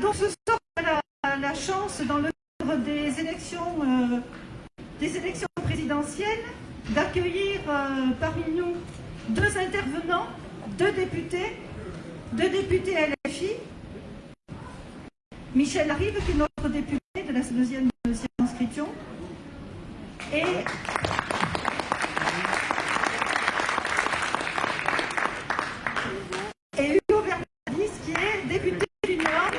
donc ce soir la, la chance, dans le cadre des élections, euh, des élections présidentielles, d'accueillir euh, parmi nous deux intervenants, deux députés, deux députés LFI. Michel Rive, qui est notre député de la deuxième circonscription, et Hugo Bernardis, qui est député du Nord.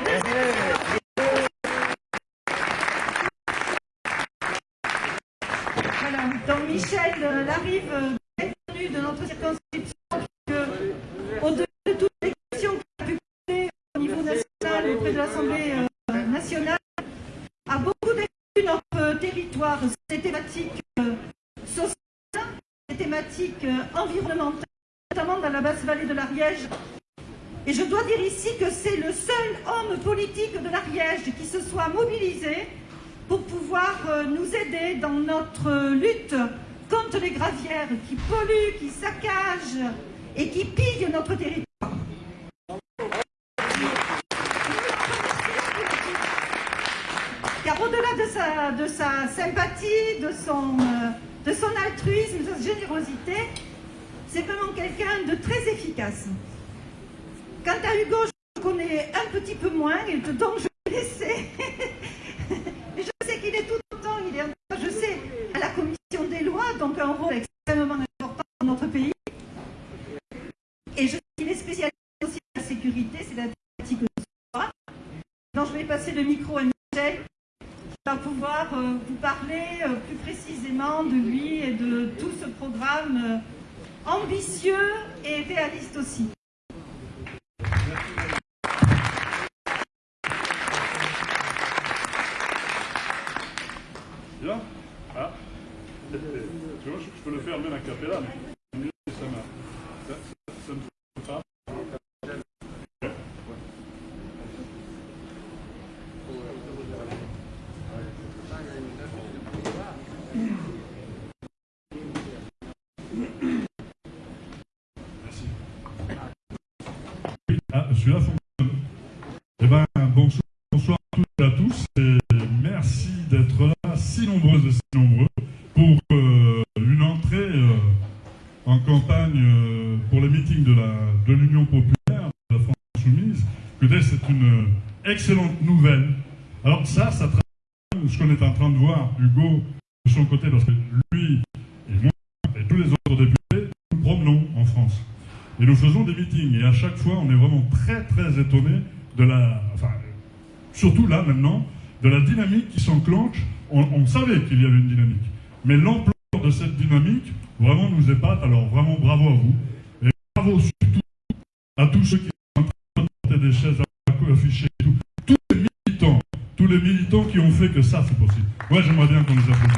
Voilà, donc Michel euh, euh, de notre circonscription, au-delà de toutes les questions qu'il a pu poser au niveau national auprès de l'Assemblée euh, nationale, a beaucoup défendu notre territoire, ces thématiques euh, sociales, ces thématiques euh, environnementales, notamment dans la basse vallée de l'Ariège. Et je dois dire ici que c'est le seul homme politique de l'Ariège qui se soit mobilisé pour pouvoir euh, nous aider dans notre euh, lutte contre les gravières qui polluent, qui saccagent et qui pillent notre territoire. Car au-delà de sa, de sa sympathie, de son, euh, de son altruisme, de sa générosité, c'est vraiment quelqu'un de très efficace. Quant à Hugo, je le connais un petit peu moins, et donc je vais laisser. Mais je sais qu'il est tout autant, il est, je sais, à la commission des lois, donc un rôle extrêmement important dans notre pays. Et je sais qu'il est spécialisé aussi dans la sécurité, c'est la thématique de ce soir. Donc je vais passer micro à qui va pouvoir euh, vous parler euh, plus précisément de lui et de tout ce programme euh, ambitieux et réaliste aussi. Bien Ah. Tu vois, je, peux le faire même capella, mais mieux que ça m'a. Ça, ça, ça me fait pas. Merci. Ah, celui-là fonctionne. Eh ben, bonsoir, bonsoir à toutes et à tous. Et merci d'être là, si nombreuses et si nombreux, pour euh, une entrée euh, en campagne euh, pour les meetings de la de l'Union populaire, de la France insoumise. Écoutez, c'est une excellente nouvelle. Alors ça, ça traduit ce qu'on est en train de voir, Hugo, de son côté, parce que lui et moi et tous les autres députés, nous promenons en France. Et nous faisons des meetings. Et à chaque fois, on est vraiment très, très étonnés de la... Enfin, surtout là, maintenant, de la dynamique qui s'enclenche. On, savait qu'il y avait une dynamique. Mais l'ampleur de cette dynamique, vraiment, nous épate. Alors, vraiment, bravo à vous. Et bravo surtout à tous ceux qui sont en train de porter des chaises à afficher. Les militants qui ont fait que ça, c'est possible. Ouais, j'aimerais bien qu'on les applaudisse.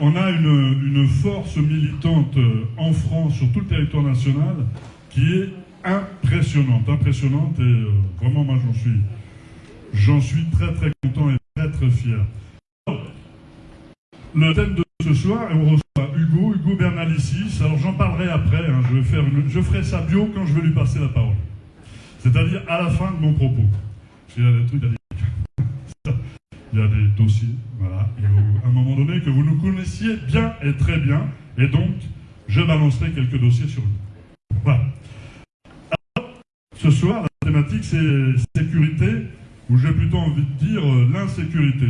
On a une, une force militante euh, en France, sur tout le territoire national, qui est impressionnante, impressionnante, et euh, vraiment, moi, j'en suis, j'en suis très, très content et très, très fier. Alors, Le thème de ce soir, et on reçoit Hugo, Hugo Bernalicis. Alors, j'en parlerai après, hein, je, vais faire une- je ferai sa bio quand je vais lui passer la parole. C'est-à-dire à la fin de mon propos. Parce y a des trucs il y a des dossiers, voilà, et à un moment donné que vous nous connaissiez bien et très bien, et donc je balancerai quelques dossiers sur vous. Voilà. Alors, ce soir, la thématique c'est sécurité, ou j'ai plutôt envie de dire euh, l'insécurité.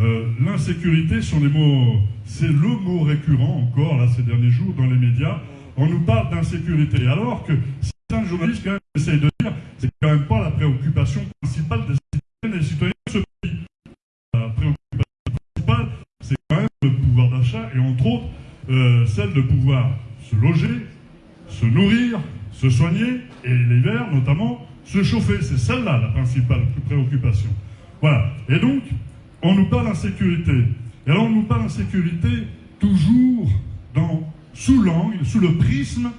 Euh, l'insécurité sont des mots, c'est le mot récurrent encore là ces derniers jours dans les médias. On nous parle d'insécurité, alors que certains journalistes quand même essayent de dire, c'est quand même pas la préoccupation principale des citoyennes et des citoyens de ce pays la préoccupation principale, c'est quand même le pouvoir d'achat et entre autres euh, celle de pouvoir se loger, se nourrir, se soigner et l'hiver notamment se chauffer. C'est celle-là la principale préoccupation. Voilà. Et donc, on nous parle d'insécurité. Et alors, on nous parle d'insécurité toujours dans, sous l'angle, sous le prisme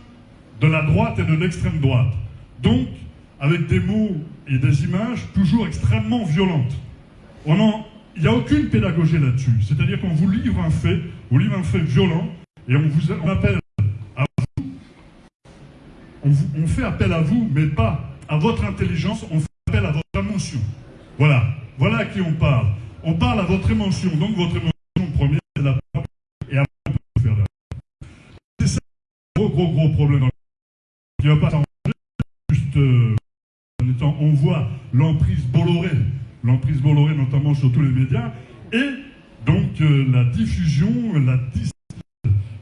de la droite et de l'extrême droite. Donc, avec des mots et des images toujours extrêmement violentes. Il n'y a aucune pédagogie là-dessus. C'est-à-dire qu'on vous livre un fait, on vous livre un fait violent, et on vous on appelle à vous on, fait appel à vous, mais pas à votre intelligence, on fait appel à votre émotion. Voilà, voilà à qui on parle. On parle à votre émotion, donc votre émotion première, c'est la et après on peut faire la C'est ça le gros, gros, gros problème le ne va pas juste euh, on voit l'emprise Bolloré, l'emprise Bolloré notamment sur tous les médias, et donc euh, la diffusion, la,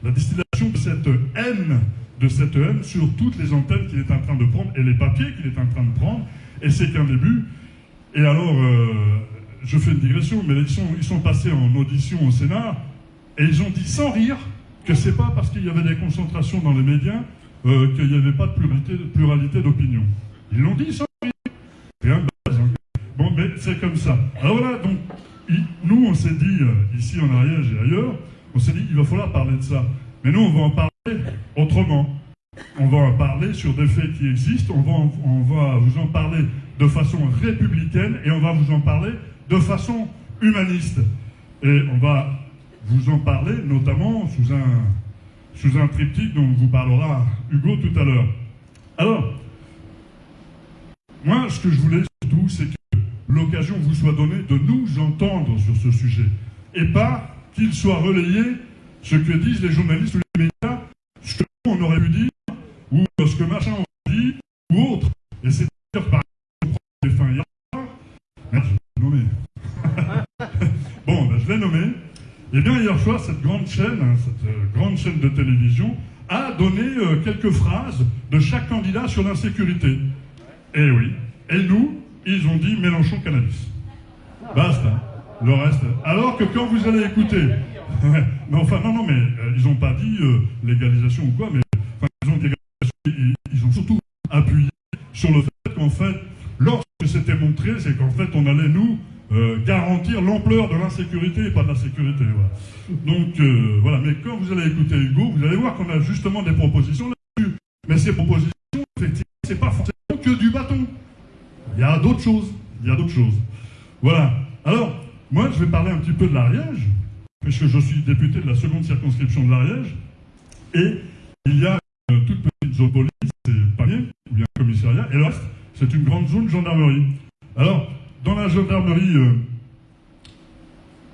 la distillation de cette haine de cette haine sur toutes les antennes qu'il est en train de prendre et les papiers qu'il est en train de prendre. Et c'est qu'un début. Et alors, euh, je fais une digression, mais ils sont, passés en audition au Sénat et ils ont dit sans rire que c'est pas parce qu'il y avait des concentrations dans les médias euh, qu'il n'y avait pas de pluralité, pluralité d'opinion. Ils l'ont dit sans rire. Rien de. Bon, mais c'est comme ça. Alors voilà, donc, nous, on s'est dit, euh, ici en Ariège et ailleurs, on s'est dit, il va falloir parler de ça. Mais nous, on va en parler autrement. On va en parler sur des faits qui existent, on va vous en parler de façon républicaine et on va vous en parler de façon humaniste. Et on va vous en parler notamment sous un, sous un triptyque dont vous parlera Hugo tout à l'heure. Alors, moi, ce que je voulais surtout, c'est que l'occasion vous soit donnée de nous entendre sur ce sujet et pas qu'il soit relayé ce que disent les journalistes ou les médias, ce que on aurait pu dire, ou ce que machin aurait dit, ou autre. Et c'est dire par exemple, les fins hier, merde, je l'ai nommé. bon, ben, je l'ai nommé. Et bien hier soir, cette grande chaîne, hein, cette euh, grande chaîne de télévision, a donné euh, quelques phrases de chaque candidat sur l'insécurité. Eh oui. Et nous, ils ont dit Mélenchon cannabis. Basta. Le reste. Alors que quand vous allez écouter mais enfin, non, non, mais euh, ils n'ont pas dit légalisation ou quoi, mais ils, ont ils, ont surtout appuyé sur le fait qu'en fait, lorsque c'était montré, c'est qu'en fait, on allait nous euh, garantir l'ampleur de l'insécurité et pas de la sécurité. Donc, voilà. Mais quand vous allez écouter Hugo, vous allez voir qu'on a justement des propositions là-dessus. Mais ces propositions, effectivement, c'est pas forcément que du bâton. Il y a d'autres choses. Il y a d'autres choses. Voilà. Alors, moi, je vais parler un petit peu de l'Ariège puisque je suis député de la seconde circonscription de l'Ariège, et il y a une toute petite zone police, c'est Panier, ou bien commissariat, et là, c'est une grande zone gendarmerie. Alors, dans la gendarmerie, euh,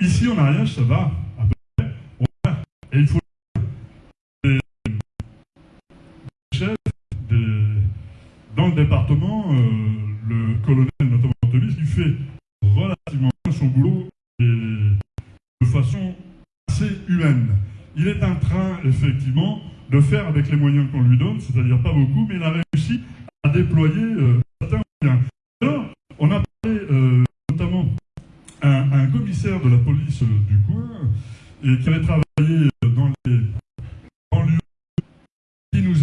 ici en Ariège, ça va à peu près, et il faut des chefs dans le département, euh, le colonel notamment qui fait relativement bien son boulot de façon assez humaine. Il est en train, effectivement, de faire avec les moyens qu'on lui donne, c'est-à-dire pas beaucoup, mais il a réussi à déployer euh, certains moyens. Alors, on a parlé euh, notamment un, un, commissaire de la police euh, du coin et qui avait travaillé dans les banlieues qui nous a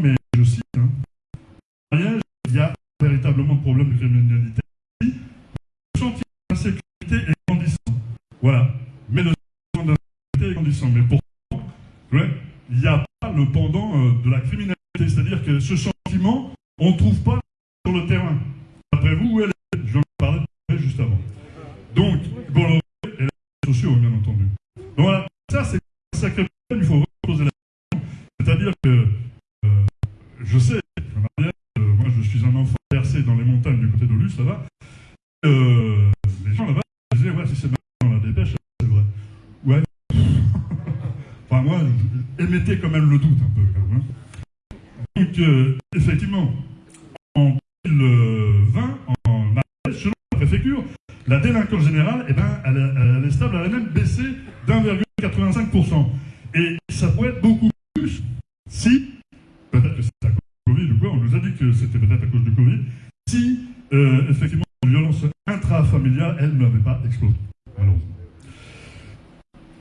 mais je cite, hein, il y a véritablement de problème de criminalité. Le sentiment d'insécurité est grandissant. Voilà mais le sentiment d'insécurité est grandissant. Mais pourtant, il n'y a pas le pendant euh, de la criminalité. C'est-à-dire que ce sentiment, on ne trouve pas sur le terrain. Après vous, où elle est Je vais en parler juste avant. Donc, Bolloré et les sociaux, bien entendu. Donc voilà, ça c'est un sacré problème, il faut reposer la question. C'est-à-dire que euh, je sais, euh, moi je suis un enfant versé dans les montagnes du côté d'Olus, va. Euh, les gens là-bas disaient, ouais, si c'est dans la dépêche, Ouais. enfin, moi, émettez quand même le doute un peu. Hein. Donc, euh, effectivement, en 2020, en selon la préfecture, la délinquance générale, eh ben, elle, est stable, elle a même baissé d'1,85%. Et ça pourrait être beaucoup plus si, peut-être que c'est à cause du Covid ou quoi, on nous a dit que c'était peut-être à cause du Covid, si, euh, effectivement, la violence intrafamiliale, elle n'avait pas explosé, malheureusement.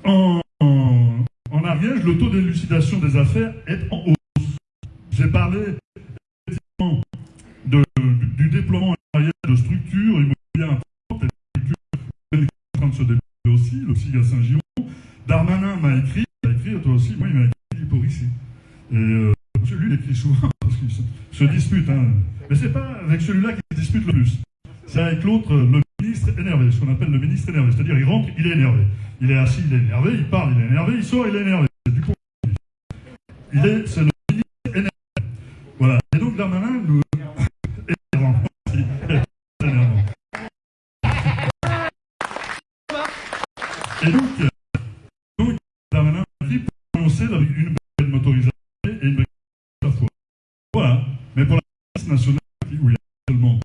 En, en, Ariège, le taux d'élucidation des affaires est en hausse. J'ai parlé effectivement du, déploiement en Ariège de structures immobilières importantes, et de structures en train de se développer à Saint-Gimon. Darmanin m'a écrit, il a écrit, toi aussi, moi il m'a écrit pour ici. Et euh, lui, il écrit souvent, parce qu'il se, dispute. Hein. Mais c'est pas avec celui-là qu'il se dispute le plus. C'est avec l'autre, le ministre énervé, ce qu'on appelle le ministre énervé. C'est-à-dire, il rentre, il est énervé. Il est assis, il est énervé, il parle, il est énervé, il sort, il est énervé. Du coup. C'est le ministre énervé. Voilà. Darmanin nous... Et donc, donc Darmanin a dit pour annoncer avec une brigade motorisée et une brigade à la fois. Voilà. Mais pour la police nationale, où il y a tellement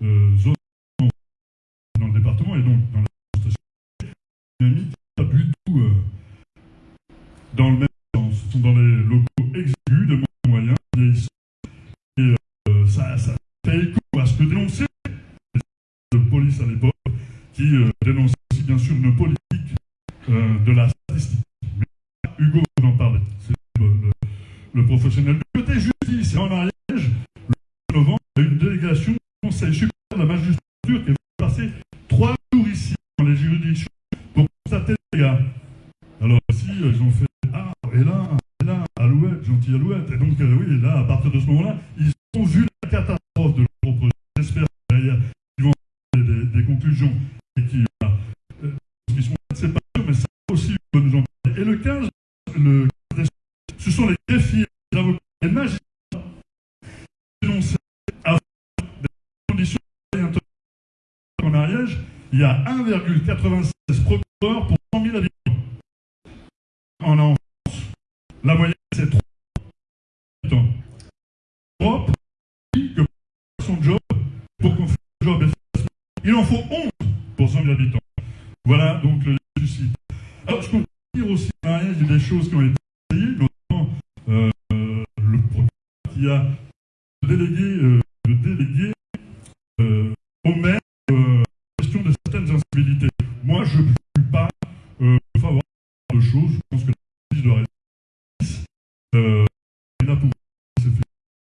de zones dans le département et donc dans la station, dynamique pas du tout euh, dans le même sens. Ce sont dans les locaux exigus de moyens vieillissants. Et euh, ça, ça fait écho à ce que dénonçait de police à l'époque, qui euh, dénonçait aussi bien sûr une politique euh, de la statistique. Mais Hugo vous en parlait, c'est le, le- le professionnel. Du côté justice, et en Ariège, le 2 novembre, il y a eu une délégation du Conseil supérieur de la magistrature qui est venue passer trois jours ici dans les juridictions pour constater les gars. Alors ici, euh, ils ont fait Ah, et là, et là, Alouette, gentil Alouette. Et donc, euh, oui, là, à partir de ce moment-là, ils ont vu la catastrophe de leur propre. J'espère que derrière, ils vont avoir des, des conclusions et qui, voilà, euh, ce qui sont c'est pas sûr, mais ça aussi, on peut nous en parler. Et le 15, le 15 ce sont les greffiers, les avocats, les magistrats dénoncés à des conditions de travail intenable. en Ariège, il y a 1,96 procureurs pour 100 000 habitants. En France, la moyenne c'est 3 habitants. L'Europe dit que pour son job, pour qu'on fasse le job il en faut 11 pour 100 000 habitants. Voilà donc le suicide. Alors je peux dire aussi il y a des choses qui ont été essayées, notamment euh, le procureur qui a délégué, euh, de déléguer euh, au maire euh, la question de certaines incivilités. Moi, je ne suis pas euh, favorable à de choses. Je pense que la justice doit rester euh, et là pour c'est fait.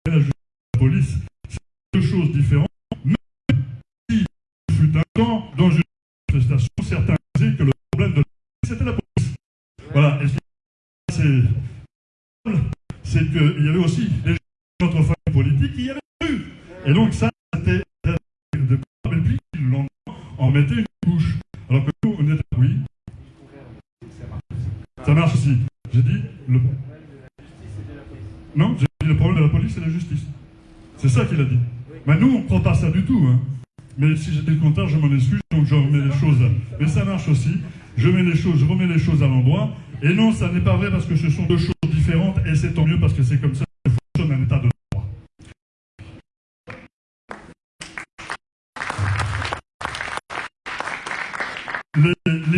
Et la justice et la police, c'est deux choses différentes. Même si il fut un temps dans une manifestation, certains disaient que le problème de la justice, c'était la police. Voilà. Et ce qui c'est c'est qu'il y avait aussi des gens de notre famille politique qui y avaient eu. Et donc ça, c'était de et puis le lendemain, mettait une couche. Alors que nous, on était oui. Ça marche aussi. J'ai dit le. Non, j'ai dit le problème de la police, c'est la justice. C'est ça qu'il a dit. Mais nous, on ne croit pas ça du tout. Hein. Mais si le contraire, je m'en excuse, donc je remets les choses. Mais ça marche aussi. Je mets les choses, je remets les choses à l'endroit. Et non, ça n'est pas vrai parce que ce sont deux choses différentes, et c'est tant mieux parce que c'est comme ça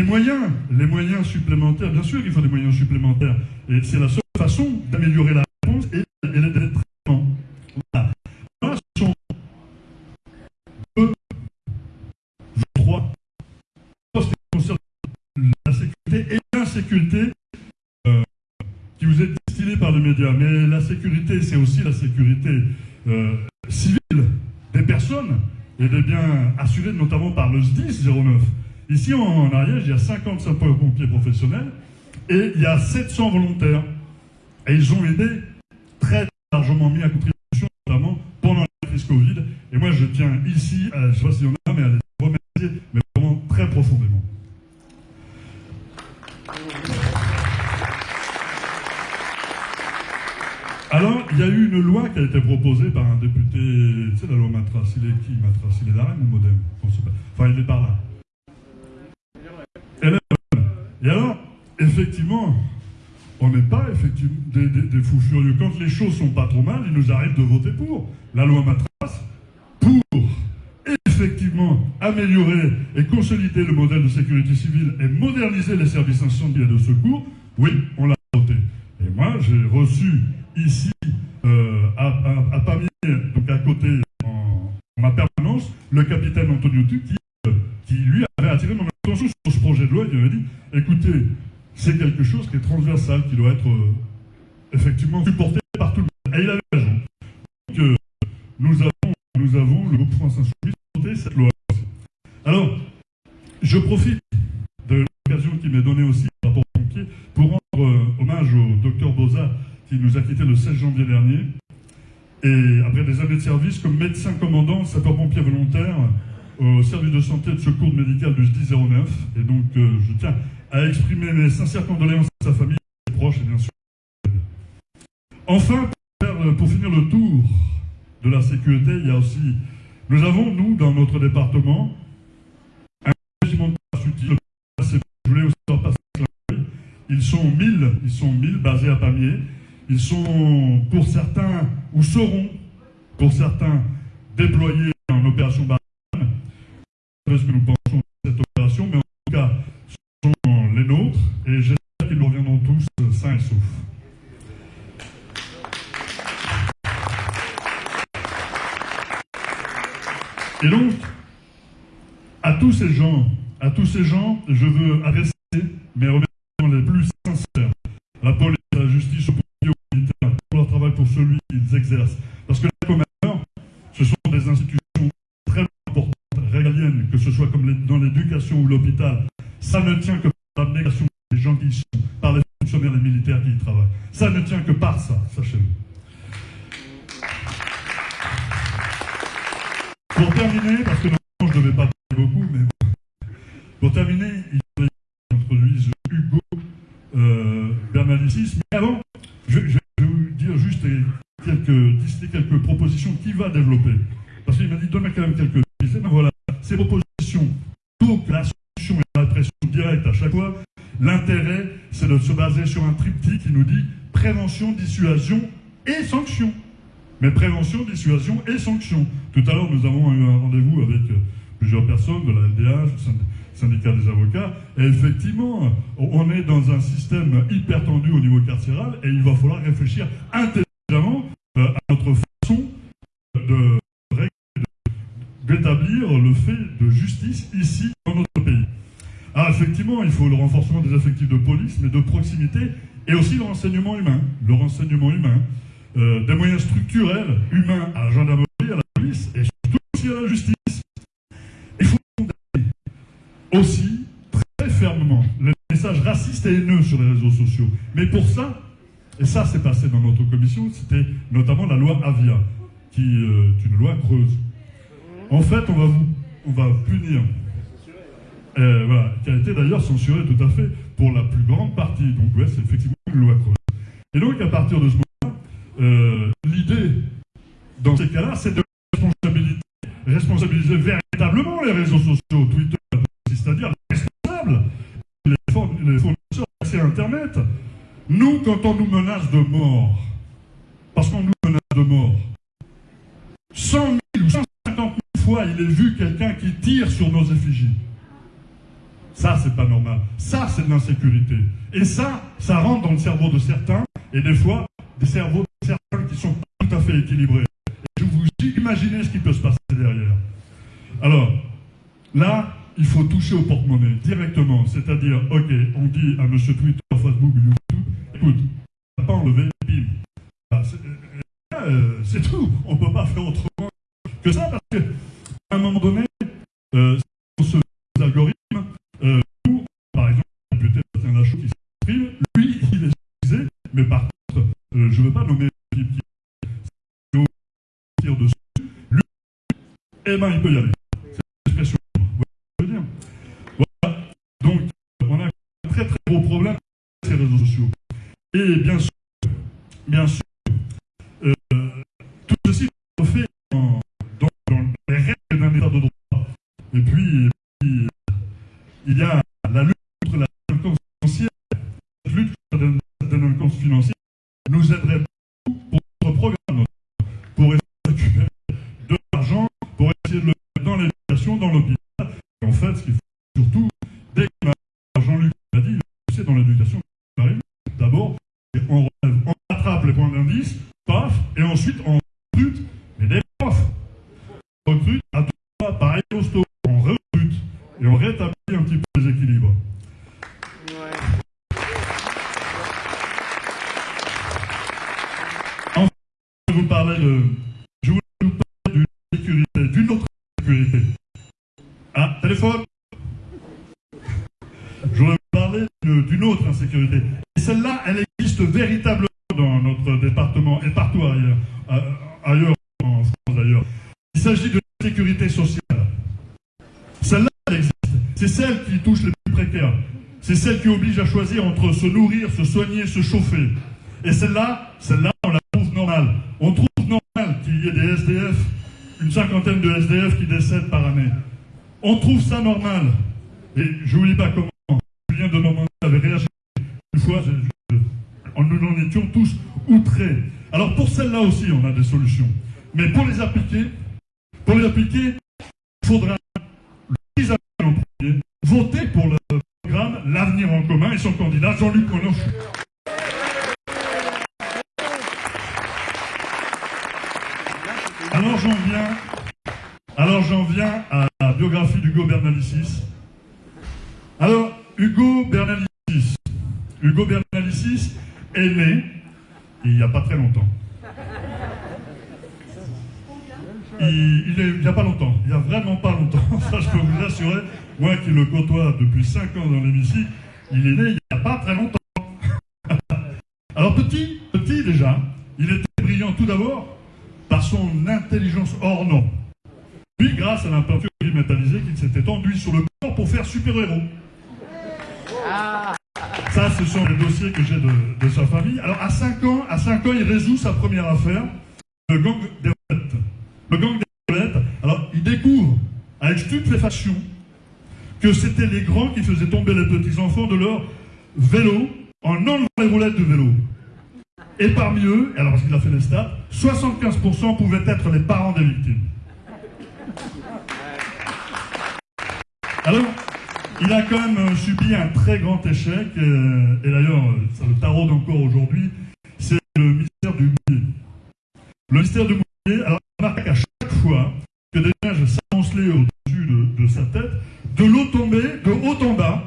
moyens, les moyens supplémentaires, bien sûr qu'il faut des moyens supplémentaires, et c'est la seule façon d'améliorer la réponse et, et traitement. Voilà. Là, ce sont deux, trois postes qui concernent la sécurité et l'insécurité euh, qui vous est destinée par les médias. Mais la sécurité, c'est aussi la sécurité euh, civile des personnes et des biens assurés notamment par le SDIS 09. Ici en, Ariège, il y a 50 sapeurs-pompiers professionnels et il y a 700 volontaires. Et ils ont aidé très largement mis à contribution, notamment pendant la crise Covid. Et moi, je tiens ici, à, je ne sais pas s'il y en a, mais à les remercier, mais vraiment très profondément. Alors, il y a eu une loi qui a été proposée par un député, tu sais, la loi Matras, il est qui Matras? Il est d'Arène ou Modem? Enfin, il est par là. Et alors, effectivement, on n'est pas effectivement des, des- fous furieux. Quand les choses sont pas trop mal, il nous arrive de voter pour la loi Matras, pour effectivement améliorer et consolider le modèle de sécurité civile et moderniser les services incendiaires et de secours. Oui, on l'a voté. Et moi, j'ai reçu ici, euh, à, à, donc à côté, en, ma permanence, le capitaine Antoniotu qui, qui, lui, avait attiré mon attention sur ce projet de loi. Il m'avait dit, écoutez, c'est quelque chose qui est transversal, qui doit être euh, effectivement supporté par tout le monde. Et il avait raison. Donc, euh, nous avons, nous avons, le groupe France Insoumise, voté cette loi. Alors, je profite de l'occasion qui m'est donnée aussi par rapport aux pompiers pour rendre euh, hommage au docteur Boza qui nous a quittés le 16 janvier dernier. Et après des années de service comme médecin commandant, sapeur-pompier volontaire au service de santé de secours médical du SDI 09. Et donc, euh, je tiens à exprimer mes sincères condoléances à sa famille, à ses proches et bien sûr. Enfin, pour, finir le tour de la sécurité, il y a aussi... Nous avons, nous, dans notre département, un régiment de parachutiers. Je voulais aussi leur passer Ils sont 1000, ils sont 1000 basés à Pamiers. Ils sont, pour certains, ou seront, pour certains, déployés en opération Barkhane. Ce que nous pensons de cette opération, mais en tout cas, ce sont les nôtres, et j'espère qu'ils reviendront tous sains et saufs. Et donc, à tous ces gens, à tous ces gens, je veux adresser mes remerciements les plus Ça ne tient que par l'abnégation des gens qui y sont, par les fonctionnaires et les militaires qui y travaillent. Ça ne tient que dissuasion et sanction mais prévention, dissuasion et sanction. Tout à l'heure, nous avons eu un rendez-vous avec euh, plusieurs personnes de la LDH, du syndicat des avocats, et effectivement, on est dans un système hyper tendu au niveau carcéral, et il va falloir réfléchir intelligemment euh, à notre façon de d'établir le fait de justice ici dans notre pays. Alors effectivement, il faut le renforcement des effectifs de police, mais de proximité, et aussi le renseignement humain. Le renseignement humain. Euh, des moyens structurels, humains à la gendarmerie, à la police et surtout aussi à la justice. Il faut condamner aussi très fermement les messages racistes et haineux sur les réseaux sociaux. Mais pour ça, et ça s'est passé dans notre commission, c'était notamment la loi Avia, qui euh, est une loi creuse. En fait, on va, vous, on va punir, euh, qui a été d'ailleurs censurée tout à fait pour la plus grande partie. Donc, ouais, c'est effectivement Et donc, à partir de ce moment euh, l'idée, dans ces cas-là, c'est de responsabiliser véritablement les réseaux sociaux, Twitter, c'est-à-dire les responsables, les, fournisseurs d'accès à Internet. Nous, quand on nous menace de mort, parce qu'on nous menace de mort, 100 000 ou 150 000 fois, il est vu quelqu'un qui tire sur nos effigies. Ça, c'est pas normal. Ça, c'est de l'insécurité. Et ça, ça rentre dans le cerveau de certains, et des fois, des cerveaux qui sont tout à fait équilibrés. Et je vous imaginez ce qui peut se passer derrière. Alors, là, il faut toucher au porte-monnaie directement. C'est-à-dire, ok, on dit à M. Twitter, Facebook, YouTube, écoute, on pas enlevé, bim. Ah, euh, c'est tout. On peut pas faire autrement que ça parce qu'à un moment donné, euh, ce algorithme, euh, nous, par exemple, peut-être un Lachaud qui s'exprime, lui, il est utilisé, mais par contre, euh, je ne veux pas nommer eh ben il peut y aller. C'est l'expression. Vous dire Voilà. Donc, on a un très très gros problème avec ces réseaux sociaux. Et bien sûr, bien sûr, euh, tout ceci est fait dans, les règles d'un état de droit. Et puis, il y a la lutte contre la délinquance financière. La lutte contre la délinquance financière nous aiderait dans l'hôpital. En fait, ce qu'il faut surtout, dès que Jean-Luc l'a dit, c'est dans l'éducation d'abord, on, on rattrape les points d'indice, paf, et ensuite on recrute mais des profs. On recrute à tout pas pareil au sto, on recrute et on rétablit un petit peu les équilibres. Enfin, je vous parlais de téléphone. Je voudrais vous parler insécurité. Et celle-là, elle existe véritablement dans notre département et partout ailleurs, euh, ailleurs en France d'ailleurs. Il s'agit de la sécurité sociale. Celle-là, elle existe. C'est celle qui touche les plus précaires. C'est celle qui oblige à choisir entre se nourrir, se soigner, se chauffer. Et celle-là, celle-là, on la trouve normale. On trouve normal qu'il y ait des SD une cinquantaine de SDF qui décèdent par année. On trouve ça normal. Et je n'oublie pas comment Julien de Normandie avait réagi une fois. Nous en étions tous outrés. Alors pour celle-là aussi, on a des solutions. Mais pour les appliquer, pour les appliquer, il faudra voter pour le programme L'avenir en commun et son candidat Jean-Luc Mélenchon. Alors j'en viens, alors j'en viens à la biographie d'Hugo Bernalicis. Alors, Hugo Bernalicis. Hugo Bernalicis est né il n'y a pas très longtemps. Il, n'y a pas longtemps, il n'y a vraiment pas longtemps, ça je peux vous assurer. Moi qui le côtoie depuis 5 ans dans l'hémicycle, il est né il n'y a pas très longtemps. Alors petit, petit déjà, il était brillant tout d'abord par son intelligence hors norme. Puis grâce à la peinture métallisée qu'il s'était enduit sur le corps pour faire super-héros. Ça, ce sont les dossiers que j'ai de, sa famille. Alors, à 5 ans, à 5 ans, il résout sa première affaire, le gang des roulettes. Le gang des roulettes, alors, il découvre, avec stupéfaction, que c'était les grands qui faisaient tomber les petits-enfants de leur vélo en enlevant les roulettes de vélo. Et parmi eux, alors parce qu'il a fait les stats, 75% pouvaient être les parents des victimes. Alors, il a quand même subi un très grand échec, euh, et, d'ailleurs, ça le taraude encore aujourd'hui, c'est le mystère du mouillé. Le mystère du mouillé, alors on remarque chaque fois que des neiges s'amoncelaient au-dessus de, de, sa tête, de l'eau tombait de haut en bas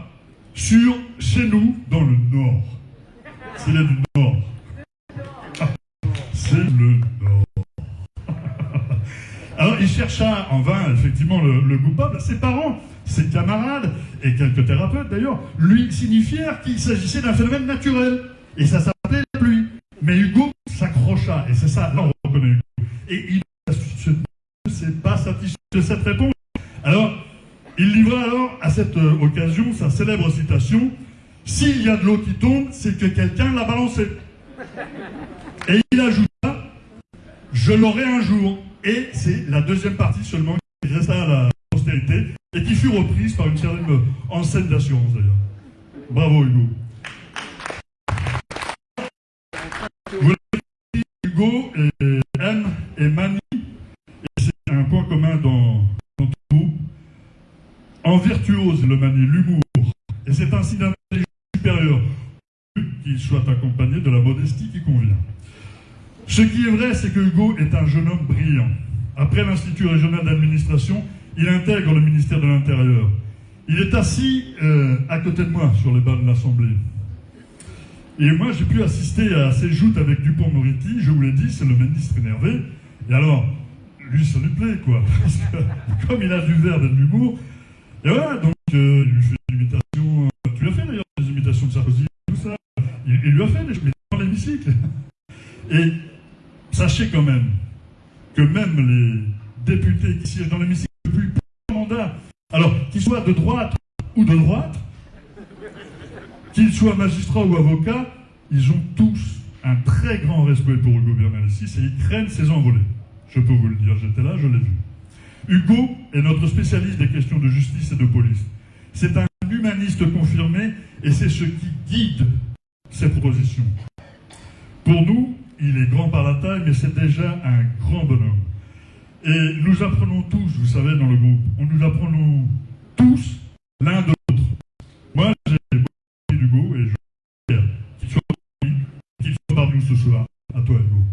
sur chez nous dans le nord. C'est là du nord. c'est le nord. alors il chercha en vain effectivement le, le coupable. Ses parents ses camarades, et quelques thérapeutes d'ailleurs, lui signifièrent qu'il s'agissait d'un phénomène naturel. Et ça s'appelait la pluie. Mais Hugo s'accrocha, et c'est ça, là on reconnaît Hugo. Et il ne s'est pas satisfait de cette réponse. Alors, il livra alors à cette euh, occasion sa célèbre citation S'il y a de l'eau qui tombe, c'est que quelqu'un l'a balancé. Et il ajouta Je l'aurai un jour. Et c'est la deuxième partie seulement qui resta à la et qui fut reprise par une certaine enseigne d'assurance d'ailleurs. Bravo Hugo. Vous dit, Hugo et M et Mani, et c'est un point commun dans, dans tout en virtuose le Mani, l'humour, et c'est ainsi d'un supérieur qu'il soit accompagné de la modestie qui convient. Ce qui est vrai, c'est que Hugo est un jeune homme brillant. Après l'Institut régional d'administration, il intègre le ministère de l'Intérieur. Il est assis euh, à côté de moi sur les bancs de l'Assemblée. Et moi, j'ai pu assister à ses joutes avec Dupont-Moretti. Je vous l'ai dit, c'est le ministre énervé. Et alors, lui, ça lui plaît, quoi. Parce que, comme il a du verre et de l'humour, et voilà, donc, euh, il lui fait des imitations. Euh, tu as fait d'ailleurs des imitations de Sarkozy, tout ça. Il, il lui a fait des choses dans l'hémicycle. Et sachez quand même que même les députés qui siègent dans l'hémicycle depuis mandat, alors qu'ils soient de droite ou de droite, qu'ils soient magistrats ou avocats, ils ont tous un très grand respect pour Hugo Bernalicis et ils craignent ses envolées. Je peux vous le dire, j'étais là, je l'ai vu. Hugo est notre spécialiste des questions de justice et de police. C'est un humaniste confirmé et c'est ce qui guide ses propositions. Pour nous, il est grand par la taille, mais c'est déjà un grand bonhomme. Et nous apprenons tous, vous savez, dans le groupe, on nous apprenons tous l'un de l'autre. Moi, j'ai beaucoup d'Hugo et je veux qu'il soit, qu'il soit parmi nous ce soir. À toi, Hugo.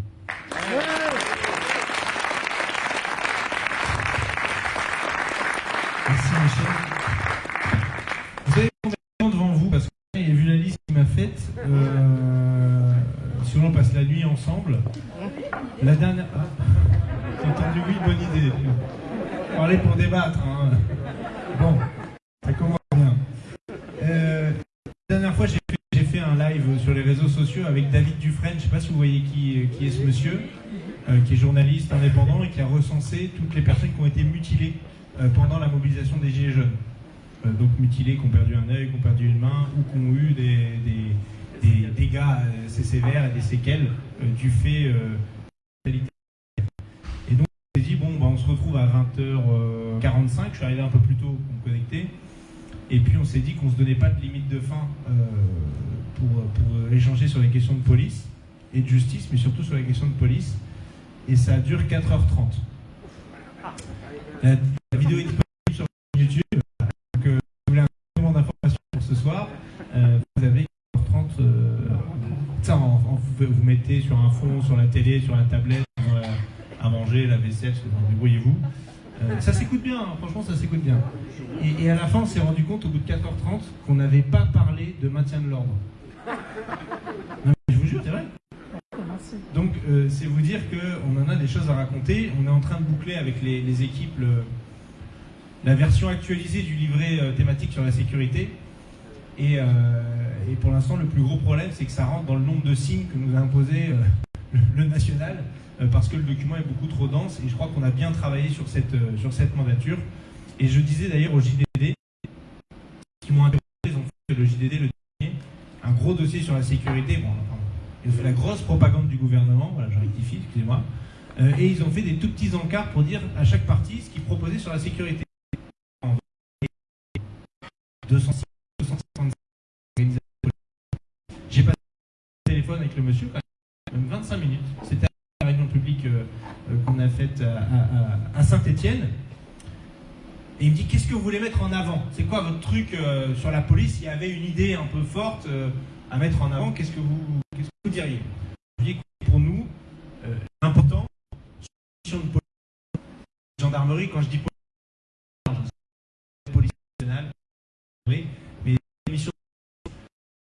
Merci, Michel. Vous avez temps devant vous Parce que j'ai vu la liste qu'il m'a faite. Euh, on passe la nuit ensemble. Parler pour débattre. Hein. Bon, ça commence bien. Euh, la dernière fois, j'ai fait, un live sur les réseaux sociaux avec David Dufresne. Je ne sais pas si vous voyez qui, est ce monsieur, euh, qui est journaliste indépendant et qui a recensé toutes les personnes qui ont été mutilées euh, pendant la mobilisation des Gilets jaunes. donc mutilées, qui ont perdu un œil, qui ont perdu une main ou qui ont eu des, des, dégâts assez sévères et des séquelles du fait à 20h45. Je suis arrivé un peu plus tôt pour me connecter. Et puis on s'est dit qu'on se donnait pas de limite de fin euh, pour, échanger sur les questions de police et de justice, mais surtout sur les questions de police. Et ça dure 4h30. La, vidéo est disponible sur YouTube. Donc, euh, si vous voulez un complément d'information pour ce soir, euh, vous avez 4h30. euh, ça, vous, mettez sur un fond, sur la télé, sur la tablette, manger, la vaisselle, débrouillez-vous. Euh, ça s'écoute bien, hein, franchement, ça s'écoute bien. Et, à la fin, on s'est rendu compte, au bout de 4h30, qu'on n'avait pas parlé de maintien de l'ordre. Je vous jure, c'est vrai. Donc, euh, c'est vous dire qu'on en a des choses à raconter. On est en train de boucler avec les, équipes la version actualisée du livret euh, thématique sur la sécurité. Et, et pour l'instant, le plus gros problème, c'est que ça rentre dans le nombre de signes que nous a imposé le, national, parce que le document est beaucoup trop dense. Et je crois qu'on a bien travaillé sur cette, euh, sur cette mandature. Et je disais d'ailleurs au JDD, qui m'ont interrogé, ils ont fait le JDD le dernier, un gros dossier sur la sécurité. Ils ont fait la grosse propagande du gouvernement, voilà, je rectifie, excusez-moi. Euh, et ils ont fait des tout petits encarts pour dire à chaque partie ce qu'ils proposaient sur la sécurité. 206, 265 organisations politiques. J'ai passé le téléphone avec le monsieur, même 25 minutes. C'était réunion publique euh, euh, qu'on a faite à, Saint-Étienne. Et il me dit qu'est-ce que vous voulez mettre en avant? C'est quoi votre truc euh, sur la police? Il y avait une idée un peu forte à mettre en avant. Qu'est-ce que vous, diriez? Je écoutez, pour nous, euh, l'important, de police, gendarmerie. Quand je dis police, police nationale, mais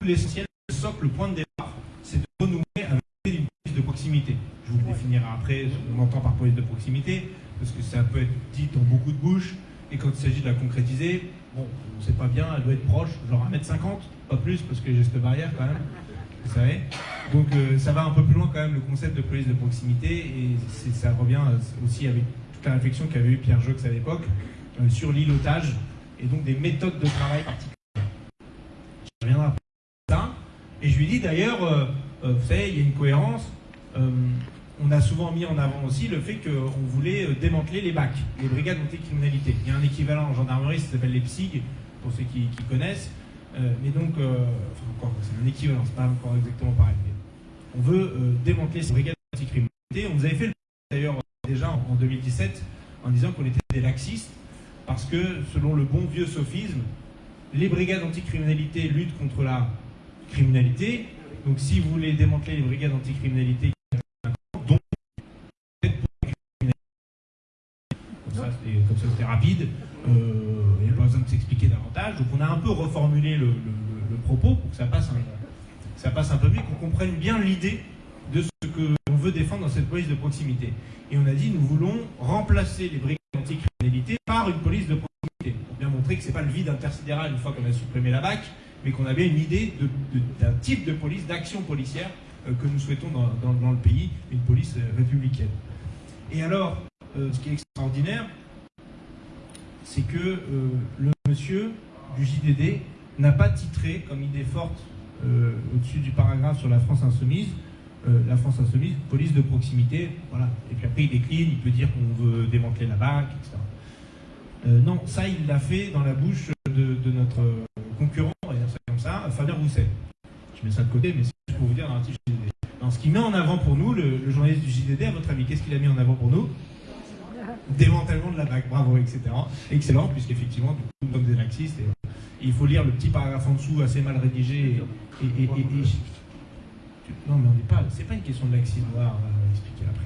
l'essentiel, le socle, le point de départ, c'est de renouer avec une police de proximité. Je vous définirai après ce qu'on entend par police de proximité, parce que ça peut être dit dans beaucoup de bouches, et quand il s'agit de la concrétiser, bon, on ne sait pas bien, elle doit être proche, genre 1m50, pas plus, parce que j'ai cette barrière quand même, vous savez. Donc euh, ça va un peu plus loin quand même le concept de police de proximité, et ça revient euh, aussi avec toute la réflexion qu'avait eu Pierre Jox à l'époque euh, sur l'îlotage, et donc des méthodes de travail particulières. Je reviendrai après ça. Et je lui dis d'ailleurs, euh, vous savez, il y a une cohérence. Euh, on a souvent mis en avant aussi le fait qu'on voulait euh, démanteler les BAC, les brigades anticriminalité. Il y a un équivalent en gendarmerie, ça s'appelle les PSIG, pour ceux qui, connaissent. Euh, mais donc, encore, c'est un équivalent, c'est pas encore exactement pareil. On veut démanteler ces brigades anticriminalité. On nous avait fait le d'ailleurs déjà en, en 2017 en disant qu'on était des laxistes parce que selon le bon vieux sophisme, les brigades anticriminalité luttent contre la criminalité. Donc si vous voulez démanteler les brigades anticriminalité, donc peut-être pour la criminalité. Comme ça, c'était- rapide. Euh, Il n'y a pas besoin de s'expliquer davantage. Donc on a un peu reformulé le, propos pour que ça passe un, peu mieux, qu'on comprenne bien l'idée de ce que l'on veut défendre dans cette police de proximité. Et on a dit nous voulons remplacer les brigades anticriminalité par une police de proximité. Pour bien montrer que ce n'est pas le vide intersidéral une fois qu'on a supprimé la BAC, mais qu'on avait une idée d'un type de police, d'action policière euh, que nous souhaitons dans, le pays, une police euh, républicaine. Et alors, euh, ce qui est extraordinaire, c'est que euh, le monsieur du JDD n'a pas titré comme idée forte euh, au-dessus du paragraphe sur la France insoumise, euh, la France insoumise, police de proximité, voilà. Et puis après il décline, il peut dire qu'on veut démanteler la BAC, etc. Non, ça il l'a fait dans la bouche de, notre concurrent, on va dire ça comme ça, Fabien Roussel. Je mets ça de côté, mais c'est juste pour vous dire dans l'article JDD. Ce qui met en avant pour nous, le, le journaliste du JDD, à votre avis, qu'est-ce qu'il a mis en avant pour nous? Démantèlement de la BAC, bravo, etc. Excellent, puisqu'effectivement, nous sommes des laxistes. Et, euh, il faut lire le petit paragraphe en dessous, assez mal rédigé. Et, non, mais on n'est pas. C'est pas une question de laxisme, on va, expliquer après.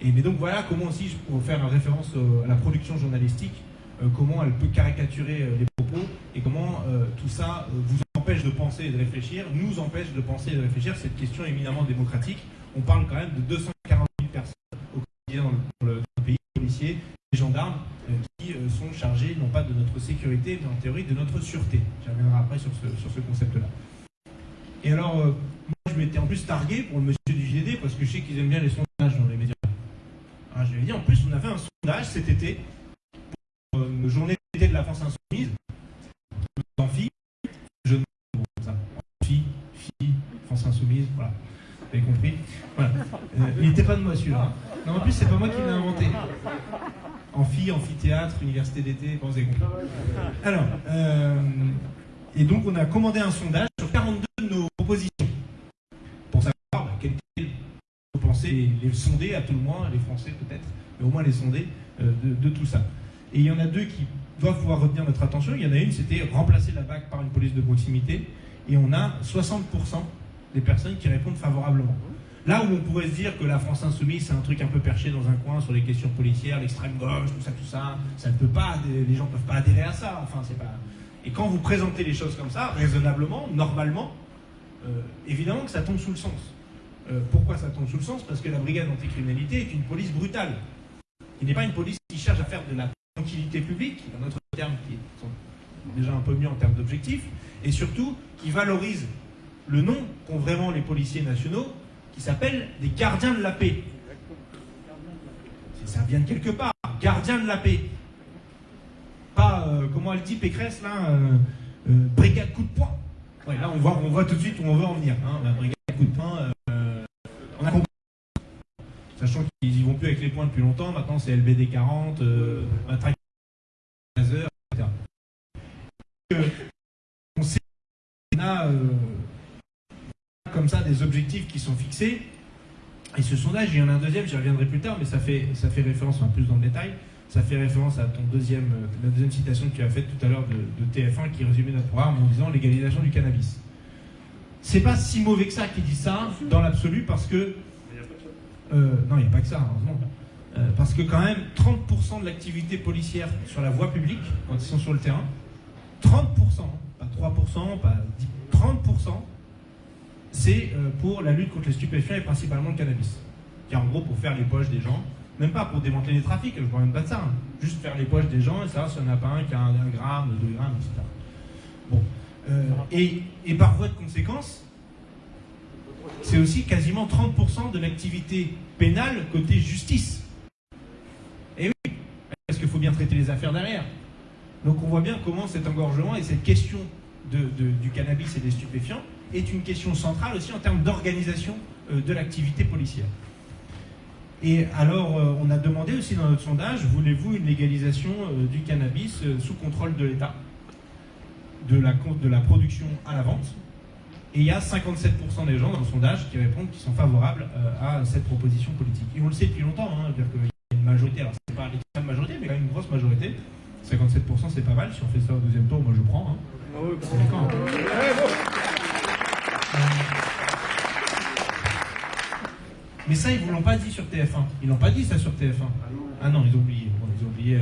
Et, mais donc voilà comment aussi, pour faire référence à la production journalistique, euh, comment elle peut caricaturer euh, les propos et comment tout ça vous empêche de penser et de réfléchir, nous empêche de penser et de réfléchir. Cette question éminemment démocratique. On parle quand même de 240 000 personnes dans le, pays, policiers, les gendarmes, euh, qui euh, sont chargés non pas de notre sécurité, mais en théorie de notre sûreté. J'y reviendrai après sur ce, concept-là. Et alors, euh, moi je m'étais en plus targué pour le monsieur du JDD parce que je sais qu'ils aiment bien les sondages dans les médias. Alors, je lui ai dit, en plus, on a fait un sondage cet été pour une journée d'été de la France Insoumise. En filles, jeunes, bon, ça. France Insoumise, voilà. Vous avez compris il n'était pas de moi celui-là. En plus, c'est pas moi qui l'ai inventé. Amphi, amphithéâtre, université d'été, pensez Alors, euh, et donc on a commandé un sondage sur 42 de nos propositions pour savoir bah, quel vous pensez les, les sonder à tout le moins, les Français peut-être, mais au moins les sonder euh, de, de tout ça. Et il y en a deux qui doivent pouvoir retenir notre attention. Il y en a une, c'était remplacer la BAC par une police de proximité. Et on a 60% des personnes qui répondent favorablement. Là où on pourrait se dire que la France insoumise, c'est un truc un peu perché dans un coin sur les questions policières, l'extrême gauche, tout ça, tout ça, ça ne peut pas, les gens ne peuvent pas adhérer à ça. Enfin, c'est pas. Et quand vous présentez les choses comme ça, raisonnablement, normalement, euh, évidemment que ça tombe sous le sens. Euh, pourquoi ça tombe sous le sens? Parce que la brigade anticriminalité est une police brutale. Il n'est pas une police qui cherche à faire de la tranquillité publique, dans notre terme qui sont déjà un peu mieux en termes d'objectifs, et surtout qui valorise le nom qu'ont vraiment les policiers nationaux, qui s'appellent des gardiens de la paix. Ça vient de quelque part, gardiens de la paix. Pas, euh, comment elle dit Pécresse, là, euh, euh, brigade coup de poing. Là, on voit, on voit tout de suite où on veut en venir. Hein, brigade coup de poing. Sachant qu'ils y vont plus avec les points depuis longtemps, maintenant c'est LBD 40, euh, matraque etc. On sait qu'on a ça des objectifs qui sont fixés. Et ce sondage, il y en a un deuxième, j'y reviendrai plus tard, mais ça fait, ça fait référence, enfin plus dans le détail, ça fait référence à ton deuxième, la deuxième citation que tu as faite tout à l'heure de, de TF1 qui résumait notre programme en disant légalisation du cannabis. C'est pas si mauvais que ça qui dit ça dans l'absolu parce que euh, non, il n'y a pas que ça, heureusement. Euh, parce que quand même, 30% de l'activité policière sur la voie publique, quand ils sont sur le terrain, 30%, pas 3%, pas 10, 30%, c'est euh, pour la lutte contre les stupéfiants et principalement le cannabis. Qui en gros pour faire les poches des gens, même pas pour démanteler les trafics, je parle même pas de ça, hein. juste faire les poches des gens et savoir s'il n'y pas un qui a un, gramme, deux grammes, etc. Bon. Euh, et, et par voie de conséquence, c'est aussi quasiment 30% de l'activité pénale côté justice. Et oui, parce qu'il faut bien traiter les affaires derrière. Donc on voit bien comment cet engorgement et cette question de- du cannabis et des stupéfiants est une question centrale aussi en termes d'organisation euh, de l'activité policière. Et alors, euh, on a demandé aussi dans notre sondage, voulez-vous une légalisation euh, du cannabis sous contrôle de l'État? De la, con- de la production à la vente et il y a 57% des gens dans le sondage qui répondent qu'ils sont favorables à cette proposition politique. Et on le sait depuis longtemps, hein, dire qu'il y a une majorité, alors c'est pas l'extrême majorité, mais quand même une grosse majorité. 57% c'est pas mal, si on fait ça au deuxième tour, moi je prends. Hein. Hein. Mais ça, ils ne vous l'ont pas dit sur TF1. Ils l'ont pas dit ça sur TF1. Ah non, ils ont oublié. Bon, ils ont oublié. euh.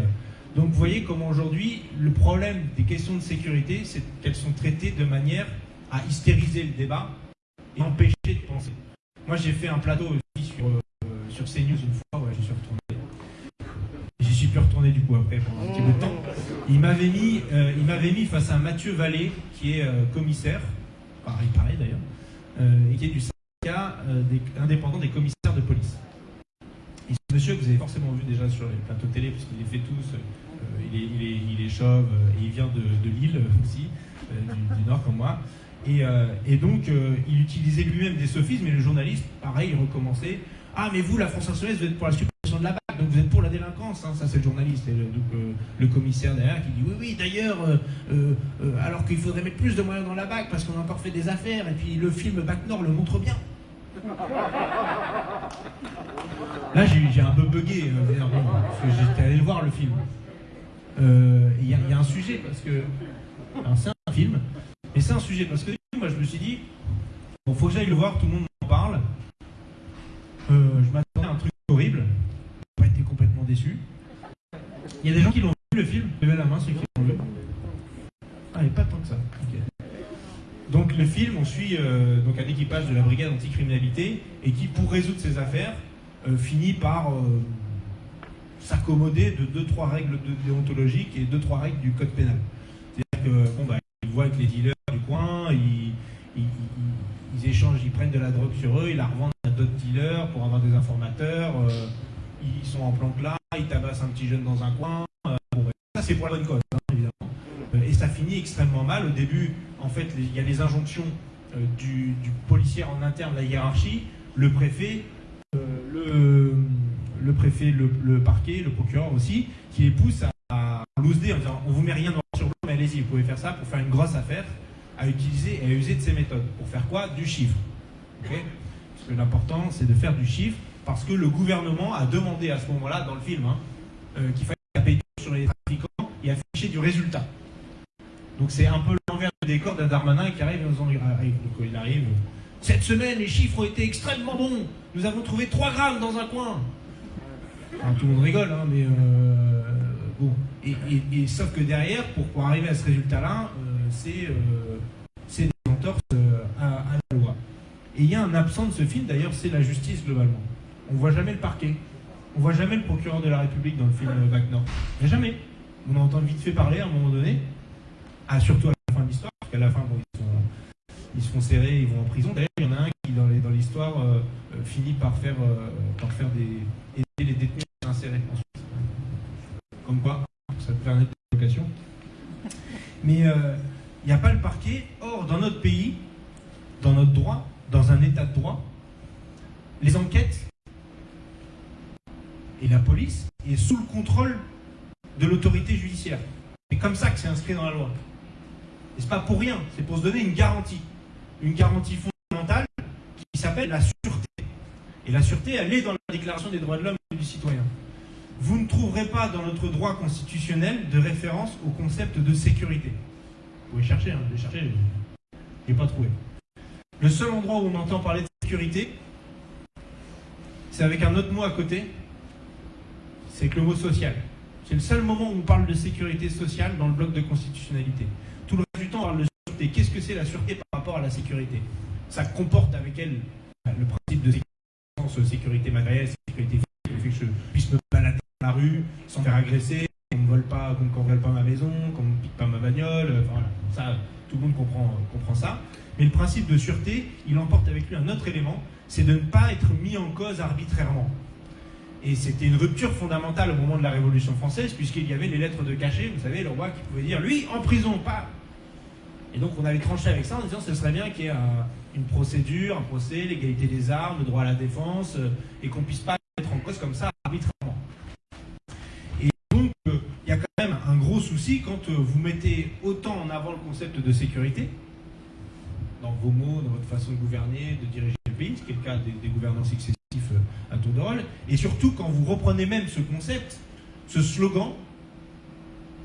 Donc vous voyez comment aujourd'hui, le problème des questions de sécurité, c'est qu'elles sont traitées de manière à hystériser le débat et empêcher de penser. Moi, j'ai fait un plateau aussi sur, euh, sur CNews une fois, ouais, j'y suis retourné. J'y suis plus retourné du coup après pendant un petit bout de temps. Il m'avait mis, euh, mis face à Mathieu Vallée, qui est euh, commissaire, pareil, pareil d'ailleurs, euh, et qui est du syndicat euh, des- indépendant des commissaires de police. Et ce monsieur que vous avez forcément vu déjà sur les plateaux télé, parce qu'il les fait tous, euh, il, est, il, est, il est chauve et il vient de, de Lille aussi, du, du Nord comme moi. Et, et donc, il utilisait lui-même des sophismes, mais le journaliste, pareil, il recommençait. Ah, mais vous, la France Insoumise, vous êtes pour la suppression de la BAC, donc vous êtes pour la délinquance. hein. Ça, c'est le journaliste. Et euh, le commissaire derrière qui dit Oui, oui, d'ailleurs, euh, euh, alors qu'il faudrait mettre plus de moyens dans la BAC parce qu'on a encore fait des affaires, et puis le film BAC Nord le montre bien. Là, j'ai un peu bugué, parce que j'étais allé le voir le film. Il y, a- un sujet, parce que. C'est un film, mais c'est un sujet, parce que moi, je me suis dit Bon, faut que j'aille le voir, tout le monde en parle. Euh, je m'attendais à un truc horrible. J'ai pas été complètement déçu. Il y a des gens qui l'ont vu le film, levez la main ceux qui l'ont vu. Ah, il a pas tant que ça. Donc le film, on suit euh, donc un équipage de la brigade anticriminalité et qui, pour résoudre ses affaires, euh, finit par s'accommoder de deux trois règles déontologiques et deux trois règles du code pénal. C'est-à-dire que bon bah voient avec les dealers du coin, ils, ils- ils échangent, ils prennent de la drogue sur eux, ils la revendent à d'autres dealers pour avoir des informateurs. euh, ils sont en planque là, ils tabassent un petit jeune dans un coin. euh, ça c'est pour la bonne hein, évidemment. Euh, et ça finit extrêmement mal. Au début, en fait, il y a les injonctions du, du policier en interne, la hiérarchie, le préfet, le, préfet, le, parquet, le procureur aussi, qui les pousse à, à en disant on vous met rien noir sur blanc, mais allez-y, vous pouvez faire ça pour faire une grosse affaire, à utiliser et à user de ces méthodes. Pour faire quoi? Du chiffre. parce que l'important, c'est de faire du chiffre, parce que le gouvernement a demandé à ce moment-là, dans le film, hein, euh, qu'il fallait taper sur les trafiquants et afficher du résultat. Donc c'est un peu l'envers du décor d'un Darmanin qui arrive et nous en arrive. Donc il arrive. Cette semaine, les chiffres ont été extrêmement bons. Nous avons trouvé 3 grammes dans un coin. tout le monde rigole, hein, mais euh, bon. Et, sauf que derrière, pour, arriver à ce résultat-là, euh, euh, c'est des entorses à, la loi. Et il y a un absent de ce film, d'ailleurs, c'est la justice globalement. On ne voit jamais le parquet. On ne voit jamais le procureur de la République dans le film Wagner. Mais jamais. On entend vite fait parler à un moment donné. Ah, surtout à la fin de l'histoire, parce qu'à la fin, ils, se font serrer, ils vont en prison. D'ailleurs, il y en a un qui, dans l'histoire, euh, euh, finit par faire, euh, par faire des, aider les détenus à s'insérer ensuite. Comme quoi, ça peut faire une évocation. Mais il n'y a pas le parquet. Or, dans notre pays, dans notre droit, dans un état de droit, les enquêtes et la police est sous le contrôle de l'autorité judiciaire. C'est comme ça que c'est inscrit dans la loi. Et c'est pas pour rien, c'est pour se donner une garantie. Une garantie fondamentale qui s'appelle la sûreté. Et la sûreté, elle est dans la Déclaration des droits de l'homme et du citoyen. Vous ne trouverez pas dans notre droit constitutionnel de référence au concept de sécurité. Vous pouvez chercher, hein, je chercher, je n'ai pas trouvé. Le seul endroit où on entend parler de sécurité, c'est avec un autre mot à côté, c'est que le mot social. C'est le seul moment où on parle de sécurité sociale dans le bloc de constitutionnalité. Tout le reste du temps, on parle de sûreté. Qu'est-ce que c'est la sûreté par rapport à la sécurité? Ça comporte avec elle le principe de sécurité, sécurité matérielle, sécurité physique, le fait que je puisse me balader dans la rue sans faire agresser, qu'on ne vole pas, qu'on ne pas ma maison, qu'on ne pique pas ma bagnole. voilà. Ça, tout le monde comprend, comprend ça. Mais le principe de sûreté, il emporte avec lui un autre élément, c'est de ne pas être mis en cause arbitrairement. Et c'était une rupture fondamentale au moment de la Révolution française, puisqu'il y avait les lettres de cachet, vous savez, le roi qui pouvait dire, lui, en prison, pas. Et donc on avait tranché avec ça en disant, ce serait bien qu'il y ait une procédure, un procès, l'égalité des armes, le droit à la défense, euh, et qu'on puisse pas être en cause comme ça arbitrairement. Un gros souci quand euh, vous mettez autant en avant le concept de sécurité, dans vos mots, dans votre façon de gouverner, de diriger le pays, ce qui est le cas des, des gouvernances successives euh, à tour de rôle. Et surtout, quand vous reprenez même ce concept, ce slogan,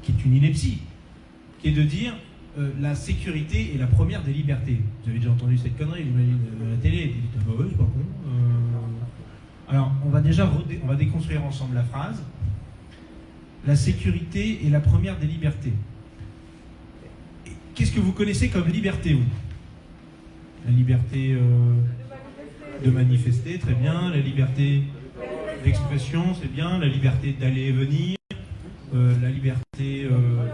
qui est une ineptie, qui est de dire euh, la sécurité est la première des libertés. Vous avez déjà entendu cette connerie, j'imagine, à la télé, dit, ah bah c'est pas con. Alors, on va déjà on va déconstruire ensemble la phrase. La sécurité est la première des libertés. Qu'est-ce que vous connaissez comme liberté, vous? La liberté de manifester, très bien. La liberté d'expression, c'est bien. La liberté d'aller et venir. Euh, la liberté euh,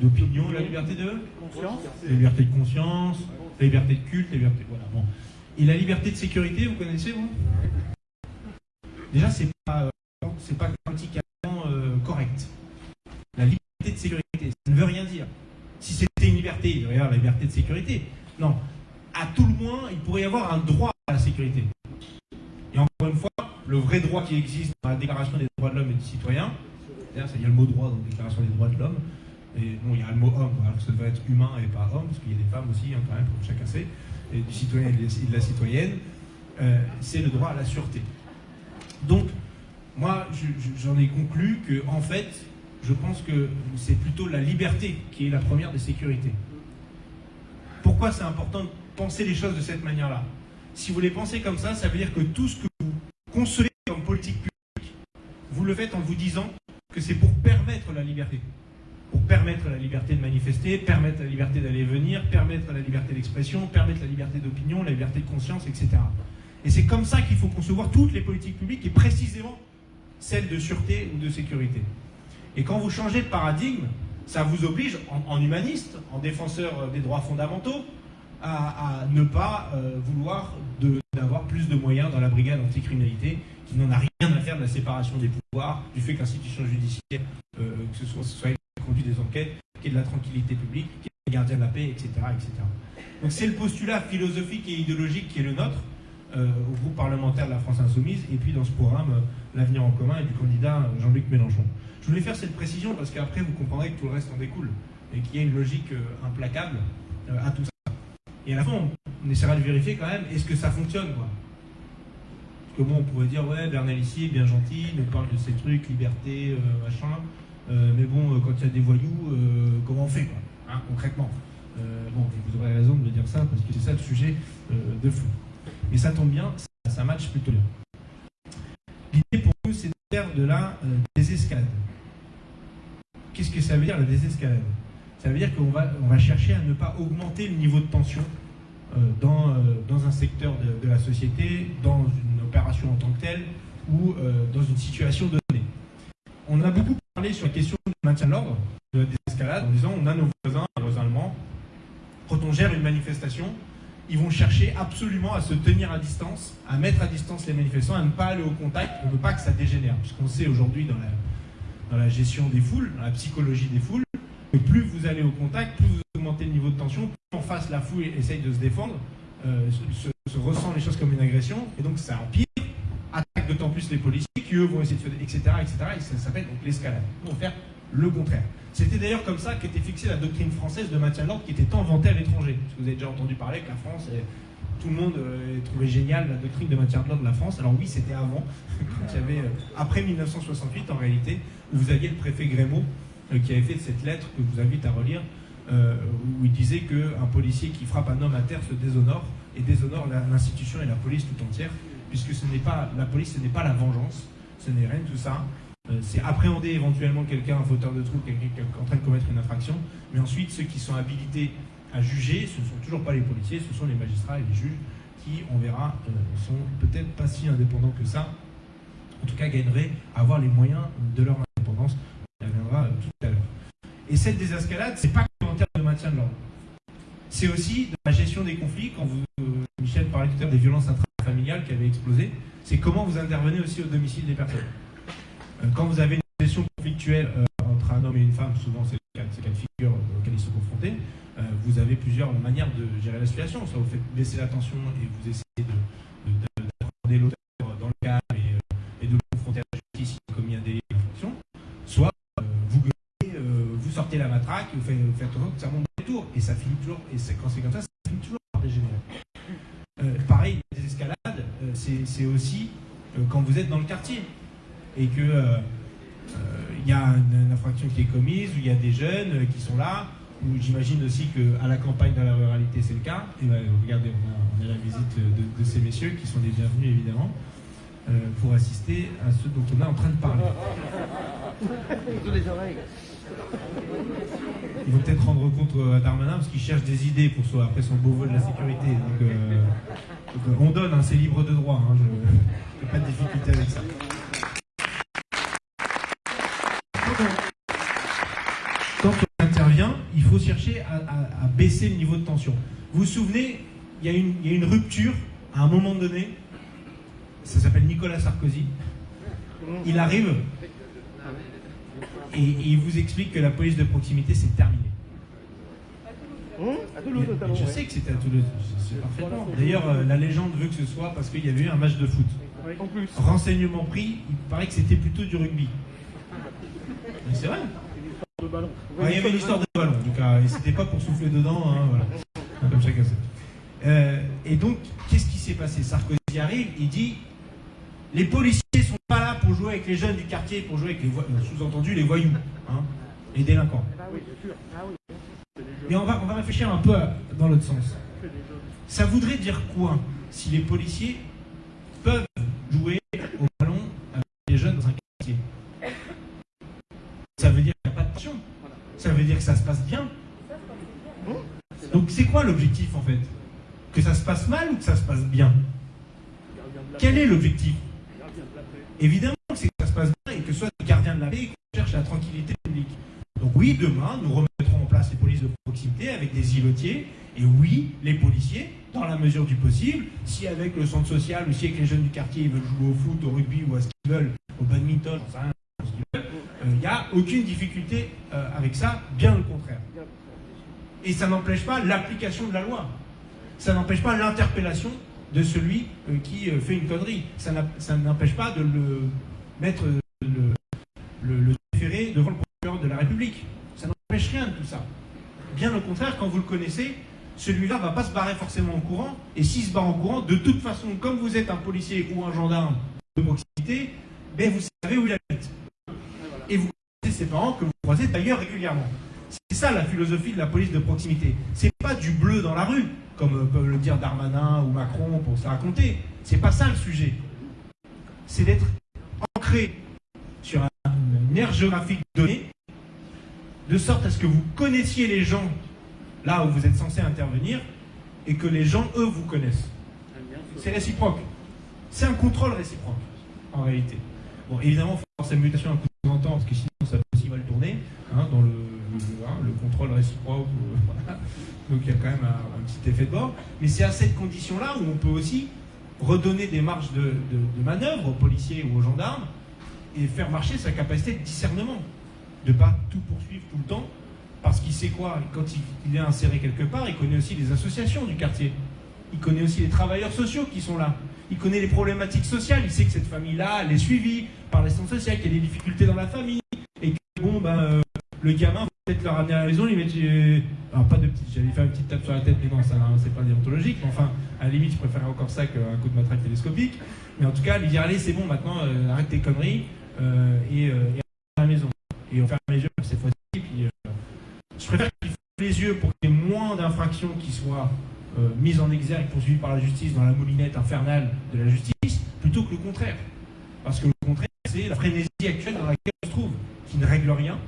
d'opinion, la liberté de conscience, la liberté de conscience, la liberté de culte, la liberté. Voilà. Bon. Et la liberté de sécurité, vous connaissez vous? Déjà, c'est pas, euh, c'est pas correct. La liberté de sécurité, ça ne veut rien dire. Si c'était une liberté, il y avoir la liberté de sécurité. Non, à tout le moins, il pourrait y avoir un droit à la sécurité. Et encore une fois, le vrai droit qui existe dans la Déclaration des droits de l'homme et du citoyen, c'est-à-dire il y a le mot droit dans la Déclaration des droits de l'homme, et il y a le mot homme, alors que ça devrait être humain et pas homme, parce qu'il y a des femmes aussi, hein, quand même, comme chacun sait, et du citoyen et de la citoyenne, euh, c'est le droit à la sûreté. Donc, moi, j'en ai conclu que, en fait, je pense que c'est plutôt la liberté qui est la première des sécurités. Pourquoi c'est important penser les choses de cette manière-là? Si vous les pensez comme ça, ça veut dire que tout ce que vous concevez comme politique publique, vous le faites en vous disant que c'est pour permettre la liberté. Pour permettre la liberté de manifester, permettre la liberté d'aller venir, permettre la liberté d'expression, permettre la liberté d'opinion, la liberté de conscience, etc. Et c'est comme ça qu'il faut concevoir toutes les politiques publiques et précisément celles de sûreté ou de sécurité. Et quand vous changez de paradigme, ça vous oblige, en humaniste, en défenseur des droits fondamentaux, à, ne pas euh, vouloir d'avoir plus de moyens dans la brigade anticriminalité, qui n'en a rien à faire de la séparation des pouvoirs, du fait que l'institution judiciaire, euh, que ce soit, soit conduit des enquêtes, qu'il y ait de la tranquillité publique, qu'il y ait des gardiens de la paix, etc. etc. Donc c'est le postulat philosophique et idéologique qui est le nôtre. Au groupe parlementaire de la France Insoumise, et puis dans ce programme, l'avenir en commun, et du candidat Jean-Luc Mélenchon. Je voulais faire cette précision parce qu'après, vous comprendrez que tout le reste en découle, et qu'il y a une logique implacable à tout ça. Et à la fin, on, essaiera de vérifier quand même, est-ce que ça fonctionne quoi? Parce que bon, on pourrait dire, ouais, Bernal ici, bien gentil, nous parle de ces trucs, liberté, machin, mais bon, quand il y a des voyous, comment on fait hein, concrètement? Euh, bon, vous aurez raison de me dire ça, parce que c'est ça le sujet euh, de fou. Mais ça tombe bien, ça, match plutôt bien. L'idée pour nous, c'est de faire de la euh, désescalade. Qu'est-ce que ça veut dire la désescalade? Ça veut dire qu'on va, on va chercher à ne pas augmenter le niveau de tension dans, dans un secteur de, la société, dans une opération en tant que telle, ou dans une situation donnée. On a beaucoup parlé sur la question du maintien de l'ordre, de la désescalade, en disant on a nos voisins, nos voisins allemands, quand on gère une manifestation, ils vont chercher absolument à se tenir à distance, à mettre à distance les manifestants, à ne pas aller au contact. On ne veut pas que ça dégénère. Puisqu'on sait aujourd'hui dans la, dans la gestion des foules, dans la psychologie des foules, que plus vous allez au contact, plus vous augmentez le niveau de tension, plus en face la foule essaye de se défendre, euh, se, ressent les choses comme une agression, et donc ça empire, attaque d'autant plus les policiers qui eux vont essayer de faire, etc., etc., et ça s'appelle l'escalade. On faire le contraire. C'était d'ailleurs comme ça qu'était fixée la doctrine française de maintien de l'ordre qui était tant vantée à vous avez déjà entendu parler que la France, tout le monde euh, trouvait génial la doctrine de maintien de l'ordre de la France. Alors oui, c'était avant, euh, après 1968 en réalité, où vous aviez le préfet Grémaud euh, qui avait fait cette lettre que je vous invite à relire, où il disait qu'un policier qui frappe un homme à terre se déshonore et déshonore l'institution et la police tout entière, puisque ce n'est pas la police, ce n'est pas la vengeance, ce n'est rien de tout ça. Euh, c'est appréhender éventuellement quelqu'un, un fauteur de trouble, quelqu'un qui est en train de commettre une infraction, mais ensuite ceux qui sont habilités à juger, ce ne sont toujours pas les policiers, ce sont les magistrats et les juges qui, on verra, euh, sont peut-être pas si indépendants que ça, en tout cas gagneraient à avoir les moyens de leur indépendance. On y reviendra euh, tout à l'heure. Et cette désescalade, c'est pas que en termes de maintien de l'ordre. C'est aussi de la gestion des conflits, quand vous, Michel parlait tout à l'heure des violences intrafamiliales qui avaient explosé, c'est comment vous intervenez aussi au domicile des personnes. Euh, quand vous avez une situation conflictuelle euh, entre un homme et une femme, souvent c'est le cas, de figure auxquels ils sont confrontés, euh, vous avez plusieurs manières de gérer la situation. Soit vous faites baisser la tension et vous essayez de, l'auteur dans le cas et, de le confronter à la justice s'il a commis un délit d'infraction, soit vous gueulez, vous sortez la matraque vous faites, vous faites que ça monte des tours. Et ça finit toujours, et quand c'est comme ça, ça finit toujours par dégénérer. pareil, les escalades, c'est aussi quand vous êtes dans le quartier et que euh, euh, il y a une, infraction qui est commise, où il y a des jeunes euh, qui sont là, où j'imagine aussi qu'à la campagne, dans la ruralité, c'est le cas. Et ben, regardez, on a, la visite de, ces messieurs qui sont les bienvenus évidemment. pour assister à ce dont on est en train de parler. Ils vont peut-être rendre compte à Darmanin parce qu'il cherche des idées pour soi, après son beau vol de la sécurité. Donc, on donne, hein, c'est libre de droit, hein, je n'ai pas de difficulté avec ça. quand on chercher à, baisser le niveau de tension. Vous vous souvenez, il y, a une, rupture à un moment donné, ça s'appelle Nicolas Sarkozy. Il arrive et, il vous explique que la police de proximité, c'est terminé. je sais que c'était à Toulouse, parfaitement. D'ailleurs, euh, la légende veut que ce soit parce qu'il y avait eu un match de foot. Renseignement pris, il paraît que c'était plutôt du rugby. Mais c'est vrai il y avait une histoire de ballon, en tout cas, et c'était pas pour souffler dedans, hein, voilà. comme chacun sait. Euh, et donc, qu'est-ce qui s'est passé? Sarkozy arrive, il dit les policiers sont pas là pour jouer avec les jeunes du quartier, pour jouer avec les euh, sous-entendu les voyous, hein, les délinquants. Mais on va, on va réfléchir un peu dans l'autre sens. Ça voudrait dire quoi si les policiers peuvent jouer au ballon avec les jeunes dans un quartier Ça veut dire ça veut dire que ça se passe bien. Donc c'est quoi l'objectif en fait? Que ça se passe mal ou que ça se passe bien? Quel est l'objectif? Évidemment que c'est que ça se passe bien et que soit le gardien de la paix et cherche la tranquillité publique. Donc oui, demain, nous remettrons en place les polices de proximité avec des îlotiers. Et oui, les policiers, dans la mesure du possible, si avec le centre social ou si avec les jeunes du quartier ils veulent jouer au foot, au rugby ou à ce qu'ils veulent, au badminton, il n'y a aucune difficulté euh, avec ça, bien le contraire. Et ça n'empêche pas l'application de la loi. Ça n'empêche pas l'interpellation de celui euh, qui euh, fait une connerie. Ça n'empêche pas de le mettre le, le, déféré devant le procureur de la République. Ça n'empêche rien de tout ça. Bien au contraire, quand vous le connaissez, celui-là va pas se barrer forcément en courant. Et s'il se barre en courant, de toute façon, comme vous êtes un policier ou un gendarme de proximité, ben vous savez où il habite. Et vous connaissez ses parents que vous croisez d'ailleurs régulièrement. C'est ça la philosophie de la police de proximité. C'est pas du bleu dans la rue, comme peuvent le dire Darmanin ou Macron pour se raconter. C'est pas ça le sujet. C'est d'être ancré sur une aire géographique donnée, de sorte à ce que vous connaissiez les gens là où vous êtes censé intervenir, et que les gens, eux, vous connaissent. C'est réciproque. C'est un contrôle réciproque, en réalité. Bon, évidemment, cette mutation un coup temps, parce que sinon, ça peut aussi mal tourner, hein, dans le, hein, le, contrôle réciproque. Donc, il y a quand même un, petit effet de bord. Mais c'est à cette condition-là où on peut aussi redonner des marges de, de manœuvre aux policiers ou aux gendarmes et faire marcher sa capacité de discernement. De ne pas tout poursuivre tout le temps, parce qu'il sait quoi Quand il, est inséré quelque part, il connaît aussi les associations du quartier. Il connaît aussi les travailleurs sociaux qui sont là. Il connaît les problématiques sociales. Il sait que cette famille-là, elle est suivie par l'assistance sociale, qu'il y a des difficultés dans la famille. Et que, bon, ben, euh, le gamin, peut-être le ramener à la maison, lui mettre. Euh, alors, pas de petite. J'allais faire une petite tape sur la tête, mais non, ça, c'est pas déontologique. Mais enfin, à la limite, je préférerais encore ça qu'un coup de matraque télescopique. Mais en tout cas, lui dire allez, c'est bon, maintenant, euh, arrête tes conneries et, et à la maison. Et on ferme les yeux cette fois-ci. Je préfère qu'il les yeux pour qu'il y ait moins d'infractions qui soient euh, mises en exergue, poursuivies par la justice dans la moulinette infernale de la justice, plutôt que le contraire. Parce que le contraire, c'est la frénésie actuelle dans laquelle on se trouve, qui ne règle rien,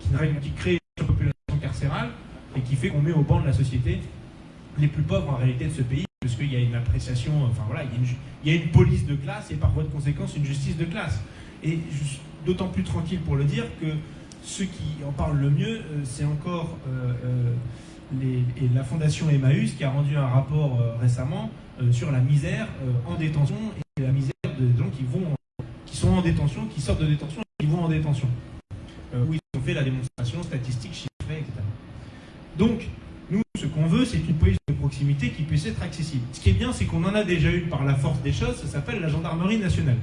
qui, ne règle, qui crée une population carcérale et qui fait qu'on met au banc de la société les plus pauvres en réalité de ce pays, parce qu'il y a une appréciation, enfin voilà, il y, a une, police de classe et par voie de conséquence une justice de classe. Et d'autant plus tranquille pour le dire que ceux qui en parlent le mieux, euh, c'est encore euh, euh, la fondation Emmaüs qui a rendu un rapport récemment sur la misère en détention et la misère des gens qui, vont, qui sont en détention, qui sortent de détention et qui vont en détention. où ils ont fait la démonstration statistique, chiffrée, etc. Donc, nous, ce qu'on veut, c'est une police de proximité qui puisse être accessible. Ce qui est bien, c'est qu'on en a déjà eu par la force des choses, ça s'appelle la gendarmerie nationale.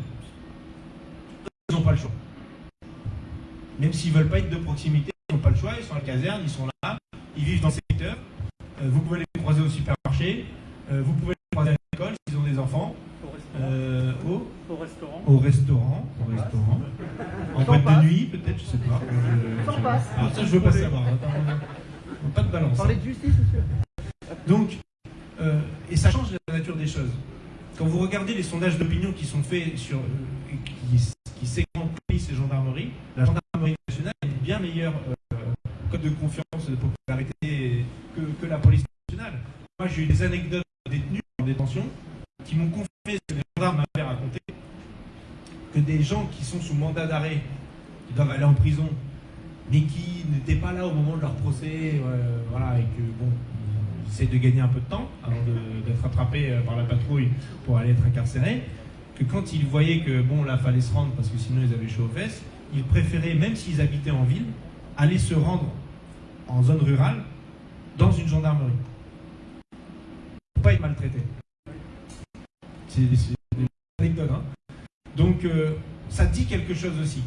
Ils n'ont pas le choix. Même s'ils ne veulent pas être de proximité, ils n'ont pas le choix, ils sont à la caserne, ils sont là, ils vivent dans le secteur. Euh, vous pouvez les croiser au supermarché, euh, vous pouvez les croiser à l'école s'ils ont des enfants. Euh, au, au, restaurant. Au restaurant. Au restaurant. En boîte de nuit, peut-être, je ne sais pas. Je, passe. Alors ça, je veux pas savoir. pas de balance. Parler de justice, monsieur. Donc, et ça change la nature des choses. Quand vous regardez les sondages d'opinion qui sont faits sur, qui, qui segmentent police et gendarmerie, la gendarmerie nationale une bien meilleure euh, code de confiance, de popularité que, la police nationale. Moi, j'ai eu des anecdotes de détenus en détention qui m'ont confié ce que les gendarmes m'avaient raconté, que des gens qui sont sous mandat d'arrêt, qui doivent aller en prison, mais qui n'étaient pas là au moment de leur procès, euh, voilà, et que bon, ils essaient de gagner un peu de temps avant d'être attrapés euh, par la patrouille pour aller être incarcérés que quand ils voyaient que bon là fallait se rendre parce que sinon ils avaient chaud aux fesses, ils préféraient, même s'ils habitaient en ville, aller se rendre en zone rurale dans une gendarmerie. Pour pas être maltraités. C'est des anecdotes. Hein Donc euh, ça dit quelque chose aussi.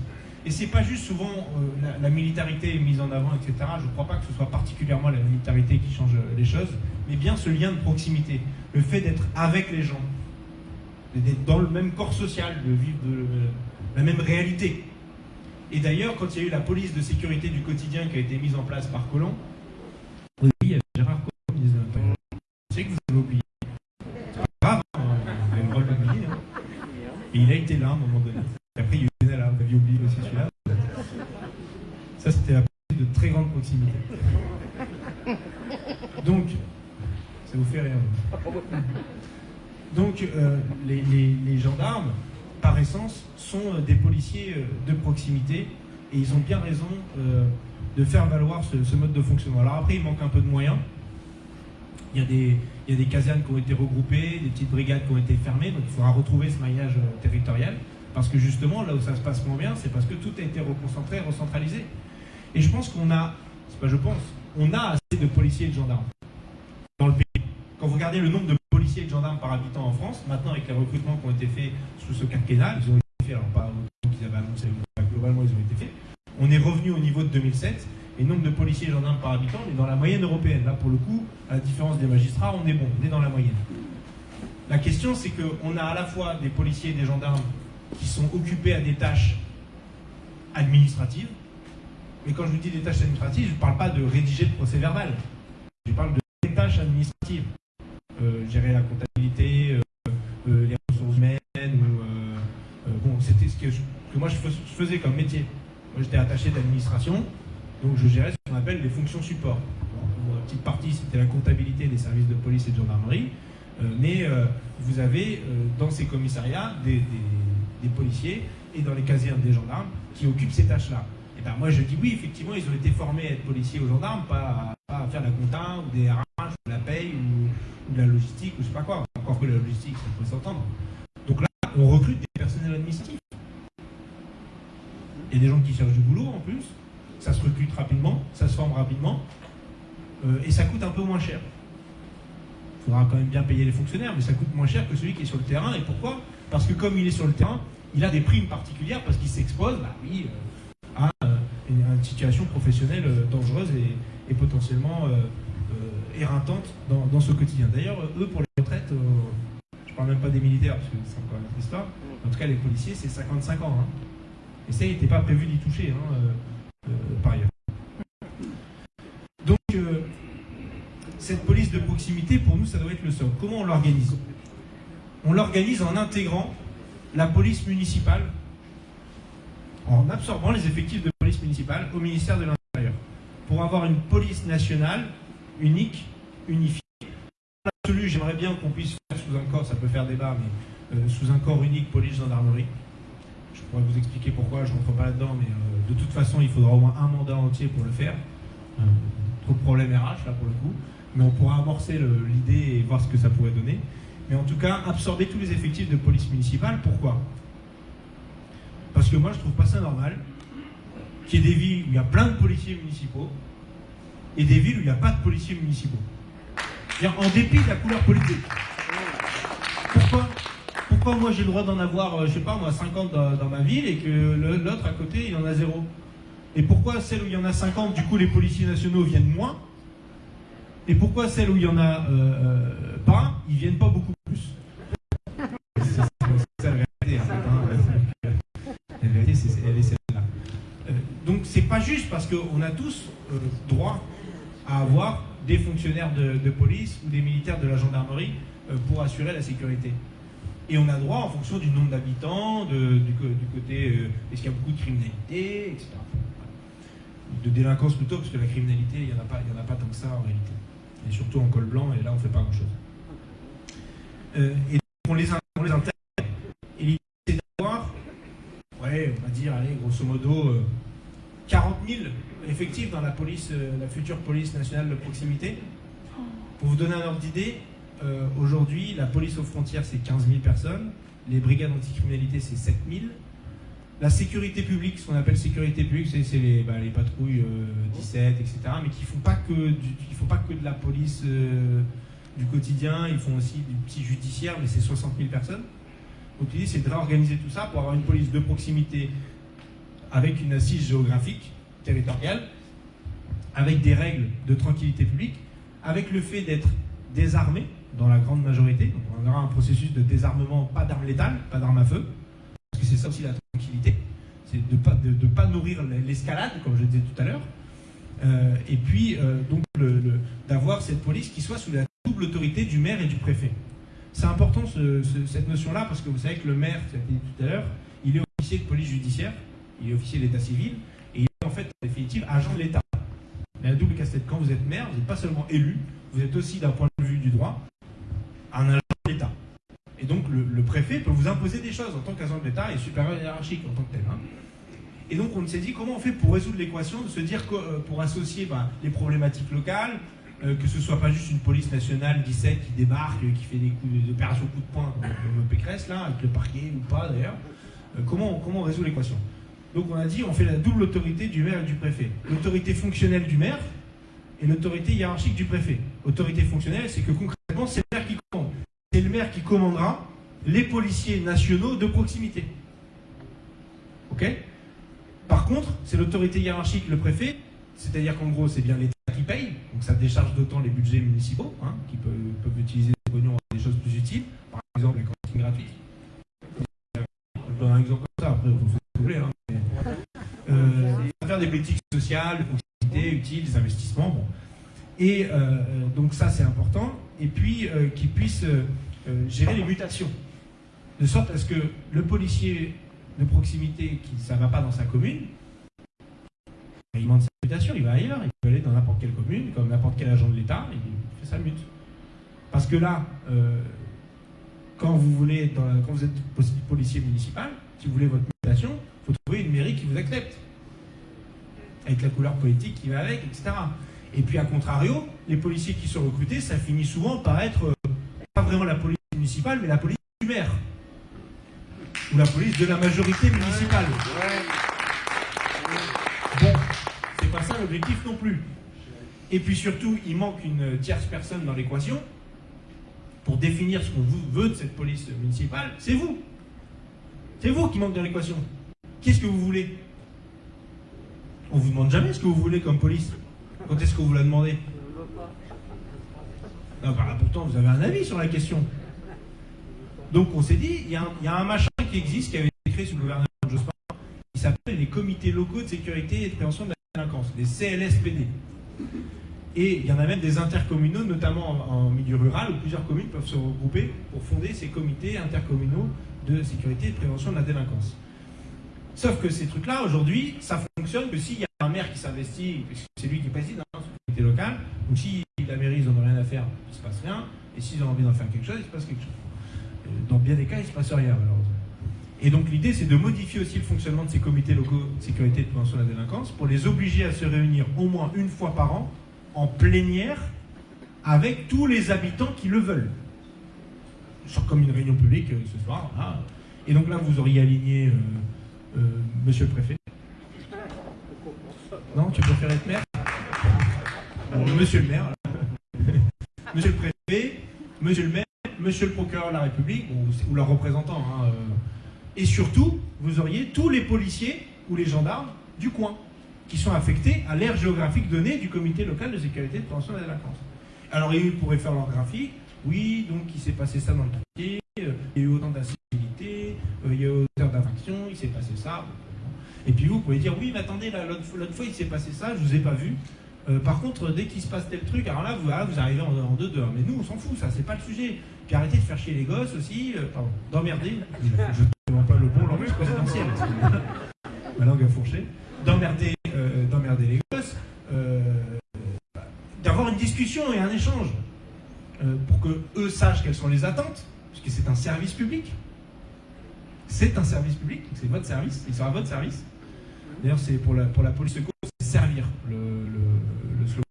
Et c'est pas juste souvent euh, la, militarité mise en avant, etc. Je ne crois pas que ce soit particulièrement la militarité qui change les choses, mais bien ce lien de proximité, le fait d'être avec les gens, d'être dans le même corps social, de vivre de la même réalité. Et d'ailleurs, quand il y a eu la police de sécurité du quotidien qui a été mise en place par Colomb, oui, il y avait Gérard Collomb, je sais que vous avez oublié. C'est pas grave, hein, vous avez le droit de. Hein. Et il a été là à un moment donné. Et après, il y a eu Benalla, vous aviez oublié aussi celui-là. Ça, c'était la police de très grande proximité. Donc, ça vous fait rien. Donc euh, les, gendarmes, par essence, sont euh, des policiers euh, de proximité et ils ont bien raison de faire valoir ce, mode de fonctionnement. Alors après, il manque un peu de moyens. Il y, a des, il y a des casernes qui ont été regroupées, des petites brigades qui ont été fermées, donc il faudra retrouver ce maillage territorial. Parce que justement, là où ça se passe moins bien, c'est parce que tout a été reconcentré, recentralisé. Et je pense qu'on a, c'est pas je pense, on a assez de policiers et de gendarmes dans le pays. Quand vous regardez le nombre de policiers et de gendarmes par habitant en France. Maintenant, avec les recrutements qui ont été faits sous ce quinquennat, ils ont été faits, alors pas qu'ils avaient annoncé, mais globalement, ils ont été faits. On est revenu au niveau de 2007, et le nombre de policiers et gendarmes par habitant, on est dans la moyenne européenne. Là, pour le coup, à la différence des magistrats, on est bon, on est dans la moyenne. La question, c'est qu'on a à la fois des policiers et des gendarmes qui sont occupés à des tâches administratives, mais quand je vous dis des tâches administratives, je ne parle pas de rédiger le procès verbal. Je parle de des tâches administratives. Euh, gérer la comptabilité, euh, euh, les ressources humaines, ou, bon, c'était ce que, moi je fais- je faisais comme métier. Moi j'étais attaché d'administration, donc je gérais ce qu'on appelle les fonctions support. Bon, la petite partie c'était la comptabilité des services de police et de gendarmerie, mais vous avez dans ces commissariats des, policiers et dans les casernes des gendarmes qui occupent ces tâches-là. Et ben moi je dis oui, effectivement, ils ont été formés à être policiers ou gendarmes, pas à, pas à faire la compta ou des de la paye ou, ou la logistique ou je sais pas quoi. Encore que la logistique, ça peut s'entendre. Donc là, on recrute des personnels administratifs. Il y a des gens qui cherchent du boulot en plus, ça se recrute rapidement, ça se forme rapidement, euh, et ça coûte un peu moins cher. Il faudra quand même bien payer les fonctionnaires, mais ça coûte moins cher que celui qui est sur le terrain. Et pourquoi? Parce que comme il est sur le terrain, il a des primes particulières parce qu'il s'expose, bah oui, euh, à euh, une, situation professionnelle dangereuse et, potentiellement éreintante dans, ce quotidien. D'ailleurs, eux, pour les retraites, euh, je parle même pas des militaires, parce que c'est encore une autre histoire, en tout cas les policiers, c'est 55 ans. hein. Et ça, il n'était pas prévu d'y toucher, hein, euh, euh, par ailleurs. Donc, euh, cette police de proximité, pour nous, ça doit être le socle. Comment on l'organise? On l'organise en intégrant la police municipale, en absorbant les effectifs de police municipale au ministère de l'Intérieur, pour avoir une police nationale unique, unifiée. En absolu, j'aimerais bien qu'on puisse faire sous un corps, ça peut faire débat, mais euh, sous un corps unique police-gendarmerie. Je pourrais vous expliquer pourquoi, je ne rentre pas là-dedans, mais euh, de toute façon, il faudra au moins un mandat entier pour le faire. Euh, trop de problèmes RH, là, pour le coup. Mais on pourra amorcer l'idée et voir ce que ça pourrait donner. Mais en tout cas, absorber tous les effectifs de police municipale, pourquoi? Parce que moi, je trouve pas ça normal qu'il y ait des villes où il y a plein de policiers municipaux et des villes où il n'y a pas de policiers municipaux. En dépit de la couleur politique. Pourquoi Pourquoi moi j'ai le droit d'en avoir, euh, je sais pas moi, 50 dans, ma ville et que l'autre à côté il en a zéro? Et pourquoi celle où il y en a 50, du coup les policiers nationaux viennent moins? Et pourquoi celle où il y en a euh, euh, pas, ils viennent pas beaucoup plus? C'est la vérité. La vérité, elle est celle-là. Donc c'est pas juste parce qu'on a tous euh, droit à avoir des fonctionnaires de, police ou des militaires de la gendarmerie euh, pour assurer la sécurité. Et on a droit en fonction du nombre d'habitants, du, côté euh, est-ce qu'il y a beaucoup de criminalité, etc. De délinquance plutôt, parce que la criminalité, il n'y en, en a pas tant que ça en réalité. Et surtout en col blanc, et là on ne fait pas grand-chose. Euh, et donc, on les, on les intègre. Et l'idée c'est d'avoir, ouais, on va dire, allez, grosso modo, 40 000 effectifs dans la police, euh, la future police nationale de proximité. Pour vous donner un ordre d'idée, euh, aujourd'hui, la police aux frontières, c'est 15 000 personnes. Les brigades anticriminalité, c'est 7 000. La sécurité publique, ce qu'on appelle sécurité publique, c'est bah, les patrouilles euh, 17, etc. Mais qui font pas que pas que de la police euh, du quotidien, ils font aussi du petit judiciaire, mais c'est 60 000 personnes. Donc l'idée, c'est de réorganiser tout ça pour avoir une police de proximité avec une assise géographique, territoriale, avec des règles de tranquillité publique, avec le fait d'être désarmé dans la grande majorité. On aura un processus de désarmement, pas d'armes létales, pas d'armes à feu, parce que c'est ça aussi la tranquillité, c'est de ne pas, nourrir l'escalade, comme je disais tout à l'heure. Euh, et puis, euh, donc, d'avoir cette police qui soit sous la double autorité du maire et du préfet. C'est important ce- ce- cette notion-là, parce que vous savez que le maire, ça a été dit tout à l'heure, il est officier de police judiciaire, il est officier d'état civil, et il est en fait, en définitive, agent de l'État. Il a la double casse-tête. Quand vous êtes maire, vous n'êtes pas seulement élu, vous êtes aussi, d'un point de vue du droit, un agent de l'État. Et donc, le, préfet peut vous imposer des choses en tant qu'agent de l'État et supérieur hiérarchique en tant que tel. hein. Et donc, on s'est dit comment on fait pour résoudre l'équation, de se dire euh, pour associer bah, les problématiques locales, euh, que ce soit pas juste une police nationale 17 qui débarque, qui fait des coups des opérations coup de poing comme, comme Pécresse, là, avec le parquet ou pas d'ailleurs, euh, comment, comment on résout l'équation? Donc, on a dit on fait la double autorité du maire et du préfet. L'autorité fonctionnelle du maire et l'autorité hiérarchique du préfet. Autorité fonctionnelle, c'est que concrètement, c'est le maire qui commande. c'est le maire qui commandera les policiers nationaux de proximité. Ok? Par contre, c'est l'autorité hiérarchique, le préfet, c'est-à-dire qu'en gros, c'est bien l'État qui paye, donc ça décharge d'autant les budgets municipaux, hein, qui peuvent, utiliser des pognons à des choses plus utiles, par exemple les cantines gratuites. Je un exemple comme ça, après vous voulez. Hein, euh, faire des politiques sociales, de utiles, des investissements, bon. Et euh, euh, donc ça, c'est important. Et puis, euh, qu'ils puissent euh, gérer les mutations. De sorte à ce que le policier de proximité qui ça ne va pas dans sa commune, il demande sa mutation, il va ailleurs, il peut aller dans n'importe quelle commune, comme n'importe quel agent de l'État, il fait sa mute. Parce que là, quand vous voulez, quand vous êtes poli- policier municipal, si vous voulez votre mutation, trouver une mairie qui vous accepte. Avec la couleur politique qui va avec, etc. Et puis, à contrario, les policiers qui sont recrutés, ça finit souvent par être euh, pas vraiment la police municipale, mais la police du maire. Ou la police de la majorité municipale. Bon, c'est pas ça l'objectif non plus. Et puis surtout, il manque une tierce personne dans l'équation pour définir ce qu'on veut de cette police municipale. C'est vous. C'est vous qui manque dans l'équation. Qu'est-ce que vous voulez? On vous demande jamais ce que vous voulez comme police. Quand est-ce que vous la demandez Non, bah, pourtant, vous avez un avis sur la question. Donc, on s'est dit, il y, a un- machin qui existe, qui avait été créé sous le gouvernement de Jospin, qui s'appelle les comités locaux de sécurité et de prévention de la délinquance, les CLSPD. Et il y en a même des intercommunaux, notamment en, en milieu rural, où plusieurs communes peuvent se regrouper pour fonder ces comités intercommunaux de sécurité et de prévention de la délinquance. Sauf que ces trucs-là, aujourd'hui, ça fonctionne que s'il y a un maire qui s'investit, puisque c'est lui qui préside hein, comité local, ou si la mairie, ils n'en ont rien à faire, il ne se passe rien, et s'ils ont envie d'en faire quelque chose, il se passe quelque chose. Euh, Dans bien des cas, il ne se passe rien, malheureusement. Et donc l'idée, c'est de modifier aussi le fonctionnement de ces comités locaux de sécurité et de prévention de la délinquance pour les obliger à se réunir au moins une fois par an en plénière avec tous les habitants qui le veulent. Genre comme une réunion publique euh, ce soir. Et donc là, vous auriez aligné euh, euh, Monsieur le préfet. Non, tu préfères être maire Monsieur le maire. Monsieur le préfet, Monsieur le maire, Monsieur le procureur de la République, ou, ou leur représentant. hein, euh. Et surtout, vous auriez tous les policiers ou les gendarmes du coin qui sont affectés à l'aire géographique donnée du comité local de sécurité de prévention de la délinquance. Alors, ils pourraient faire leur graphique. Oui, donc il s'est passé ça dans le quartier, euh, il y a eu autant a d'infractions, il s'est passé ça. Et puis vous, pouvez dire, oui, mais attendez, l'autre fois, il s'est passé ça, je vous ai pas vu. Euh, par contre, dès qu'il se passe tel truc, alors là, vous, ah, vous arrivez en, deux deux. Mais nous, on s'en fout, ça, c'est pas le sujet. Puis arrêtez de faire chier les gosses aussi, euh, pardon, d'emmerder. Je ne pas le bon langage présidentiel. Ma langue a fourché. D'emmerder, euh, les gosses. euh, d'avoir une discussion et un échange pour que eux sachent quelles sont les attentes, puisque c'est un service public. C'est un service public, c'est votre service, il sera votre service. D'ailleurs, c'est pour la, pour la police secours, c'est servir le, slogan.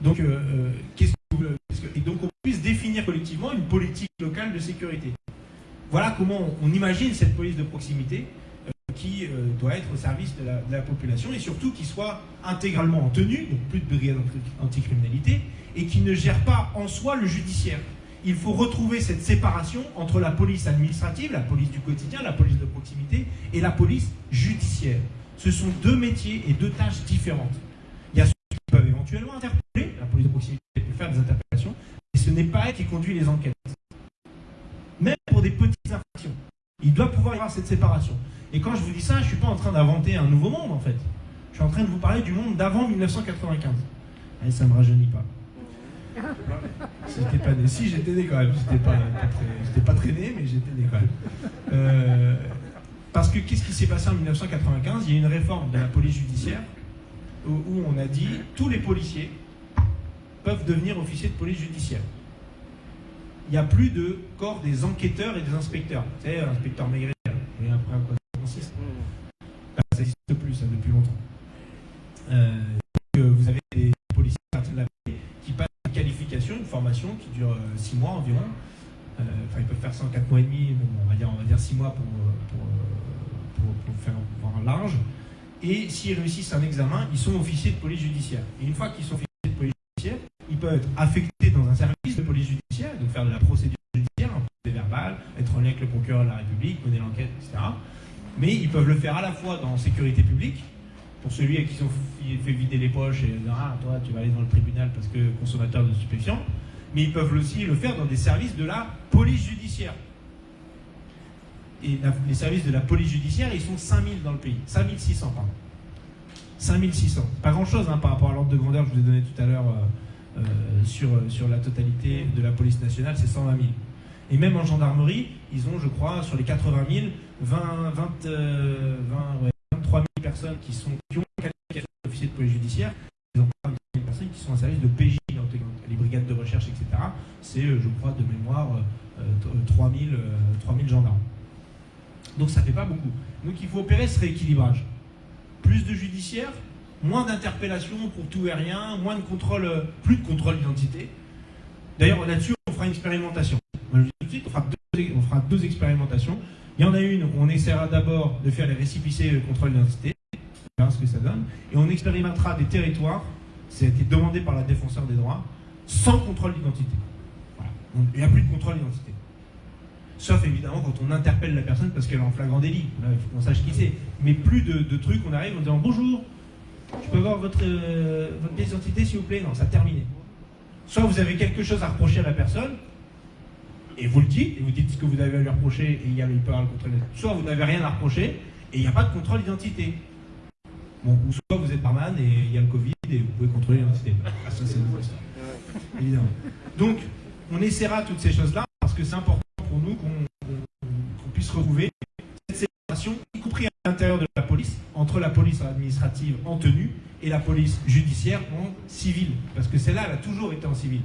Donc, euh, euh, qu'est-ce que, et donc, on puisse définir collectivement une politique locale de sécurité. Voilà comment on, imagine cette police de proximité euh, qui doit être au service de la, de la population et surtout qui soit intégralement en tenue, donc plus de brigade anti- anticriminalité, et qui ne gère pas en soi le judiciaire. Il faut retrouver cette séparation entre la police administrative, la police du quotidien, la police de proximité, et la police judiciaire. Ce sont deux métiers et deux tâches différentes. Il y a ceux qui peuvent éventuellement interpeller, la police de proximité peut faire des interpellations, mais ce n'est pas elle qui conduit les enquêtes. Même pour des petites infractions. Il doit pouvoir y avoir cette séparation. Et quand je vous dis ça, je ne suis pas en train d'inventer un nouveau monde, en fait. Je suis en train de vous parler du monde d'avant 1995. Et ça ne me rajeunit pas. Si j'étais pas né, si j'étais né quand même, j'étais pas, pas très, né, mais j'étais né quand même. Euh, parce que qu'est-ce qui s'est passé en 1995 Il y a une réforme de la police judiciaire où, où on a dit tous les policiers peuvent devenir officiers de police judiciaire. Il n'y a plus de corps des enquêteurs et des inspecteurs. Vous savez, l'inspecteur Maigret, voyez après à quoi ça consiste Bah, Ça n'existe plus, ça, depuis longtemps. Euh, formation qui dure euh, 6 mois environ. Euh, enfin, ils peuvent faire ça en 4 mois et demi, mais on va dire, on 6 mois euh, pour, pour, faire un large. Et s'ils réussissent un examen, ils sont officiers de police judiciaire. Et une fois qu'ils sont officiers de police judiciaire, ils peuvent être affectés dans un service de police judiciaire, donc faire de la procédure judiciaire, un procès verbal, être en lien avec le procureur de la République, mener l'enquête, etc. Mais ils peuvent le faire à la fois dans sécurité publique, pour celui à qui ils ont fait vider les poches et dire Ah, toi, tu vas aller dans le tribunal parce que consommateur de stupéfiants. Mais ils peuvent aussi le faire dans des services de la police judiciaire. Et les services de la police judiciaire, ils sont 5000 dans le pays. 5600, pardon. 5600. Pas grand-chose hein, par rapport à l'ordre de grandeur que je vous ai donné tout à l'heure euh, euh, sur, sur la totalité de la police nationale, c'est 120 000. Et même en gendarmerie, ils ont, je crois, sur les 80 000, 20, 20, 23 000 personnes qui, sont, qui ont qualification d'officier de police judiciaire. Ils ont 20 000 personnes qui sont en service de PJ, les brigades de recherche, etc. C'est, euh, je crois, de mémoire, 3 000, 3 000 gendarmes. Donc ça ne fait pas beaucoup. Donc il faut opérer ce rééquilibrage. Plus de judiciaire, moins d'interpellations pour tout et rien, moins de contrôle, euh, plus de contrôle d'identité. D'ailleurs, là-dessus, on fera une expérimentation. Je dis tout de suite, on fera, deux, expérimentations. Il y en a une on essaiera d'abord de faire les récipicés le contrôle d'identité, ce que ça donne, et on expérimentera des territoires, ça a été demandé par la défenseur des droits, sans contrôle d'identité. Il n'y a plus de contrôle d'identité. Sauf évidemment quand on interpelle la personne parce qu'elle est en flagrant délit. Il faut qu'on sache qui c'est. Mais plus de, trucs, on arrive en disant bonjour, je peux avoir votre, euh, votre pièce d'identité s'il vous plaît? Non, ça terminé. Soit vous avez quelque chose à reprocher à la personne, et vous le dites, et vous dites ce que vous avez à lui reprocher, et il, y a, peut avoir le contrôle Soit vous n'avez rien à reprocher, et il n'y a pas de contrôle d'identité. Bon, ou soit vous êtes barman, et il y a le Covid, et vous pouvez contrôler l'identité. Ah, ça, c'est nouveau, ça. Évidemment. Donc, on essaiera toutes ces choses-là, parce que c'est important pour nous qu'on puisse retrouver cette séparation, y compris à l'intérieur de la police, entre la police administrative en tenue et la police judiciaire en civil. Parce que celle-là, elle a toujours été en civil.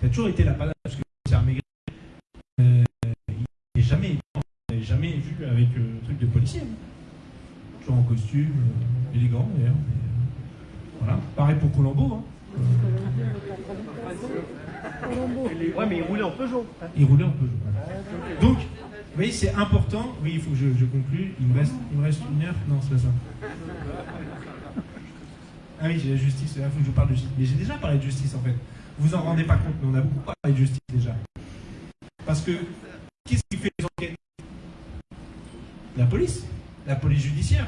Ça a toujours été la panade, parce que c'est un euh, il n'est jamais, jamais vu avec euh, un truc de policier. Toujours en costume, euh, élégant d'ailleurs. voilà. Pareil pour Colombo. Hein. Ouais, mais il roulait en Peugeot. Il roulait en Peugeot. Donc, vous voyez, c'est important. Oui, il faut que je, je conclue. Il me, reste, il me reste une heure. Non, c'est pas ça. Ah oui, j'ai la justice. Il faut que je parle de justice. Mais j'ai déjà parlé de justice, en fait. Vous en rendez pas compte, mais on a beaucoup parlé de justice déjà. Parce que, qu'est-ce qui fait les enquêtes? La police. La police judiciaire.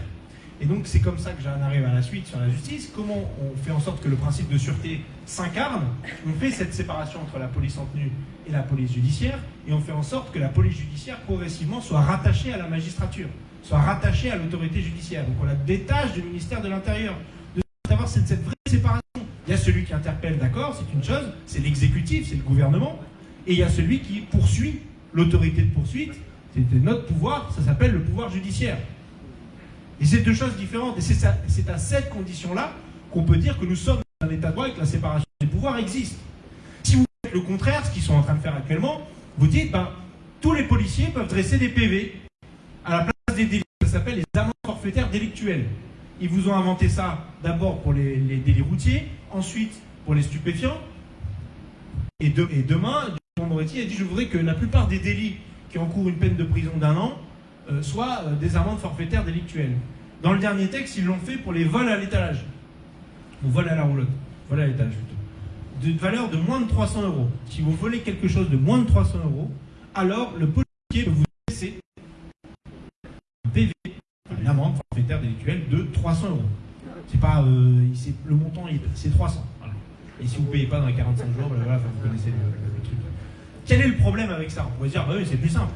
Et donc c'est comme ça que j'en arrive à la suite sur la justice. Comment on fait en sorte que le principe de sûreté s'incarne? On fait cette séparation entre la police en tenue et la police judiciaire, et on fait en sorte que la police judiciaire progressivement soit rattachée à la magistrature, soit rattachée à l'autorité judiciaire. Donc on la détache du ministère de l'Intérieur, d'avoir cette, cette vraie séparation. Il y a celui qui interpelle, d'accord, c'est une chose, c'est l'exécutif, c'est le gouvernement, et il y a celui qui poursuit, l'autorité de poursuite, c'est notre pouvoir, ça s'appelle le pouvoir judiciaire. Et c'est deux choses différentes. Et c'est à cette condition-là qu'on peut dire que nous sommes dans un état de droit et que la séparation des pouvoirs existe. Si vous faites le contraire, ce qu'ils sont en train de faire actuellement, vous dites, ben, tous les policiers peuvent dresser des PV à la place des délits. Ça s'appelle les amendes forfaitaires délictuelles. Ils vous ont inventé ça d'abord pour les, délits routiers, ensuite pour les stupéfiants. Et, et demain, Moretti a dit, je voudrais que la plupart des délits qui encourent une peine de prison d'un an euh, soit euh, des amendes forfaitaires délictuelles. Dans le dernier texte, ils l'ont fait pour les vols à l'étalage. Ou vol à la roulotte. Vol à l'étalage plutôt. De valeur de moins de 300 euros. Si vous volez quelque chose de moins de 300 euros, alors le policier peut vous laisser un PV, une amende forfaitaire délictuelle de 300 euros. C'est pas, euh, le montant, c'est 300. Et si vous ne payez pas dans les 45 jours, ben vous connaissez le, truc. Quel est le problème avec ça? On pourrait dire, bah oui, c'est plus simple.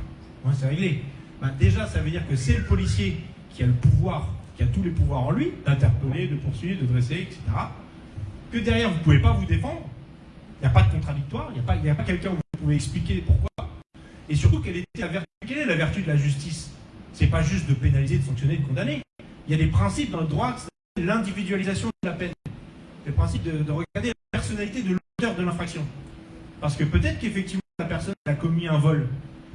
c'est réglé. Bah, déjà, ça veut dire que c'est le policier qui a le pouvoir, qui a tous les pouvoirs en lui, d'interpeller, de poursuivre, de dresser, etc. Que derrière, vous ne pouvez pas vous défendre. Il n'y a pas de contradictoire, il n'y a pas, pas quelqu'un où vous pouvez expliquer pourquoi. Et surtout, quelle est la vertu de la justice? C'est pas juste de pénaliser, de sanctionner, de condamner. Il y a des principes dans le droit, c'est l'individualisation de la peine. Le principe de, de regarder la personnalité de l'auteur de l'infraction. Parce que peut-être qu'effectivement, la personne a commis un vol,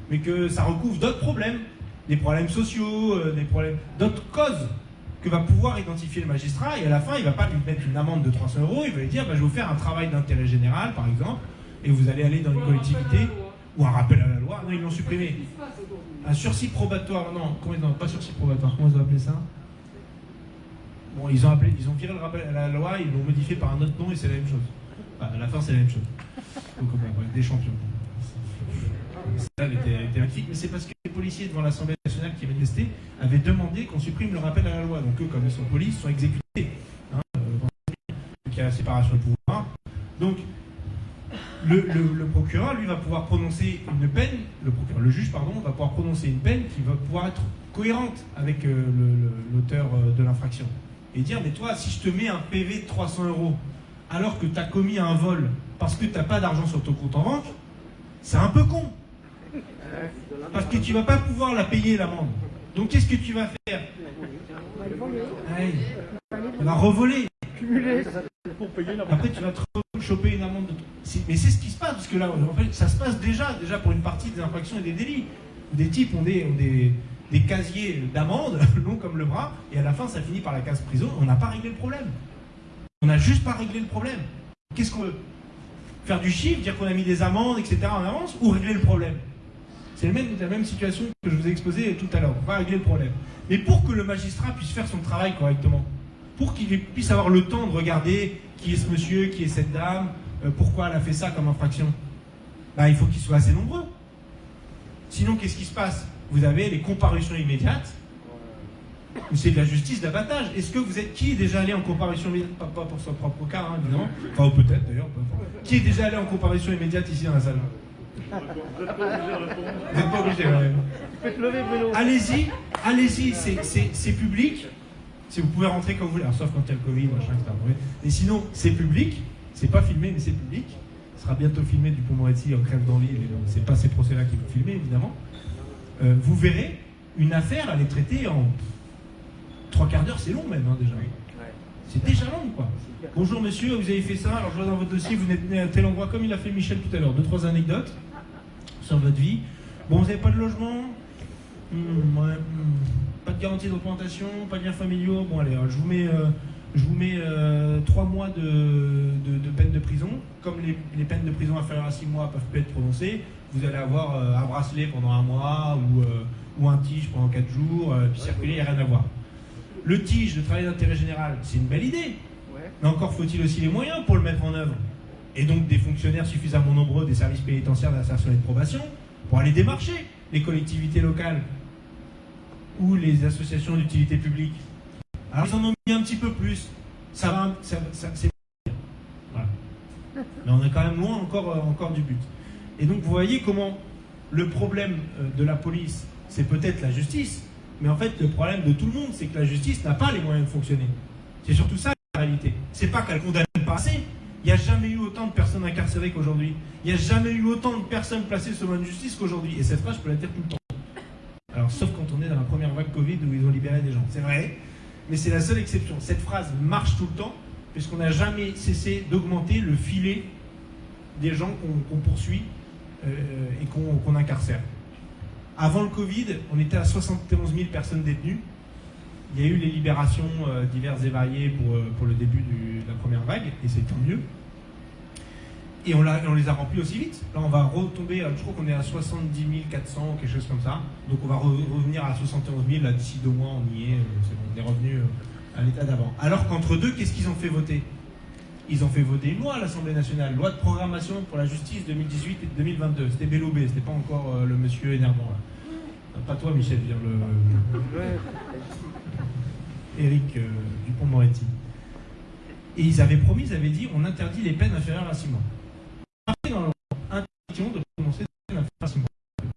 mais que ça recouvre d'autres problèmes des problèmes sociaux, euh, des problèmes, d'autres causes que va pouvoir identifier le magistrat. Et à la fin, il ne va pas lui mettre une amende de 300 euros, il va lui dire bah, je vais vous faire un travail d'intérêt général, par exemple, et vous allez aller dans une collectivité ou un rappel à la loi. Non, ils l'ont supprimé. Un sursis probatoire, non, comment, pas sursis probatoire, comment ils ont appelé ça Bon, ils ont, appelé, ils ont viré le rappel à la loi, ils l'ont modifié par un autre nom et c'est la même chose. à la fin, c'est la même chose. Donc, des champions. Mais c'est parce que les policiers devant l'Assemblée nationale qui manifestaient avaient demandé qu'on supprime le rappel à la loi. Donc eux, comme ils sont police, sont exécutés. Donc il y a la séparation des pouvoirs. Donc le, procureur, lui, va pouvoir prononcer une peine, le, procureur, le juge, pardon, va pouvoir prononcer une peine qui va pouvoir être cohérente avec euh, l'auteur euh, de l'infraction. Et dire, mais toi, si je te mets un PV de 300 euros alors que tu as commis un vol parce que tu n'as pas d'argent sur ton compte en banque, c'est un peu con. Parce que tu vas pas pouvoir la payer l'amende. Donc qu'est-ce que tu vas faire Ouais. Tu vas revoler. Après, tu vas te choper une amende. De... Mais c'est ce qui se passe, parce que là, en fait, ça se passe déjà, déjà pour une partie des infractions et des délits. Des types ont des, ont des, des casiers d'amende, longs comme le bras, et à la fin, ça finit par la case prison. On n'a pas réglé le problème. On n'a juste pas réglé le problème. Qu'est-ce qu'on veut? Faire du chiffre, dire qu'on a mis des amendes, etc. en avance, ou régler le problème? C'est la même situation que je vous ai exposée tout à l'heure. On va régler le problème. Mais pour que le magistrat puisse faire son travail correctement, pour qu'il puisse avoir le temps de regarder qui est ce monsieur, qui est cette dame, euh, pourquoi elle a fait ça comme infraction, bah, il faut qu'ils soient assez nombreux. Sinon, qu'est-ce qui se passe? Vous avez les comparutions immédiates, c'est de la justice d'abattage. Est-ce que vous êtes qui est déjà allé en comparution immédiate? Pas, pour son propre cas, hein, évidemment. Enfin, peut-être d'ailleurs. Qui est déjà allé en comparution immédiate ici dans la salle? Vous n'êtes pas obligé, ouais. Tu peux te lever, Bruno. Allez-y, allez-y, c'est- c'est c'est public. Si vous pouvez rentrer quand vous voulez, alors, sauf quand il y a le Covid, machin, etc. Et sinon, c'est public. C'est pas filmé, mais c'est public. Ce sera bientôt filmé du Pont Moretti en crève d'envie. mais C'est pas ces procès-là qui vont filmer, évidemment. Euh, vous verrez, une affaire, elle est traitée en trois quarts d'heure, c'est long même, hein, déjà. C'est déjà long, quoi. Bonjour monsieur, vous avez fait ça, alors je vois dans votre dossier, vous êtes né à tel endroit, comme il a fait Michel tout à l'heure. Deux, trois anecdotes sur votre vie. Bon, vous n'avez pas de logement Hmm, ouais, hmm. Pas de garantie d'augmentation, pas de liens familiaux. Bon, allez, euh, je vous mets, euh, je vous mets euh, trois mois de, de, de peine de prison. Comme les, les peines de prison inférieures à six mois peuvent plus être prononcées, vous allez avoir euh, un bracelet pendant un mois ou, euh, ou un tige pendant quatre jours, euh, puis circuler, il n'y a rien à voir. Le tige, le travail d'intérêt général, c'est une belle idée. Ouais. Mais encore faut-il aussi les moyens pour le mettre en œuvre. Et donc des fonctionnaires suffisamment nombreux des services pénitentiaires d'insertion et de probation pour aller démarcher les collectivités locales ou les associations d'utilité publique. Alors ils en ont mis un petit peu plus. Ça va, ça. Voilà. Mais on est quand même loin encore, euh, encore du but. Et donc vous voyez comment le problème euh, de la police, c'est peut-être la justice, mais en fait le problème de tout le monde, c'est que la justice n'a pas les moyens de fonctionner. C'est surtout ça la réalité. C'est pas qu'elle condamne pas assez. Il n'y a jamais eu autant de personnes incarcérées qu'aujourd'hui. Il n'y a jamais eu autant de personnes placées sous main de justice qu'aujourd'hui. Et cette phrase, je peux la dire tout le temps. Alors, sauf quand on est dans la première vague Covid où ils ont libéré des gens. C'est vrai, mais c'est la seule exception. Cette phrase marche tout le temps, puisqu'on n'a jamais cessé d'augmenter le filet des gens qu'on poursuit euh, et qu'on qu'on incarcère. Avant le Covid, on était à 71 000 personnes détenues. Il y a eu les libérations euh, diverses et variées pour, euh, pour le début de la première vague, et c'est tant mieux. Et on, les a remplis aussi vite. Là, on va retomber, euh, je crois qu'on est à 70 400, quelque chose comme ça. Donc on va re- revenir à 71 000, là, d'ici deux mois, on y est, c'est bon, on est revenu à l'état d'avant. Alors qu'entre deux, qu'est-ce qu'ils ont fait voter? Ils ont fait voter une loi à l'Assemblée nationale, loi de programmation pour la justice 2018 et 2022. C'était Belloubet, c'était pas encore le monsieur énervant là. Pas toi, Michel, dire le, Eric euh, Dupont-Moretti. Et ils avaient promis, ils avaient dit, on interdit les peines inférieures à 6 mois. Dans leur de prononcer peines inférieures à 6 mois.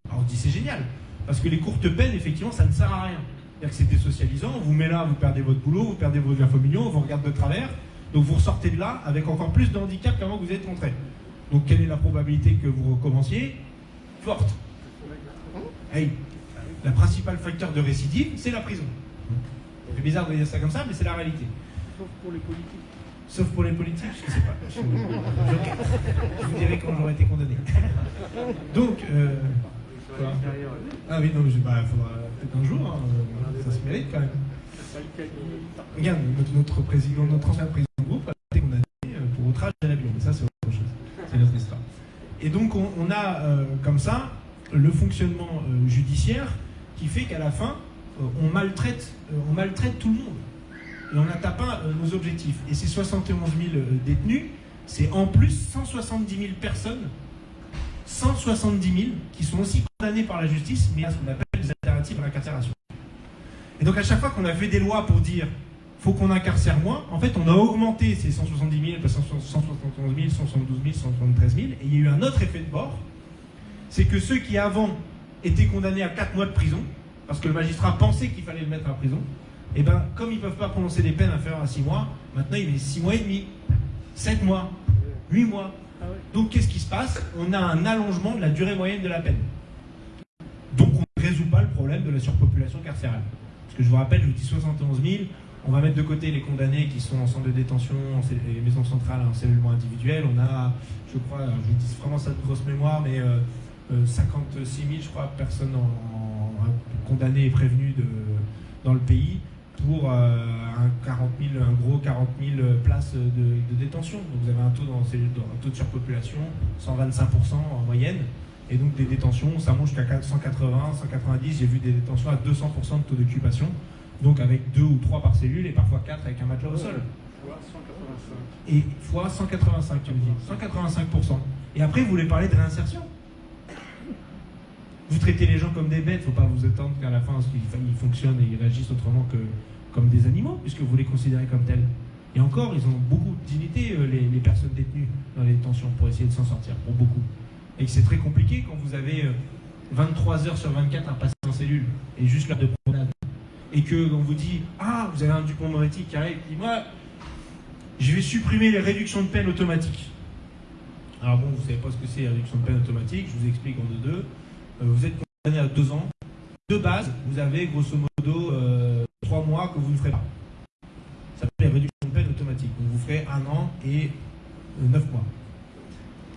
Alors on dit c'est génial, parce que les courtes peines, effectivement, ça ne sert à rien. C'est-à-dire que c'est désocialisant, on vous met là, vous perdez votre boulot, vous perdez vos liens on vous regarde de travers, donc vous ressortez de là avec encore plus de handicap qu'avant que vous êtes rentré. Donc quelle est la probabilité que vous recommenciez? Forte. Hey, la principale facteur de récidive, c'est la prison. C'est bizarre de dire ça comme ça, mais c'est la réalité. Sauf pour les politiques. Sauf pour les politiques, je ne sais pas. Je, je- je vous dirai quand j'aurai été condamné. Donc, euh, quoi ah oui, non, mais je- bah, faudra peut-être un jour, hein, euh, ça se mérite quand même. Regarde, notre, président, notre ancien président de groupe a été condamné euh, pour outrage à l'avion, mais ça c'est autre chose, c'est notre histoire. Et donc on, on a euh, comme ça le fonctionnement euh, judiciaire qui fait qu'à la fin, on, maltraite, euh, on maltraite tout le monde. Et on n'atteint pas euh, nos objectifs. Et ces 71 000 euh, détenus, c'est en plus 170 000 personnes 170 000 qui sont aussi condamnés par la justice, mais à ce qu'on appelle des alternatives à l'incarcération. Et donc à chaque fois qu'on a fait des lois pour dire faut qu'on incarcère moins, en fait on a augmenté ces 170 000, 171 000, 172 000, 173 000, et il y a eu un autre effet de bord, c'est que ceux qui avant étaient condamnés à 4 mois de prison, parce que le magistrat pensait qu'il fallait le mettre en prison, et bien comme ils ne peuvent pas prononcer des peines inférieures à 6 mois, maintenant il met 6 mois et demi, 7 mois, 8 mois. Donc qu'est-ce qui se passe? On a un allongement de la durée moyenne de la peine. Donc on ne résout pas le problème de la surpopulation carcérale. Parce que je vous rappelle, je vous dis 71 000, on va mettre de côté les condamnés qui sont en centre de détention, en les maisons centrales, en cellulement individuel. On a, je crois, je vous dis vraiment ça de grosse mémoire, mais 56 000, je crois, personnes en, condamnées et prévenues de, dans le pays pour euh, un, 40 un gros 40 000 places de, détention. Donc vous avez un taux, dans, un taux de surpopulation, 125% en moyenne. Et donc des détentions, ça monte jusqu'à 180, 190, j'ai vu des détentions à 200% de taux d'occupation. Donc avec deux ou trois par cellule et parfois quatre avec un matelas au sol. Et fois 185, tu me dis. 185%. Et après, vous voulez parler de réinsertion Vous traitez les gens comme des bêtes, il ne faut pas vous attendre qu'à la fin, ils fonctionnent et ils réagissent autrement que comme des animaux, puisque vous les considérez comme tels. Et encore, ils ont beaucoup de dignité, euh, les, les personnes détenues dans les détentions, pour essayer de s'en sortir, pour beaucoup. Et c'est très compliqué quand vous avez 23 euh, heures sur 24 à passer en cellule, et juste l'heure de promenade et que on vous dit Ah, vous avez un Dupont-Moretti qui arrive, qui dit Moi, je vais supprimer les réductions de peine automatiques. Alors bon, vous savez pas ce que c'est la réduction de peine automatique, je vous explique en deux deux. Vous êtes condamné à deux ans. De base, vous avez grosso modo euh, trois mois que vous ne ferez pas. Ça s'appelle les réductions de peine automatiques. Donc vous ferez un an et euh, neuf mois.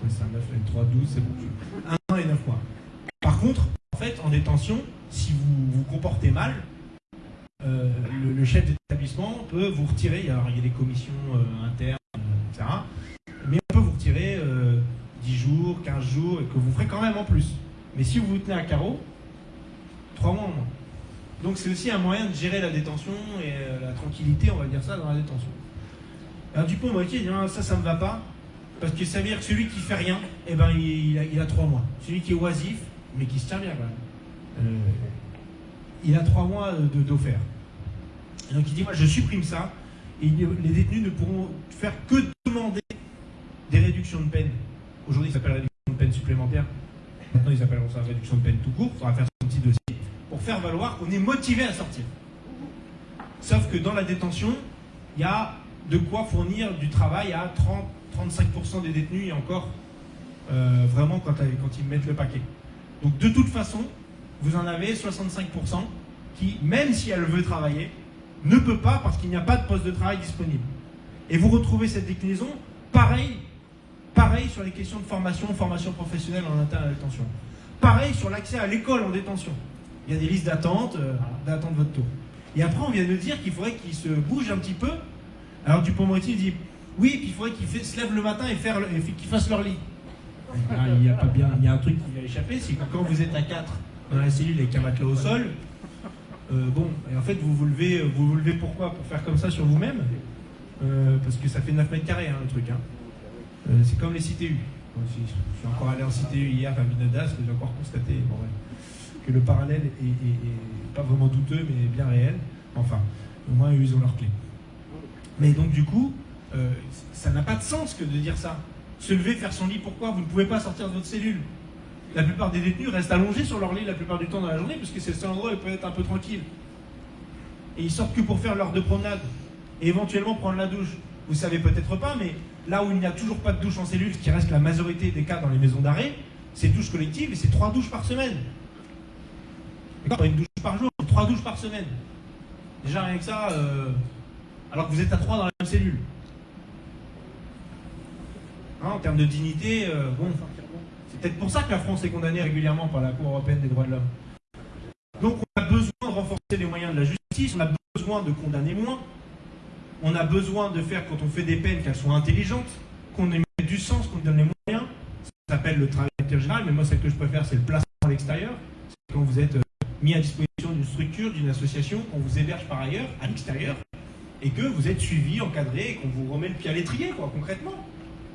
c'est un 9, 3, 12, c'est bon. Un an et neuf mois. Par contre, en fait, en détention, si vous vous comportez mal, euh, le, chef d'établissement peut vous retirer, alors il y a des commissions internes, etc. Mais on peut vous retirer 10 euh, jours, 15 jours, et que vous ferez quand même en plus. Mais si vous vous tenez à carreau, 3 mois en moins. Donc c'est aussi un moyen de gérer la détention et la tranquillité, on va dire ça, dans la détention. Alors Dupont m'a dit, ça, ça ne me va pas, parce que ça veut dire que celui qui fait rien, eh ben, il, a, 3 mois. Celui qui est oisif, mais qui se tient bien même, il a 3 mois d'offert donc il dit, moi je supprime ça, et les détenus ne pourront faire que demander des réductions de peine. Aujourd'hui, ça s'appelle réduction de peine supplémentaire. Maintenant, ils appelleront ça réduction de peine tout court. Il faudra faire son petit dossier pour faire valoir qu'on est motivé à sortir. Sauf que dans la détention, il y a de quoi fournir du travail à 30-35% des détenus et encore euh, vraiment quand, quand ils mettent le paquet. Donc de toute façon, vous en avez 65% qui, même si elle veut travailler, ne peut pas parce qu'il n'y a pas de poste de travail disponible. Et vous retrouvez cette déclinaison, pareil, pareil sur les questions de formation, formation professionnelle en interne à la détention. Pareil sur l'accès à l'école en détention. Il y a des listes d'attente, euh, d'attente votre tour. Et après, on vient de dire qu'il faudrait qu'ils se bougent un petit peu. Alors Dupont-Moretti dit oui, puis il faudrait qu'ils se lèvent le matin et, qu'ils fassent leur lit. Ah, il y, a pas bien, il y a un truc qui va échapper, c'est que quand vous êtes à 4 dans la cellule avec un matelas au sol, euh, bon, et en fait, vous vous levez, vous vous levez pourquoi? Pour faire comme ça sur vous-même? Euh, Parce que ça fait 9 mètres carrés, hein, le truc. Hein. Euh, c'est comme les CTU. je suis encore allé en CTU hier à Vinadas, j'ai encore constaté que le parallèle est, pas vraiment douteux, mais bien réel. Enfin, au moins, ils ont leur clé. Mais donc, du coup, ça n'a pas de sens que de dire ça. Se lever, faire son lit, pourquoi? Vous ne pouvez pas sortir de votre cellule. La plupart des détenus restent allongés sur leur lit la plupart du temps dans la journée, puisque c'est le seul endroit où ils peuvent être un peu tranquilles. Et ils sortent que pour faire l'heure de promenade et éventuellement prendre la douche. Vous savez peut-être pas, mais là où il n'y a toujours pas de douche en cellule, ce qui reste la majorité des cas dans les maisons d'arrêt, c'est douche collective et c'est trois douches par semaine. Pas une douche par jour, trois douches par semaine. Déjà rien que ça, euh, alors que vous êtes à trois dans la même cellule. Hein, en termes de dignité, euh, bon, peut-être pour ça que la France est condamnée régulièrement par la Cour européenne des droits de l'homme. Donc on a besoin de renforcer les moyens de la justice, on a besoin de condamner moins, on a besoin de faire, quand on fait des peines, qu'elles soient intelligentes, qu'on ait du sens, qu'on donne les moyens. Ça s'appelle le travail général, mais moi celle que je préfère, c'est le placement à l'extérieur. C'est quand vous êtes euh, mis à disposition d'une structure, d'une association, qu'on vous héberge par ailleurs, à l'extérieur, et que vous êtes suivi, encadré, et qu'on vous remet le pied à l'étrier, quoi, concrètement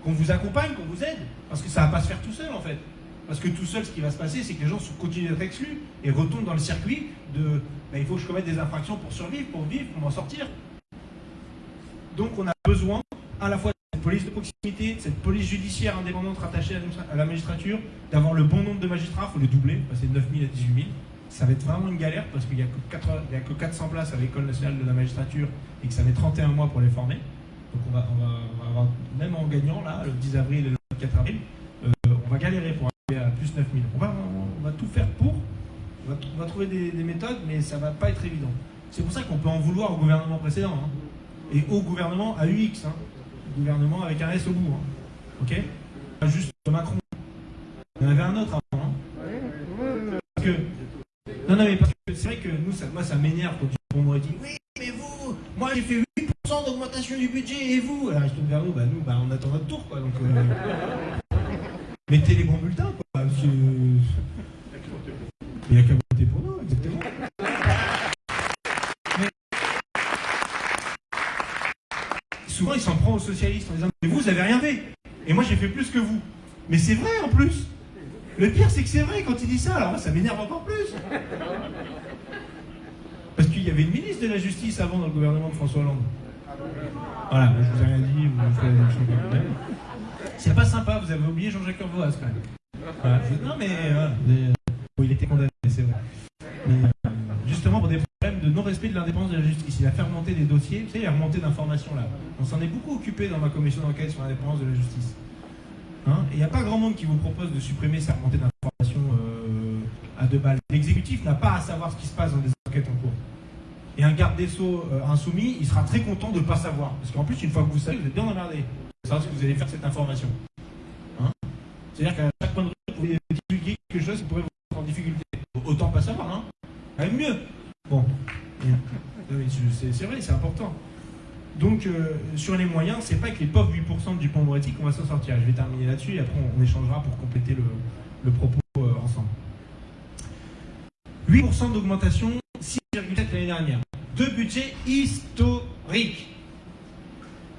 qu'on vous accompagne, qu'on vous aide. Parce que ça va pas se faire tout seul, en fait. Parce que tout seul, ce qui va se passer, c'est que les gens continuent d'être exclus et retombent dans le circuit de bah, il faut que je commette des infractions pour survivre, pour vivre, pour m'en sortir. Donc on a besoin à la fois de cette police de proximité, de cette police judiciaire indépendante rattachée à la magistrature, d'avoir le bon nombre de magistrats, il faut les doubler, passer de 9 000 à 18 000. Ça va être vraiment une galère parce qu'il n'y a, que 80 il y a que 400 places à l'école nationale de la magistrature et que ça met 31 mois pour les former. Donc on va, avoir, même en gagnant là, le 10 avril et le 24 avril, euh, on va galérer pour arriver à plus 9 000. On va, tout faire pour, on va, trouver des, des méthodes, mais ça va pas être évident. C'est pour ça qu'on peut en vouloir au gouvernement précédent. hein. Et au gouvernement AUX, hein. gouvernement avec un S au bout. hein. Ok Pas juste Macron. Il y en avait un autre avant. hein. Parce que, non, non, mais parce que c'est vrai que nous, ça, moi, ça m'énerve quand on m'aurait dit Oui, mais vous, moi j'ai fait 8% d'augmentation du budget et vous? Alors je tourne vers nous, bah nous, bah, on attend notre tour quoi. Donc, euh, mettez les bons bulletins quoi. parce que- Il n'y a qu'à voter pour nous, exactement. Mais- Souvent, il s'en prend aux socialistes en disant Mais vous, vous avez rien fait. Et moi, j'ai fait plus que vous. Mais c'est vrai en plus. Le pire, c'est que c'est vrai quand il dit ça. Alors moi, ça m'énerve encore plus. Parce qu'il y avait une ministre de la Justice avant dans le gouvernement de François Hollande. Voilà, je vous ai rien dit. C'est pas sympa, vous avez oublié Jean-Jacques Urvoas quand même. Non mais voilà, euh, il était condamné, c'est vrai. Mais, euh, pour des problèmes de non-respect de l'indépendance de la justice. Il a fait remonter des dossiers, vous savez, il a remonté d'informations là. On s'en est beaucoup occupé dans ma commission d'enquête sur l'indépendance de la justice. Hein Et il n'y a pas grand monde qui vous propose de supprimer ces remontées d'informations euh, à deux balles. L'exécutif n'a pas à savoir ce qui se passe dans des enquêtes en cours. Et un garde des Sceaux euh, insoumis, il sera très content de ne pas savoir. Parce qu'en plus, une fois que vous savez, vous êtes bien emmerdé. Savez ce que vous allez faire cette information. Hein? C'est-à-dire qu'à chaque point de rue, vous pouvez divulguer quelque chose qui pourrait vous mettre en difficulté. Autant pas savoir, hein Même mieux. Bon. Je- C'est vrai, c'est important. Donc, euh, sur les moyens, c'est pas avec les pauvres 8% du pont Moretti qu'on va s'en sortir. Je vais terminer là-dessus et après on, échangera pour compléter le, propos euh, ensemble. 8% d'augmentation, 6,7 l'année dernière. Deux budgets historiques.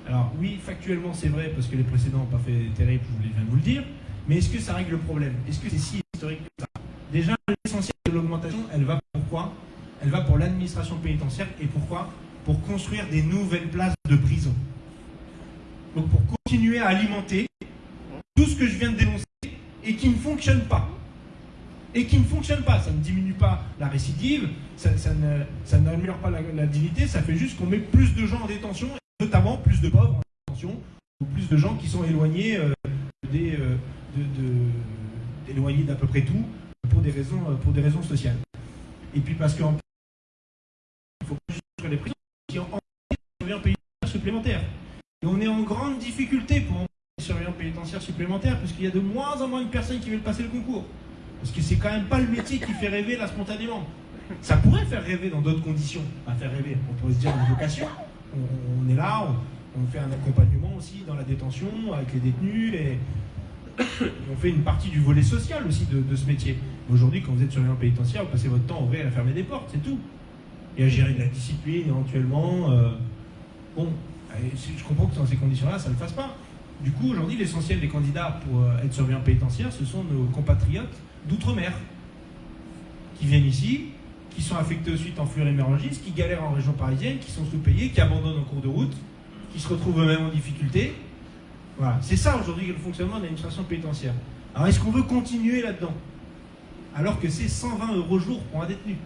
Alors oui, factuellement c'est vrai parce que les précédents n'ont pas fait terrible, je viens de vous le dire. Mais est-ce que ça règle le problème? Est-ce que c'est si historique que ça? Déjà, l'essentiel de l'augmentation, elle va pour quoi Elle va pour l'administration pénitentiaire et pourquoi? Pour construire des nouvelles places de prison. Donc pour continuer à alimenter tout ce que je viens de dénoncer et qui ne fonctionne pas. Et qui ne fonctionne pas. Ça ne diminue pas la récidive, ça, ça n'améliore pas la, dignité, ça fait juste qu'on met plus de gens en détention, et notamment plus de pauvres en détention, ou plus de gens qui sont éloignés euh, des, euh, de, d'à peu près tout pour des raisons, pour des raisons sociales. Et puis parce qu'en il faut pas juste les prisons, qui en des surveillants pénitentiaires supplémentaires. Et on est en grande difficulté pour envoyer des surveillants pénitentiaires supplémentaires, parce qu'il y a de moins en moins de personnes qui veulent passer le concours. Parce que c'est quand même pas le métier qui fait rêver là spontanément. Ça pourrait faire rêver dans d'autres conditions. Pas faire rêver, on pourrait se dire une vocation. On, est là, on, fait un accompagnement aussi dans la détention avec les détenus et, on fait une partie du volet social aussi de, ce métier. Aujourd'hui, quand vous êtes surveillant pénitentiaire, vous passez votre temps à ouvrir et à fermer des portes, c'est tout. Et à gérer de la discipline éventuellement. euh, bon, et je comprends que dans ces conditions-là, ça ne le fasse pas. Du coup, aujourd'hui, l'essentiel des candidats pour euh, être surveillant pénitentiaire, ce sont nos compatriotes d'outre-mer qui viennent ici, qui sont affectés ensuite en fluorémérangisme, qui galèrent en région parisienne, qui sont sous-payés, qui abandonnent en cours de route, qui se retrouvent eux-mêmes en difficulté. Voilà, c'est ça aujourd'hui le fonctionnement de l'administration pénitentiaire. Alors est-ce qu'on veut continuer là-dedans? Alors que c'est 120 euros jour pour un détenu.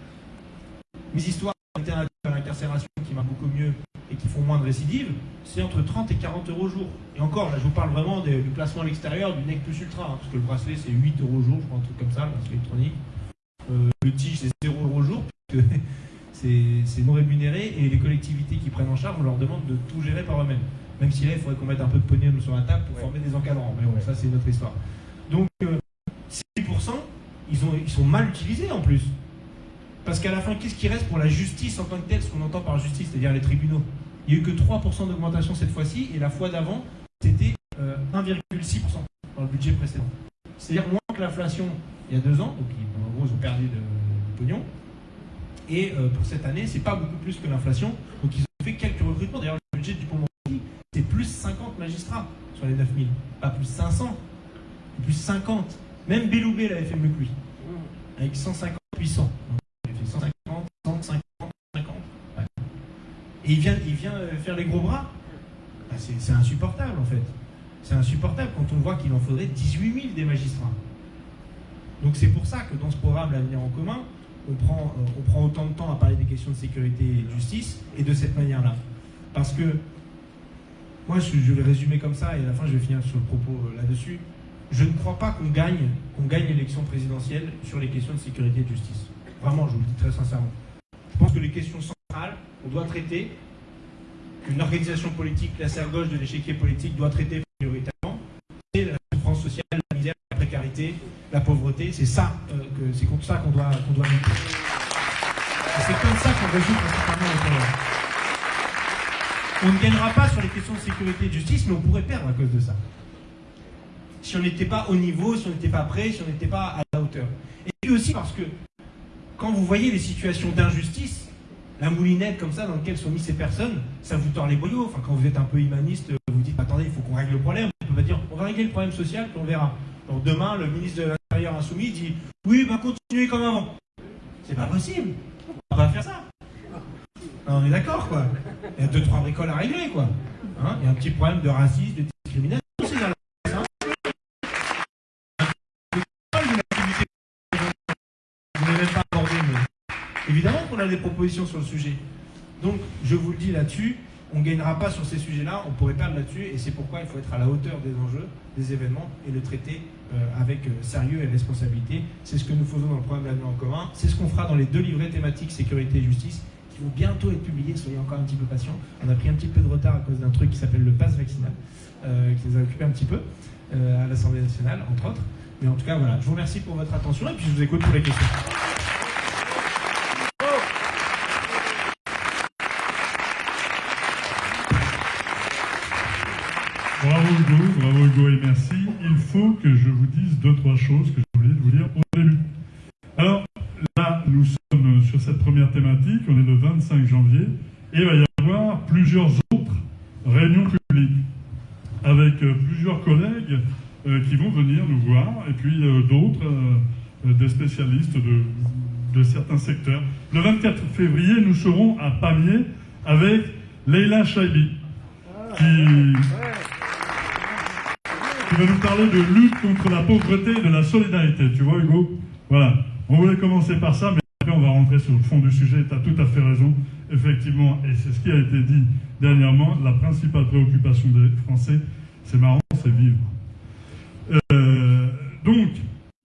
Mes histoires alternatives à l'incarcération qui marchent beaucoup mieux et qui font moins de récidives, c'est entre 30 et 40 euros jour. Et encore, là je vous parle vraiment des- du placement à l'extérieur du NEC plus ultra, hein, parce que le bracelet c'est 8 euros jour, je crois, un truc comme ça, le bracelet électronique. Euh, le tige c'est 0 euros jour, puisque c'est non rémunéré et les collectivités qui prennent en charge, on leur demande de tout gérer par eux-mêmes. Même si là, il faudrait qu'on mette un peu de pognon sur la table pour former des encadrants. Mais bon, ça, c'est une autre histoire. Donc, euh, 6%, ils, ont, ils sont mal utilisés en plus. Parce qu'à la fin, qu'est-ce qui reste pour la justice en tant que telle, ce qu'on entend par justice, c'est-à-dire les tribunaux? Il n'y a eu que 3% d'augmentation cette fois-ci, et la fois d'avant, c'était euh, 1,6% dans le budget précédent. C'est-à-dire moins que l'inflation il y a deux ans, donc en gros, ils ont perdu de, de pognon. Et euh, pour cette année, c'est pas beaucoup plus que l'inflation. Donc ils ont fait quelques recrutements. D'ailleurs, le budget du pont c'est plus 50 magistrats sur les 9000. Pas plus 500, mais plus 50. Même Belloubet l'avait fait mieux que lui. Avec 150 puissants. Il a fait 150, 150, 50. Ouais. Et il vient, il vient euh, faire les gros bras. Bah, c'est insupportable en fait. C'est insupportable quand on voit qu'il en faudrait 18 000 des magistrats. Donc c'est pour ça que dans ce programme L'avenir en commun, on prend, euh, on prend autant de temps à parler des questions de sécurité et de justice et de cette manière-là. Parce que moi, je, je vais résumer comme ça et à la fin, je vais finir sur le propos euh, là-dessus. Je ne crois pas qu'on gagne, qu'on gagne l'élection présidentielle sur les questions de sécurité et de justice. Vraiment, je vous le dis très sincèrement. Pense que les questions centrales, on doit traiter, qu'une organisation politique classée à gauche de l'échiquier politique doit traiter prioritairement, c'est la souffrance sociale, la misère, la précarité, la pauvreté. C'est ça, euh, que- c'est contre ça qu'on doit, qu'on doit lutter. C'est comme ça qu'on résout principalement les problèmes. On ne gagnera pas sur les questions de sécurité et de justice, mais on pourrait perdre à cause de ça. Si on n'était pas au niveau, si on n'était pas prêt, si on n'était pas à la hauteur. Et puis aussi parce que quand vous voyez les situations d'injustice, la moulinette comme ça dans laquelle sont mises ces personnes, ça vous tord les boyaux. Enfin, quand vous êtes un peu humaniste, vous dites attendez, il faut qu'on règle le problème. On va dire on va régler le problème social, puis on verra. Donc demain, le ministre de l'Intérieur insoumis dit oui, bah continuez comme avant. C'est pas possible. On va pas faire ça. On est d'accord, quoi. Il y a deux, trois bricoles à régler, quoi. Hein, il y a un petit problème de racisme, de discrimination aussi dans la presse, hein. Vous n'avez même pas abordé, mais évidemment qu'on a des propositions sur le sujet. Donc, je vous le dis là-dessus, on ne gagnera pas sur ces sujets-là, on pourrait perdre là-dessus, et c'est pourquoi il faut être à la hauteur des enjeux, des événements, et le traiter euh, avec euh, sérieux et responsabilité. C'est ce que nous faisons dans le programme L'avenir en commun, c'est ce qu'on fera dans les deux livrets thématiques sécurité et justice, qui vont bientôt être publiés, soyez encore un petit peu patients. On a pris un petit peu de retard à cause d'un truc qui s'appelle le pass vaccinal, euh, qui nous a occupé un petit peu à l'Assemblée nationale, entre autres. Mais en tout cas, voilà, je vous remercie pour votre attention, et puis je vous écoute pour les questions. Bravo Hugo et merci. Il faut que je vous dise deux, trois choses que je voulais vous dire au début. Alors là, nous sommes sur cette première thématique, on est le 25 janvier, et il va y avoir plusieurs autres réunions publiques avec euh, plusieurs collègues euh, qui vont venir nous voir, et puis euh, d'autres, des spécialistes de, de certains secteurs. Le 24 février, nous serons à Pamiers avec Leila Chaibi, qui, qui va nous parler de lutte contre la pauvreté et de la solidarité. Tu vois, Hugo Voilà. On voulait commencer par ça, mais après, on va rentrer sur le fond du sujet. Tu as tout à fait raison. Effectivement, et c'est ce qui a été dit dernièrement, la principale préoccupation des Français, c'est marrant, c'est vivre. Euh, donc,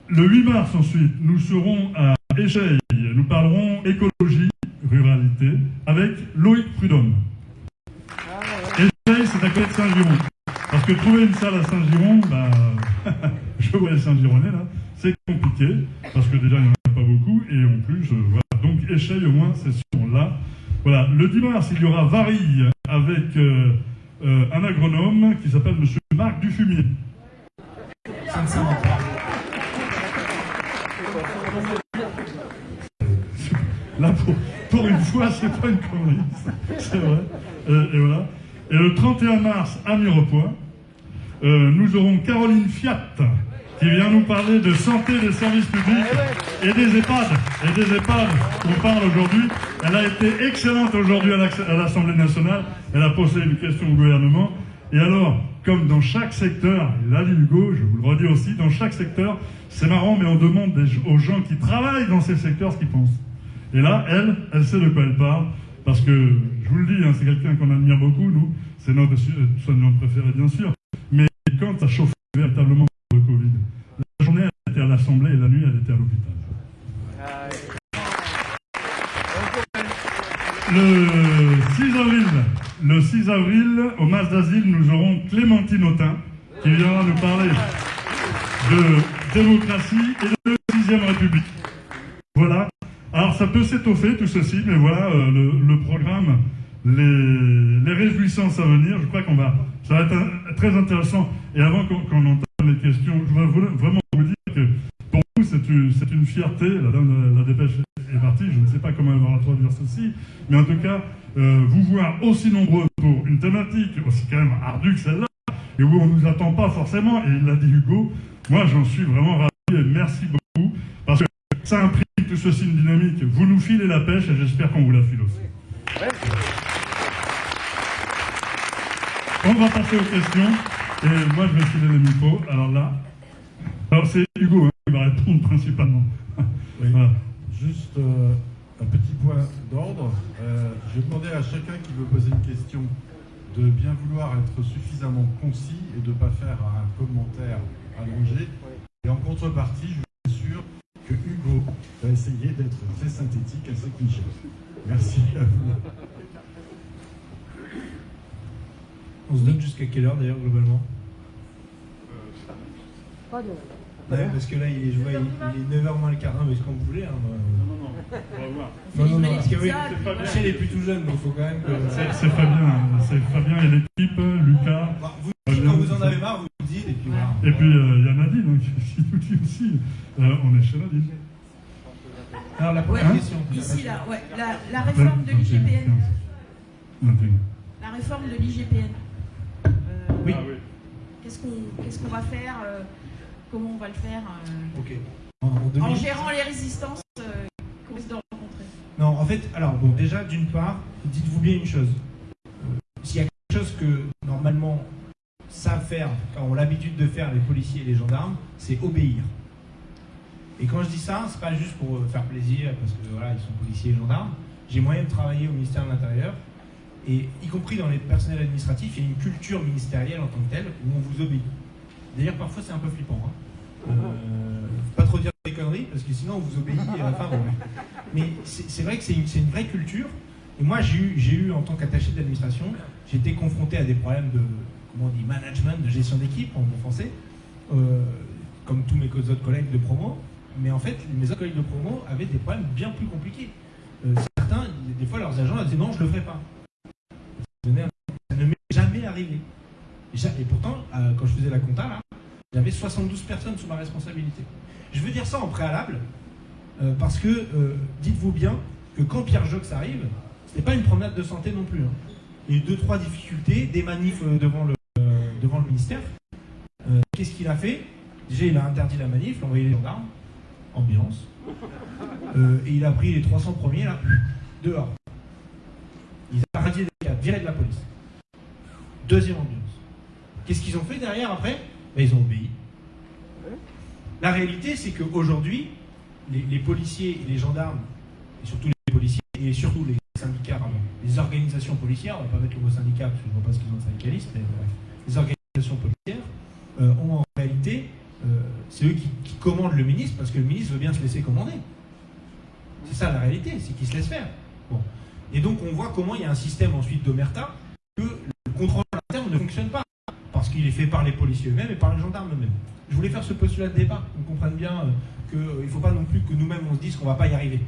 le 8 mars ensuite, nous serons à Écheille. Nous parlerons écologie, ruralité, avec Loïc Prudhomme. Écheille, c'est à côté de Saint-Giron. Parce que trouver une salle à Saint-Giron, bah, je vois les Saint-Gironnais là, c'est compliqué, parce que déjà il n'y en a pas beaucoup, et en plus, euh, voilà. Donc Écheille au moins, c'est sur là. Voilà, le 10 mars, il y aura Varilles avec euh, euh, un agronome qui s'appelle Monsieur Marc Dufumier. Là, pour, une fois, c'est pas une connerie, c'est vrai. Et voilà. Et le 31 mars, à Mirepoix, euh, nous aurons Caroline Fiat, qui vient nous parler de santé des services publics et des EHPAD. Et des EHPAD, on parle aujourd'hui. Elle a été excellente aujourd'hui à l'Assemblée nationale. Elle a posé une question au gouvernement. Et alors, comme dans chaque secteur, et là, Hugo, je vous le redis aussi, dans chaque secteur, c'est marrant, mais on demande aux gens qui travaillent dans ces secteurs ce qu'ils pensent. Et là, elle, elle sait de quoi elle parle, parce que, je vous le dis, hein, c'est quelqu'un qu'on admire beaucoup, nous, c'est notre euh, soignant préféré, bien sûr, mais quand ça chauffé véritablement le Covid, la journée, elle était à l'Assemblée et la nuit, elle était à l'hôpital. Le 6 avril, le 6 avril, au Mas d'Asile, nous aurons Clémentine Autain, qui viendra nous parler de démocratie et de 6ème République. Voilà. Alors ça peut s'étoffer tout ceci, mais voilà euh, le, programme, les, réjouissances à venir. Je crois qu'on va, ça va être très intéressant. Et avant qu'on qu'on entame les questions, je voudrais vra- vraiment vous dire que pour nous c'est une, c'est une fierté. La dame de la dépêche est partie. Je ne sais pas comment elle va introduire ceci, mais en tout cas, euh, vous voir aussi nombreux pour une thématique aussi quand même ardue que celle-là, et où on ne nous attend pas forcément. Et il l'a dit Hugo. Moi, j'en suis vraiment ravi. et merci beaucoup, parce que ça imprime tout ceci une dynamique. Vous nous filez la pêche et j'espère qu'on vous la file aussi. On va passer aux questions, et moi je vais filer le micro. Alors là, alors c'est Hugo hein, qui va répondre principalement. Oui. Voilà. Juste euh, un petit point d'ordre. Euh, je vais demander à chacun qui veut poser une question de bien vouloir être suffisamment concis et de ne pas faire un commentaire allongé. Et en contrepartie, je que Hugo va essayer d'être très synthétique ainsi que Michel. Merci à vous. On se donne jusqu'à quelle heure d'ailleurs globalement? Ouais, parce que là, il est, je vois, il, il est 9h moins le quart. Non, mais comme vous voulez. Hein. Non, non, non, on va voir. non, non, non, parce que oui, c'est pas bien. Michel est plus tout jeune, donc il faut quand même que. C'est Fabien, c'est Fabien et l'équipe, Lucas. Bah, vous, quand vous en avez marre, vous me dites, et puis voilà. Et puis euh, il y a Nadine hein, aussi. Euh, on est chez Nadine. Alors, la première Hein question. Ici, là, ouais, la, la réforme de l'IGPN. La réforme de l'IGPN. Euh, Oui. Qu'est-ce qu'on qu'est-ce qu'on va faire euh, Comment on va le faire euh, Ok. En, en En 2000 gérant les résistances euh, qu'on risque de rencontrer. Non, en fait, alors bon, déjà, d'une part, dites-vous bien une chose. Euh, S'il y a quelque chose que normalement savent faire, ont l'habitude de faire les policiers et les gendarmes, c'est obéir. Et quand je dis ça, c'est pas juste pour euh, faire plaisir, parce que voilà, ils sont policiers et gendarmes. J'ai moyen de travailler au ministère de l'Intérieur, et y compris dans les personnels administratifs, il y a une culture ministérielle en tant que telle où on vous obéit. D'ailleurs, parfois, c'est un peu flippant. hein. Euh, pas trop dire des conneries, parce que sinon, on vous obéit. et à la fin, mais c'est vrai que c'est une, vraie culture. Et moi, j'ai eu, eu, en tant qu'attaché d'administration, j'ai été confronté à des problèmes de, on dit, management, de gestion d'équipe, en bon français, euh, comme tous mes autres collègues de promo. Mais en fait, mes autres collègues de promo avaient des problèmes bien plus compliqués. Euh, certains, des fois, leurs agents disaient non, je le ferai pas. Ça ne m'est jamais arrivé. Et, pourtant, euh, quand je faisais la compta, j'avais 72 personnes sous ma responsabilité. Je veux dire ça en préalable, parce que dites-vous bien que quand Pierre Jox arrive, c'était pas une promenade de santé non plus. hein. Il y a eu deux, trois difficultés, des manifs devant, le, devant le ministère. Euh, Qu'est-ce qu'il a fait? Déjà, il a interdit la manif, il a envoyé les gendarmes, ambiance. Euh, et il a pris les 300 premiers, là, dehors. Il a radié des cadres, viré de la police. Deuxième ambiance. Qu'est-ce qu'ils ont fait derrière après? Ben, Ils ont obéi. La réalité, c'est qu'aujourd'hui, les, les policiers les gendarmes, et surtout les policiers, et surtout les syndicats, les organisations policières, on va pas mettre le mot syndicat parce que je ne vois pas ce qu'ils ont de syndicalistes, mais bref, les organisations policières euh, ont en réalité, euh, c'est eux qui, commandent le ministre parce que le ministre veut bien se laisser commander. C'est ça la réalité, c'est qu'il se laisse faire. Bon. Et donc on voit comment il y a un système ensuite d'omerta que le contrôle interne ne fonctionne pas parce qu'il est fait par les policiers eux-mêmes et par les gendarmes eux-mêmes. Je voulais faire ce postulat de départ, qu'on comprenne bien qu'il ne faut pas non plus que nous-mêmes on se dise qu'on ne va pas y arriver.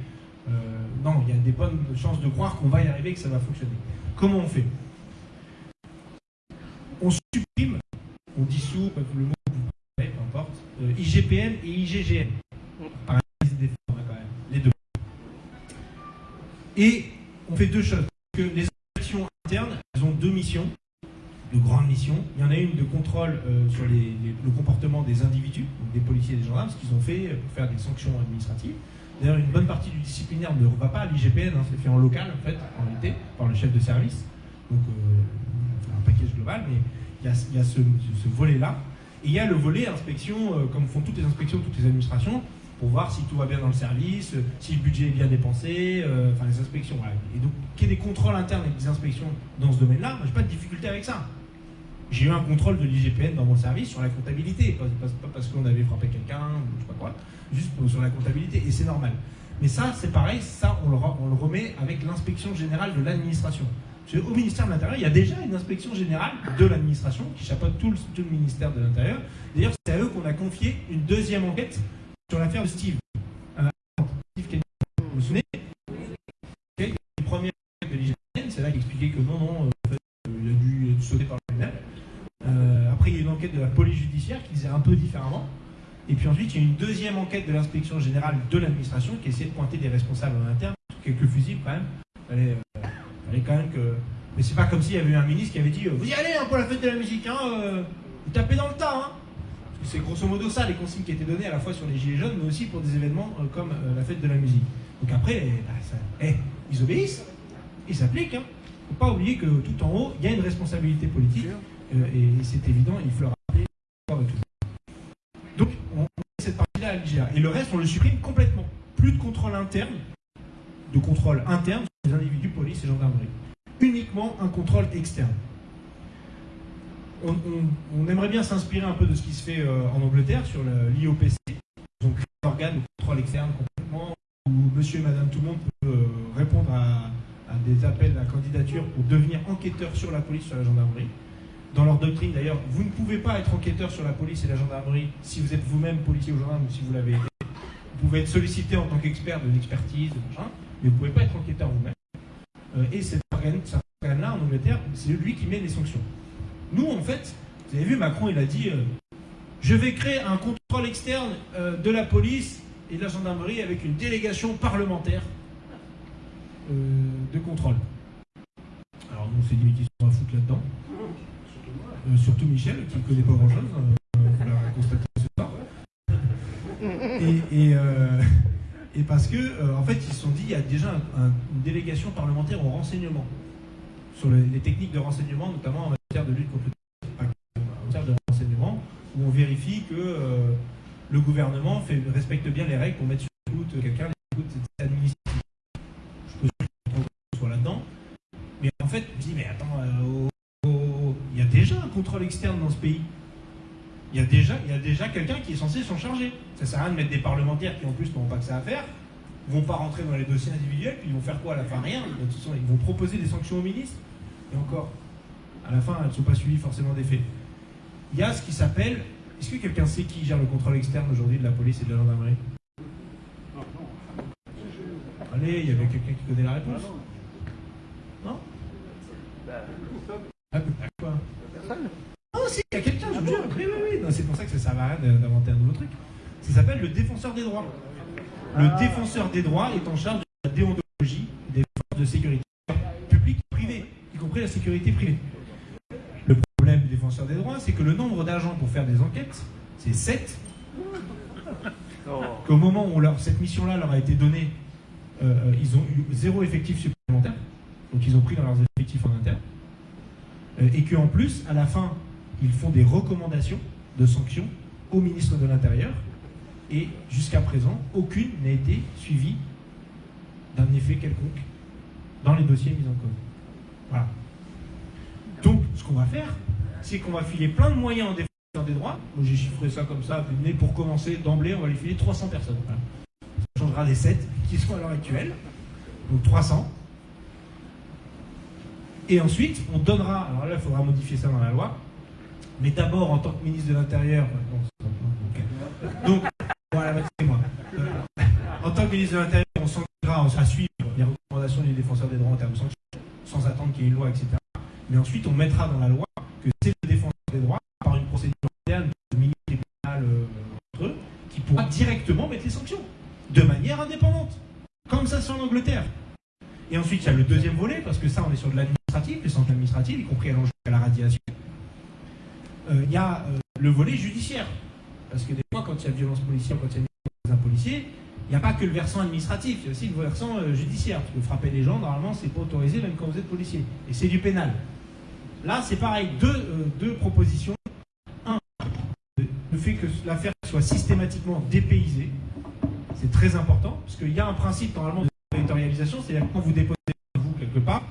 Euh, non, il y a des bonnes chances de croire qu'on va y arriver, que ça va fonctionner. Comment on fait On supprime, on dissout, le mot que vous peu importe, euh, IGPN et IGGN. Par des formes, quand même, les deux. Et on fait deux choses. Que les inspections internes, elles ont deux missions de grandes missions. Il y en a une de contrôle euh, sur les- les- le comportement des individus, donc des policiers et des gendarmes, ce qu'ils ont fait euh, pour faire des sanctions administratives. D'ailleurs, une bonne partie du disciplinaire ne va pas à l'IGPN, hein, c'est fait en local, en fait, en réalité, par le chef de service. Donc, euh, c'est un package global, mais il y a, ce, volet-là. Et il y a le volet inspection, euh, comme font toutes les inspections, toutes les administrations, pour voir si tout va bien dans le service, si le budget est bien dépensé, euh, enfin les inspections. Et donc, qu'il y ait des contrôles internes et des inspections dans ce domaine-là, j'ai pas de difficulté avec ça. J'ai eu un contrôle de l'IGPN dans mon service sur la comptabilité, pas, parce qu'on avait frappé quelqu'un je sais pas quoi, juste sur la comptabilité, et c'est normal. Mais ça, c'est pareil, ça, on le remet avec l'inspection générale de l'administration. Au ministère de l'Intérieur, il y a déjà une inspection générale de l'administration qui chapeaute tout le, le ministère de l'Intérieur. D'ailleurs, c'est à eux qu'on a confié une deuxième enquête sur l'affaire de Steve. Euh, Steve. Vous vous souvenez? Une première enquête de l'IGPN, c'est là qu'il expliquait que non, non, euh, en fait, euh, il a dû sauter par lui-même. Euh, après, il y a une enquête de la police judiciaire qui disait un peu différemment. Et puis ensuite, il y a une deuxième enquête de l'inspection générale de l'administration qui essayait de pointer des responsables en interne, quelques fusibles quand même. Fallait quand même que. Mais c'est pas comme s'il y avait eu un ministre qui avait dit euh, Vous y allez hein, pour la fête de la musique, hein, euh, vous tapez dans le tas. Hein. Parce que C'est grosso modo ça les consignes qui étaient données à la fois sur les gilets jaunes, mais aussi pour des événements euh, comme la fête de la musique. Donc après, eh, bah, ça- eh, ils obéissent, ils s'appliquent. Hein. Faut pas oublier que tout en haut, il y a une responsabilité politique, et c'est évident, il faut le rappeler. Donc, on on met cette partie-là à l'IGA. Et le reste, on le supprime complètement. Plus de contrôle interne, de contrôle interne sur les individus, police et gendarmerie. Uniquement un contrôle externe. On, aimerait bien s'inspirer un peu de ce qui se fait euh, en Angleterre sur l'IOPC. Ils ont créé un organe de contrôle externe complètement où monsieur et madame tout le monde peut euh, répondre à, des appels à candidature pour devenir enquêteur sur la police, sur la gendarmerie. Dans leur doctrine d'ailleurs, vous ne pouvez pas être enquêteur sur la police et la gendarmerie si vous êtes vous-même policier ou gendarme ou si vous l'avez été. Vous pouvez être sollicité en tant qu'expert de l'expertise, de mais vous ne pouvez pas être enquêteur vous-même. Euh, et cet organe- cet organe-là, en Angleterre, c'est lui qui met les sanctions. Nous, en fait, vous avez vu, Macron, il a dit euh, Je vais créer un contrôle externe euh, de la police et de la gendarmerie avec une délégation parlementaire de contrôle. Alors, nous, on s'est dit qui sont à foutre là-dedans? Surtout Michel, qui ne connaît pas grand-chose, on l'a constaté ce soir. Et, et parce que, euh, en fait, ils se sont dit il y a déjà un- un- une délégation parlementaire au renseignement sur les, techniques de renseignement, notamment en matière de lutte contre le en matière de renseignement, où on vérifie que euh, le gouvernement respecte bien les règles pour mettre sur écoute quelqu'un, les écoutes administratives. Je sûr qu'on soit là-dedans. Mais en fait, je me dis, mais attends, euh, oh, oh, il y a déjà un contrôle externe dans ce pays. Il y a déjà, il y a déjà quelqu'un qui est censé s'en charger. Ça sert à rien de mettre des parlementaires qui en plus n'ont pas que ça à faire, vont pas rentrer dans les dossiers individuels, puis ils vont faire quoi à la fin? Rien. De toute façon, ils vont proposer des sanctions au ministre. Et encore, à la fin, elles ne sont pas suivies forcément des faits. Il y a ce qui s'appelle. Est-ce que quelqu'un sait qui gère le contrôle externe aujourd'hui de la police et de la gendarmerie? Allez, il y avait quelqu'un qui connaît la réponse Non? Ah, quoi Non, si, il y a quelqu'un, je vous jure. Non, C'est pour ça que ça ne sert à rien d'inventer un nouveau truc. Ça s'appelle le défenseur des droits. Le défenseur des droits est en charge de la déontologie des forces de sécurité publiques et privées, y compris la sécurité privée. Le problème du défenseur des droits, c'est que le nombre d'agents pour faire des enquêtes, c'est 7. Qu'au moment où leur- cette mission-là leur a été donnée, euh, euh, ils ont eu zéro effectif supplémentaire. Donc ils ont pris dans leurs effectifs en interne. Euh, et qu'en plus, à la fin, ils font des recommandations de sanctions au ministre de l'Intérieur. Et jusqu'à présent, aucune n'a été suivie d'un effet quelconque dans les dossiers mis en cause. Voilà. Donc, ce qu'on va faire, c'est qu'on va filer plein de moyens en défenseur des droits. Moi, j'ai chiffré ça comme ça, mais pour commencer, d'emblée, on va lui filer 300 personnes. Ça changera des 7 qui sont à l'heure actuelle. Donc 300. Et ensuite, on donnera, alors là, il faudra modifier ça dans la loi, mais d'abord, en tant que ministre de l'Intérieur, ok. donc, voilà, moi. Euh, en tant que ministre de l'Intérieur, on s'engagera à suivre les recommandations du défenseur des droits en termes de sanctions, sans attendre qu'il y ait une loi, etc. Mais ensuite, on mettra dans la loi que c'est le défenseur des droits, par une procédure interne de ministre euh, entre eux, qui pourra directement mettre les sanctions, de manière indépendante. Comme ça, c'est en Angleterre. Et ensuite, il y a le deuxième volet, parce que ça, on est sur de l'administratif, les sanctions administratives, y compris allant jusqu'à la radiation. Euh, Il y a euh, le volet judiciaire. Parce que des fois, quand il y a violence policière, quand il y a violence d'un policier, il n'y a pas que le versant administratif, il y a aussi le versant euh, judiciaire. Parce que frapper les gens, normalement, c'est pas autorisé, même quand vous êtes policier. Et c'est du pénal. Là, c'est pareil, deux, deux propositions. Un, le fait que l'affaire soit systématiquement dépaysée, c'est très important, parce qu'il y a un principe normalement de territorialisation, c'est-à-dire quand vous déposez vous quelque part,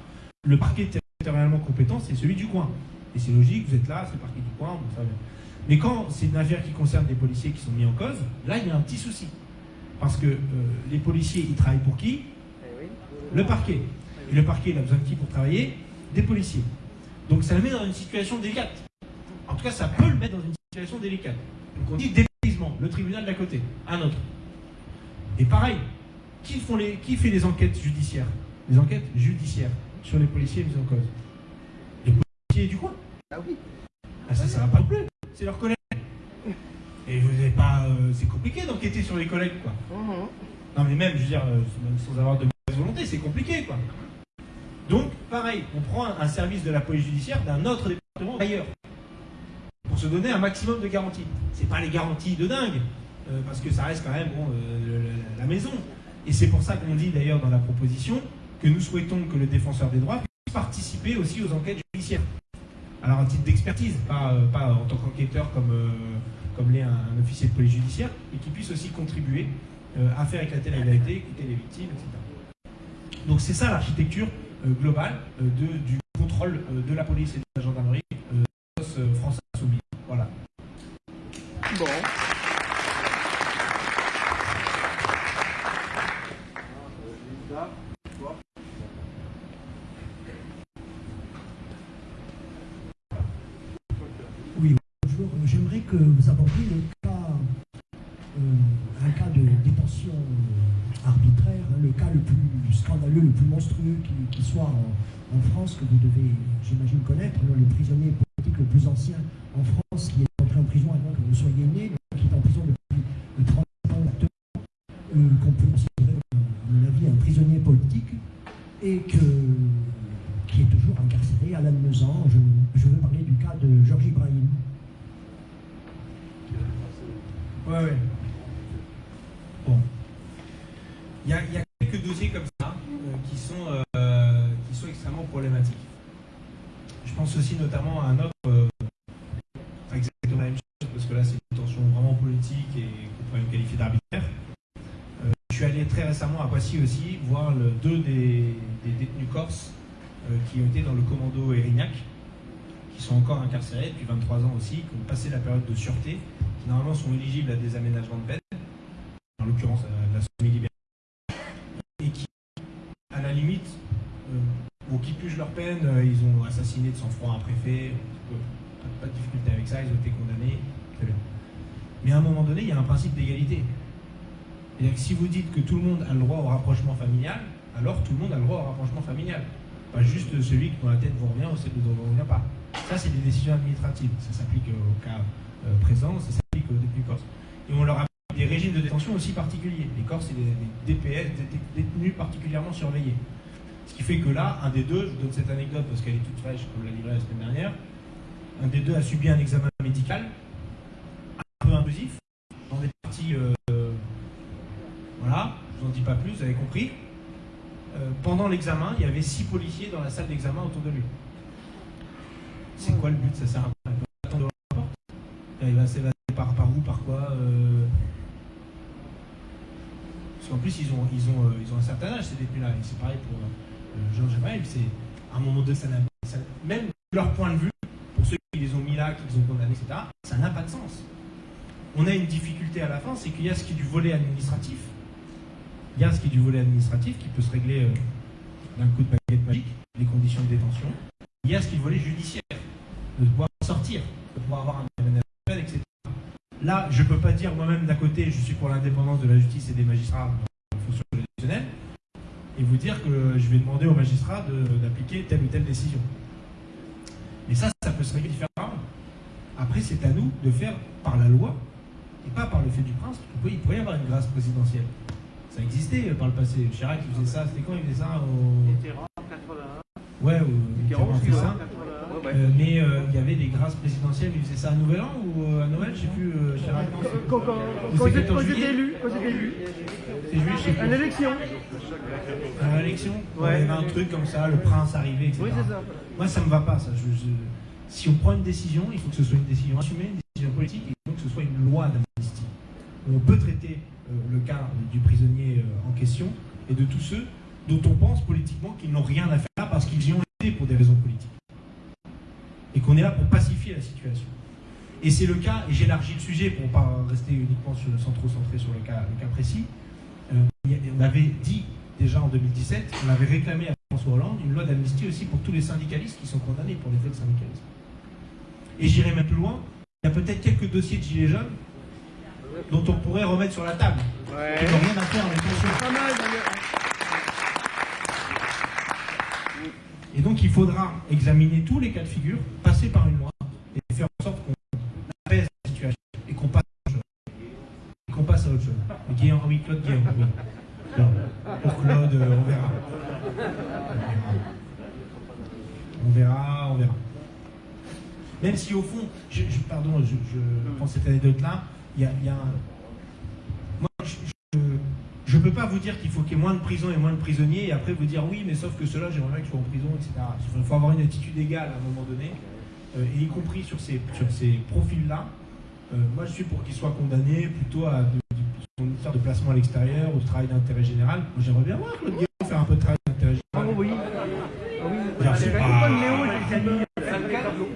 le parquet territorialement compétent, c'est celui du coin. Et c'est logique, vous êtes là, c'est le parquet du coin, bon, ça. Mais quand c'est une affaire qui concerne des policiers qui sont mis en cause, là, il y a un petit souci. Parce que euh, les policiers, ils travaillent pour qui? Le parquet. Et le parquet, il a besoin de qui pour travailler? Des policiers. Donc ça le met dans une situation délicate. En tout cas, ça peut le mettre dans une situation délicate. Donc on dit dépaysement, le tribunal d'à côté, un autre. Et pareil, qui, font les, qui fait les enquêtes judiciaires? Les enquêtes judiciaires sur les policiers mis en cause. Les policiers du coin. Ah oui. Ah, ça, ça va pas non plus. C'est leurs collègues. Et vous n'avez pas. euh, c'est compliqué d'enquêter sur les collègues, quoi. Non, mais même, je veux dire, euh, même sans avoir de mauvaise volonté, c'est compliqué, quoi. Donc, pareil, on prend un, un service de la police judiciaire d'un autre département ailleurs. Pour se donner un maximum de garanties. C'est pas les garanties de dingue, euh, parce que ça reste quand même bon, la maison. Et c'est pour ça qu'on dit d'ailleurs dans la proposition que nous souhaitons que le défenseur des droits puisse participer aussi aux enquêtes judiciaires. Alors, à titre d'expertise, pas, euh, en tant qu'enquêteur comme, euh, comme l'est un, un officier de police judiciaire, mais qui puisse aussi contribuer euh, à faire éclater la vérité, écouter les victimes, etc. Donc, c'est ça l'architecture globale du contrôle de la police et de la gendarmerie France Insoumise. Voilà. Bon. Oui, bonjour. Euh, J'aimerais que vous abordiez le cas, euh, un cas de détention euh, arbitraire, hein, le cas le plus scandaleux, le plus monstrueux qui, soit en, France, que vous devez, j'imagine, connaître, le prisonnier politique le plus ancien en France, qui est entré en prison avant que vous soyez né, qui est en prison depuis euh, 30 ans actuellement, euh, qu'on peut considérer, à mon avis, un prisonnier politique, et que, qui est toujours incarcéré à Lannemezan. Je, je veux parler du cas de Georges euh, qui ont été dans le commando Erignac, qui sont encore incarcérés depuis 23 ans aussi, qui ont passé la période de sûreté, qui normalement sont éligibles à des aménagements de peine, en l'occurrence à la semi-liberté, et qui, à la limite, euh, qui leur peine, euh, ils ont assassiné de sang-froid un préfet, euh, pas, pas de difficulté avec ça, ils ont été condamnés, très bien. Mais à un moment donné, il y a un principe d'égalité. C'est-à-dire que si vous dites que tout le monde a le droit au rapprochement familial, alors tout le monde a le droit au rapprochement familial. Pas juste celui dont la tête vous revient ou celui dont vous revient pas. Ça, c'est des décisions administratives. Ça s'applique au cas euh, présent, ça s'applique aux détenus corses. Et on leur a des régimes de détention aussi particuliers. Les Corses, c'est des, DPS, des détenus particulièrement surveillés. Ce qui fait que là, un des deux, je vous donne cette anecdote parce qu'elle est toute fraîche, comme l'a livré la semaine dernière, un des deux a subi un examen médical un peu intrusif, dans des parties... euh, voilà, je vous en dis pas plus, vous avez compris. Euh, pendant l'examen, il y avait six policiers dans la salle d'examen autour de lui. C'est quoi le but? Ça sert à attendre Il va s'évader par, par où Par quoi euh? Parce qu'en plus, euh, ils ont un certain âge, ces détenus-là. C'est pareil pour Georges Maël. C'est un moment n'a- ça- même de leur point de vue, pour ceux qui les ont mis là, qui les ont condamnés, etc., ça n'a pas de sens. On a une difficulté à la fin, c'est qu'il y a ce qui est du volet administratif, il y a ce qui est du volet administratif qui peut se régler euh, d'un coup de baguette magique, les conditions de détention. Il y a ce qui est du volet judiciaire, de pouvoir sortir, de pouvoir avoir un peine, etc. Là, je ne peux pas dire moi-même d'un côté, je suis pour l'indépendance de la justice et des magistrats en fonction juridictionnelle, et vous dire que je vais demander aux magistrats d'appliquer telle ou telle décision. Mais ça, ça peut se régler différemment. Après, c'est à nous de faire par la loi et pas par le fait du prince. Il pourrait y avoir une grâce présidentielle. Ça existait euh, par le passé. Chirac, il faisait ça. C'était quand il faisait ça au... Mitterrand, 81. Ouais, au... Mitterrand fait ça. 81. Ouais, ouais. Euh, mais euh, il y avait des grâces présidentielles. Il faisait ça à Nouvel An ou euh, à Noël? Je sais plus. euh, Chirac, Quand, quand, quand c'est j'ai- 14 quand j'étais élu, quand j'étais élu, C'est je sais à plus. l'élection. À l'élection? Ouais. Il y avait un truc comme ça, le prince arrivé, etc. Oui, c'est ça. Moi, ça me va pas, ça. Je- je- Si on prend une décision, il faut que ce soit une décision assumée, une décision politique, et il faut que ce soit une loi d'amnistie. On peut traiter euh, le cas du prisonnier euh, en question et de tous ceux dont on pense politiquement qu'ils n'ont rien à faire là parce qu'ils y ont été pour des raisons politiques. Et qu'on est là pour pacifier la situation. Et c'est le cas, et j'élargis le sujet pour ne pas rester uniquement sur, sans trop centré sur le cas, précis. Euh, on avait dit déjà en 2017, on avait réclamé à François Hollande une loi d'amnistie aussi pour tous les syndicalistes qui sont condamnés pour les faits de syndicalisme. Et j'irai même plus loin, il y a peut-être quelques dossiers de gilets jaunes dont on pourrait remettre sur la table, rien à faire avec. Et donc il faudra examiner tous les cas de figure, passer par une loi et faire en sorte qu'on apaise la situation et qu'on passe à autre chose. Et qu'on passe à autre chose. Oui, Claude oui. Non, Pour Claude, euh, on verra. On verra, on verra. Même si au fond, je, je- pardon, je, je prends cette anecdote-là, y a, y a un... Moi, je, je peux pas vous dire qu'il faut qu'il y ait moins de prisons et moins de prisonniers et après vous dire oui, mais sauf que ceux-là, j'aimerais bien qu'ils soient en prison, etc. Il faut avoir une attitude égale à un moment donné, euh, et y compris sur ces, sur ces profils-là. Euh, moi, je suis pour qu'ils soient condamnés plutôt à de, de- faire de placement à l'extérieur ou de travail d'intérêt général. J'aimerais bien voir Claude Guéant faire un peu de travail d'intérêt général. oui. Ah oui.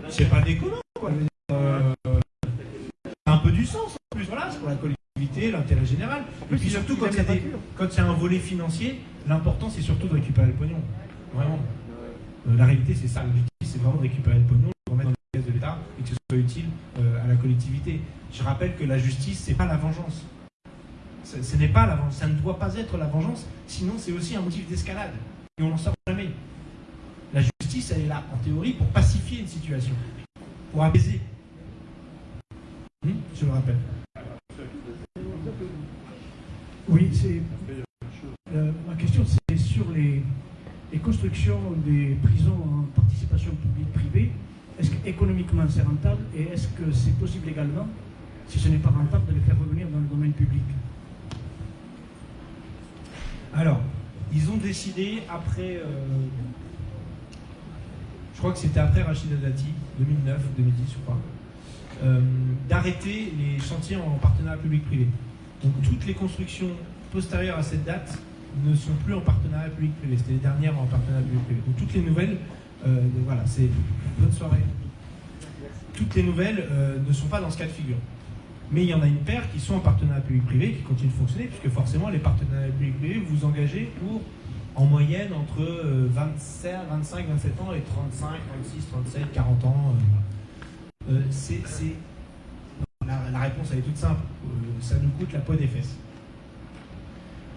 C'est pas- pas déconnant, quoi. Euh, ça a un peu du sens en plus, voilà, c'est pour la collectivité, l'intérêt général. Et puis surtout, quand a un volet financier, l'important c'est surtout de récupérer le pognon. Vraiment. Euh, la réalité, c'est ça. L'objectif, c'est vraiment de récupérer le pognon, de remettre dans les caisses de l'État et que ce soit utile euh, à la collectivité. Je rappelle que la justice, c'est pas la vengeance. Ce, ce n'est pas la vengeance. Ça ne doit pas être la vengeance, sinon c'est aussi un motif d'escalade. Et on n'en sort jamais. La justice, elle est là, en théorie, pour pacifier une situation, pour apaiser. Hmm, je le rappelle. Oui, c'est. euh, ma question, c'est sur les, constructions des prisons en participation publique-privée. Est-ce qu'économiquement c'est rentable et est-ce que c'est possible également, si ce n'est pas rentable, de les faire revenir dans le domaine public? Alors, ils ont décidé après. euh, je crois que c'était après Rachida Dati, 2009 ou 2010, je crois, euh, d'arrêter les chantiers en partenariat public-privé. Donc, toutes les constructions postérieures à cette date ne sont plus en partenariat public-privé. C'était les dernières en partenariat public-privé. Donc, toutes les nouvelles, euh, voilà, c'est. Bonne soirée. Toutes les nouvelles euh, ne sont pas dans ce cas de figure. Mais il y en a une paire qui sont en partenariat public-privé qui continuent de fonctionner, puisque forcément, les partenariats public-privé, vous engagez pour, en moyenne, entre euh, 27, 25, 27 ans et 35, 36, 37, 40 ans. euh, c'est, La, réponse, est toute simple. Ça nous coûte la peau des fesses.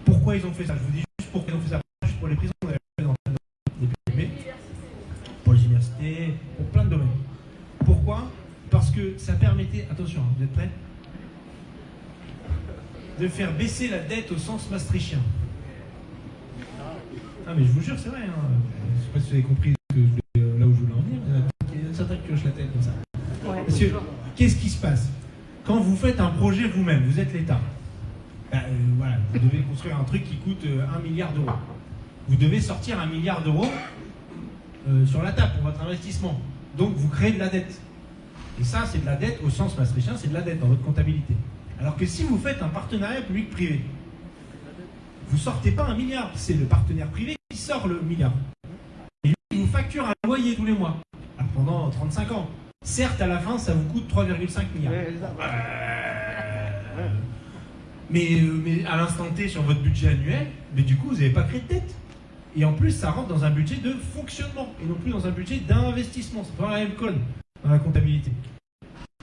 Pourquoi ils ont fait ça? Je vous dis juste pourquoi ils ont fait ça. Pour les prisons, on avait fait dans plein de- pour les universités, pour plein de domaines. Pourquoi? Parce que ça permettait, attention, hein, vous êtes prêts? De faire baisser la dette au sens maastrichtien. Ah mais je vous jure, c'est vrai. Hein. Je sais pas si vous avez compris ce que je voulais en venir. Il y en a certains qui hochent la tête comme ça. Parce que, qu'est-ce qui se passe Quand vous faites un projet vous-même, vous êtes l'État. Ben, euh, voilà, vous devez construire un truc qui coûte euh, un milliard d'euros. Vous devez sortir un milliard d'euros euh, sur la table pour votre investissement. Donc vous créez de la dette. Et ça, c'est de la dette au sens maastrichtien, c'est de la dette dans votre comptabilité. Alors que si vous faites un partenariat public-privé, vous sortez pas un milliard, c'est le partenaire privé qui sort le milliard. Et lui, il vous facture un loyer tous les mois. Pendant 35 ans. Certes, à la fin, ça vous coûte 3,5 milliards. Euh, mais, mais à l'instant T sur votre budget annuel, mais du coup vous n'avez pas créé de dette. Et en plus ça rentre dans un budget de fonctionnement et non plus dans un budget d'investissement. C'est pas la même code dans la comptabilité.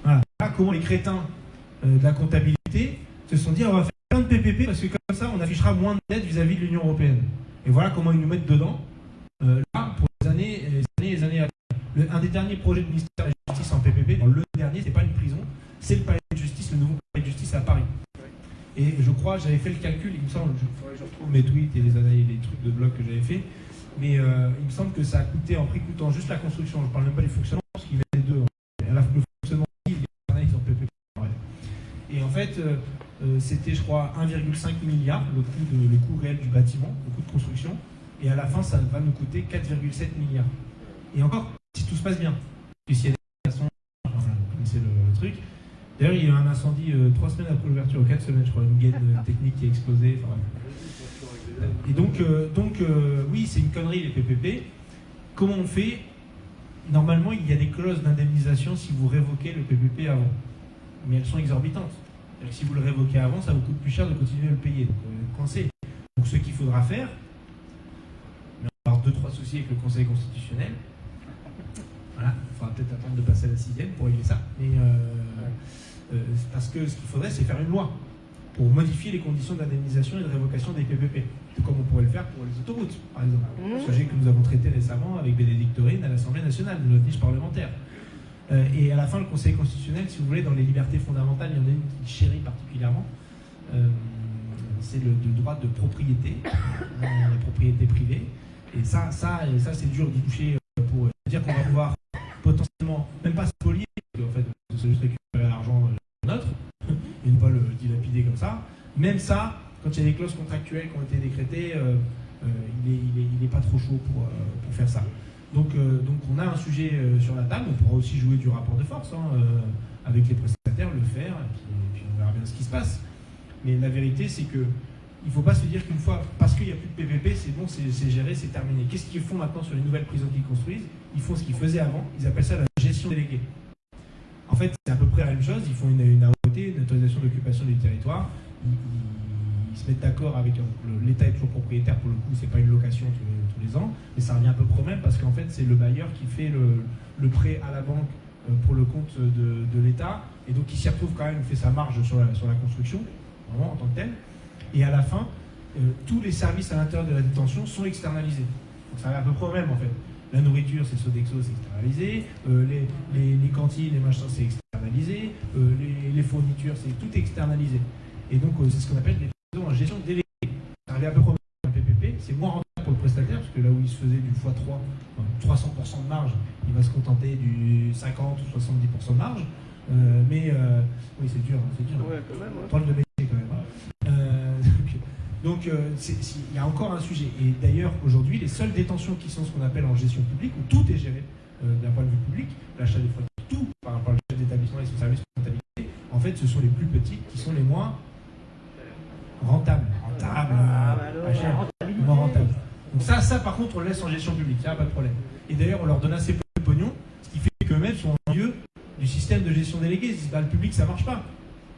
Voilà. Comment les crétins euh, de la comptabilité se sont dit on va faire plein de PPP parce que comme ça on affichera moins de dettes vis-à-vis de l'Union Européenne. Et voilà comment ils nous mettent dedans, euh, là, pour les années, les années, les années à venir. Un des derniers projets du ministère de la Justice en PPP, dans le dernier, c'est pas une prison, c'est le palais de justice, le nouveau palais de justice à Paris. Et je crois, j'avais fait le calcul, il me semble, je, retrouve mes tweets et les, les trucs de blog que j'avais fait, mais euh, il me semble que ça a coûté, en prix coûtant juste la construction, je parle même pas du fonctionnement, parce qu'il y avait les deux. hein. À la, le fonctionnement, analyses en PPP. Et en fait, euh, euh, c'était, je crois, 1,5 milliard, le coût, de, le coût réel du bâtiment, le coût de construction, et à la fin, ça va nous coûter 4,7 milliards. Et encore, si tout se passe bien. Et s'il y a des façons, enfin, vous connaissez le, le truc. D'ailleurs, il y a eu un incendie euh, trois semaines après l'ouverture, ou quatre semaines, je crois, une gaine technique qui a explosé. enfin. Et donc, euh, donc euh, oui, c'est une connerie les PPP. Comment on fait? Normalement, il y a des clauses d'indemnisation si vous révoquez le PPP avant. Mais elles sont exorbitantes. Que si vous le révoquez avant, ça vous coûte plus cher de continuer à le payer. Donc, coincé. Donc, ce qu'il faudra faire, mais on va avoir deux, trois soucis avec le Conseil constitutionnel. Voilà, il faudra peut-être attendre de passer à la sixième pour régler ça. Mais euh, euh, parce que ce qu'il faudrait, c'est faire une loi pour modifier les conditions d'indemnisation et de révocation des PPP. Tout comme on pourrait le faire pour les autoroutes, par exemple. Mmh. Sujet que nous avons traité récemment avec Bénédicte Taurine à l'Assemblée nationale, de notre niche parlementaire. Euh, et à la fin, le Conseil constitutionnel, si vous voulez, dans les libertés fondamentales, il y en a une qui chérit particulièrement. Euh, c'est le, le droit de propriété, la propriété privée. Et ça, ça, et ça c'est dur d'y toucher pour dire qu'on va pouvoir potentiellement, même pas spolier, en fait, c'est juste récupérer l'argent nôtre, et ne pas le dilapider comme ça. Même ça, quand il y a des clauses contractuelles qui ont été décrétées, euh, euh, il n'est est, il est pas trop chaud pour, euh, pour faire ça. Donc, donc on a un sujet sur la table, on pourra aussi jouer du rapport de force hein, avec les prestataires, le faire, et puis, on verra bien ce qui se passe. Mais la vérité, c'est que il ne faut pas se dire qu'une fois, parce qu'il n'y a plus de PVP, c'est bon, c'est géré, c'est terminé. Qu'est-ce qu'ils font maintenant sur les nouvelles prisons qu'ils construisent? Ils font ce qu'ils faisaient avant, ils appellent ça la gestion déléguée. En fait, c'est à peu près la même chose, ils font une, une AOT, une autorisation d'occupation du territoire, ils, se mettent d'accord avec le- l'État est toujours propriétaire. Pour le coup, c'est pas une location tous les, ans, mais ça revient à peu près au même parce qu'en fait, c'est le bailleur qui fait le, prêt à la banque euh, pour le compte de, l'État, et donc il s'y retrouve quand même, il fait sa marge sur la, sur la construction, vraiment en tant que tel. Et à la fin, euh, tous les services à l'intérieur de la détention sont externalisés. Donc ça va à peu près au même en fait. La nourriture, c'est Sodexo, c'est externalisé. Euh, les, les- les cantines, les machins, c'est externalisé. Euh, les, les fournitures, c'est tout externalisé. Et donc, c'est ce qu'on appelle des en gestion déléguée. Ça revient à peu près au même PPP. C'est moins rentable pour le prestataire, parce que là où il se faisait du x3, enfin, 300% de marge, il va se contenter du 50 ou 70% de marge. Mais oui, c'est dur, hein, c'est dur. Ouais, quand même. ouais. Drôle de donc euh, il y a encore un sujet. Et d'ailleurs, aujourd'hui, les seules détentions qui sont ce qu'on appelle en gestion publique, où tout est géré euh, d'un point de vue public, l'achat des fruits, tout par rapport au chef d'établissement et son service de comptabilité, en fait, ce sont les plus petites qui sont les moins rentables. Rentables, Ah, euh, bah moins rentables. Donc ça, ça par contre, on le laisse en gestion publique, il n'y a pas de problème. Et d'ailleurs, on leur donne assez peu de pognon, ce qui fait qu'eux-mêmes sont en lieu du système de gestion déléguée. Ils disent, bah, le public, ça marche pas